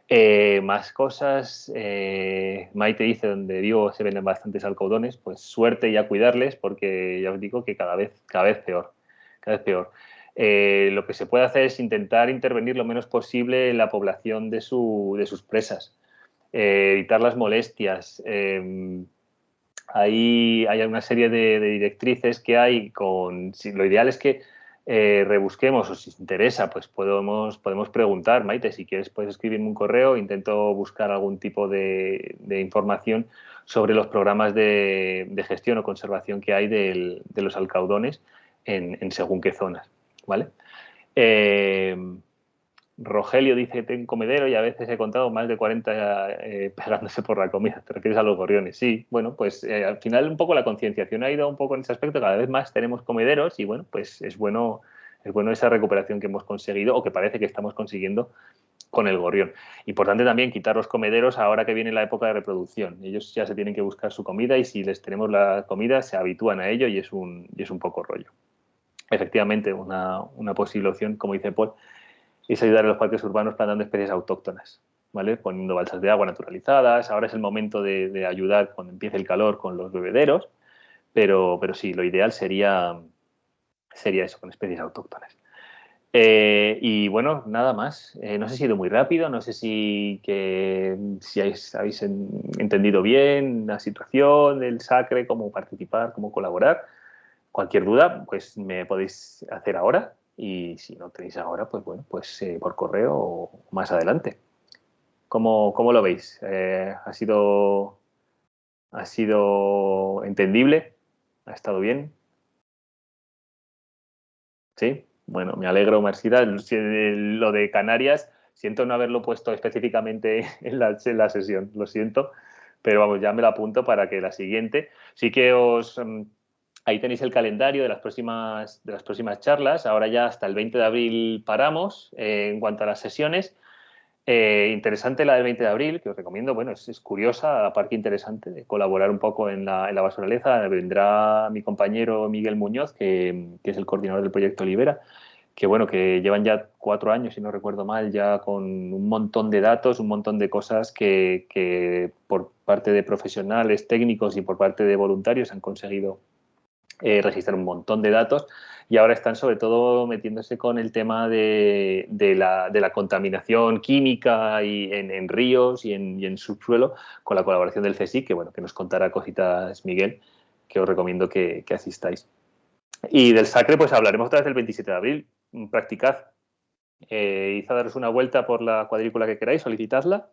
Eh, más cosas, eh, Maite dice donde digo se venden bastantes alcaudones, pues suerte y a cuidarles porque ya os digo que cada vez, cada vez peor, cada vez peor. Eh, lo que se puede hacer es intentar intervenir lo menos posible en la población de, sus presas, evitar las molestias. ahí hay una serie de, de, directrices que hay con, lo ideal es que eh, rebusquemos o si os interesa, pues podemos, podemos preguntar, Maite, si quieres puedes escribirme un correo, intento buscar algún tipo de, información sobre los programas de, gestión o conservación que hay de los alcaudones en, según qué zonas, ¿vale? Eh, Rogelio dice que tengo comedero y a veces he contado más de 40 eh, pegándose por la comida. ¿Te refieres a los gorriones? Sí, bueno, pues eh, al final un poco la concienciación ha ido un poco en ese aspecto. Cada vez más tenemos comederos y bueno, pues es bueno, es bueno esa recuperación que hemos conseguido o que parece que estamos consiguiendo con el gorrión. Importante también quitar los comederos ahora que viene la época de reproducción. Ellos ya se tienen que buscar su comida y si les tenemos la comida se habitúan a ello y es un, y es un poco rollo. Efectivamente, una, una posible opción, como dice Paul, es ayudar a los parques urbanos plantando especies autóctonas, ¿vale? poniendo balsas de agua naturalizadas. Ahora es el momento de, ayudar cuando empiece el calor con los bebederos, pero, pero sí, lo ideal sería, sería eso, con especies autóctonas. Eh, y bueno, nada más. Eh, no sé si he ido muy rápido, no sé si, que, si habéis, entendido bien la situación del SACRE, cómo participar, cómo colaborar. Cualquier duda, pues me podéis hacer ahora y si no tenéis ahora, pues bueno, pues eh, por correo o más adelante. ¿Cómo, cómo lo veis? Eh, ¿ha, sido, ¿Ha sido entendible? ¿Ha estado bien? ¿Sí? Bueno, me alegro, Marcida. Lo de Canarias, siento no haberlo puesto específicamente en la, en la sesión, lo siento, pero vamos, ya me lo apunto para que la siguiente. Sí que os mm, Ahí tenéis el calendario de las próximas, de las próximas charlas. Ahora ya hasta el 20 de abril paramos eh, en cuanto a las sesiones. Eh, interesante la del 20 de abril, que os recomiendo. Bueno, es, curiosa, aparte interesante, de colaborar un poco en la, en la basuraleza. Vendrá mi compañero Miguel Muñoz, que, es el coordinador del proyecto Libera, que bueno, que llevan ya cuatro años, si no recuerdo mal, ya con un montón de datos, un montón de cosas que, que por parte de profesionales, técnicos y por parte de voluntarios han conseguido eh, registrar un montón de datos y ahora están sobre todo metiéndose con el tema de, la, contaminación química y en, ríos y en, subsuelo con la colaboración del CSIC, que bueno, que nos contará cositas Miguel, que os recomiendo que, asistáis. Y del SACRE pues hablaremos otra vez el 27 de abril, practicad, eh, id a daros una vuelta por la cuadrícula que queráis, solicitadla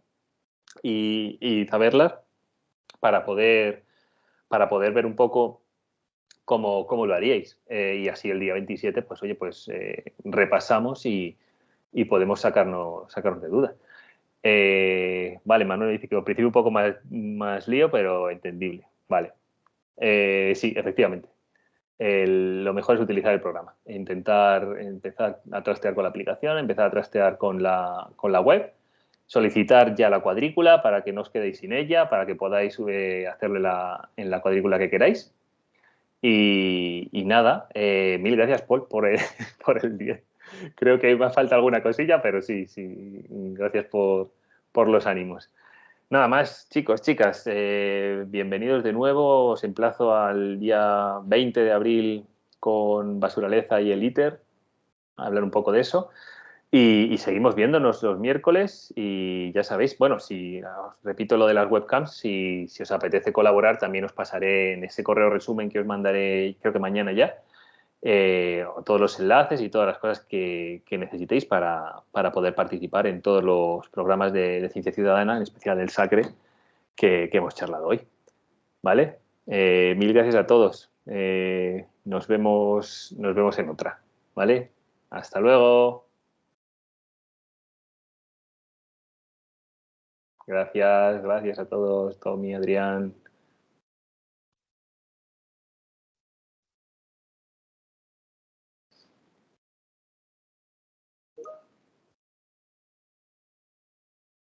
y, y saberla para poder, para poder ver un poco cómo, cómo lo haríais. Eh, y así el día 27, pues oye, pues eh, repasamos y, podemos sacarnos, sacarnos de dudas. Eh, vale, Manuel dice que al principio un poco más, más lío, pero entendible. Vale. sí, efectivamente. lo mejor es utilizar el programa. Intentar empezar a trastear con la aplicación, empezar a trastear con la, con la web, solicitar ya la cuadrícula para que no os quedéis sin ella, para que podáis hacerle la, en la cuadrícula que queráis y, nada, eh, mil gracias, Paul, por el, por el 10. Creo que me falta alguna cosilla, pero sí, sí, gracias por, los ánimos. Nada más, chicos, chicas, eh, bienvenidos de nuevo. Os emplazo al día 20 de abril con Basuraleza y el ITER, a hablar un poco de eso. Y, seguimos viéndonos los miércoles y ya sabéis, bueno, si os repito lo de las webcams, si, os apetece colaborar, también os pasaré en ese correo resumen que os mandaré, creo que mañana ya, eh, todos los enlaces y todas las cosas que, necesitéis para, poder participar en todos los programas de, ciencia ciudadana, en especial el SACRE, que, hemos charlado hoy. ¿Vale? Eh, mil gracias a todos. Eh, nos, vemos, nos vemos en otra. ¿Vale? Hasta luego. Gracias, gracias a todos, Tommy, Adrián.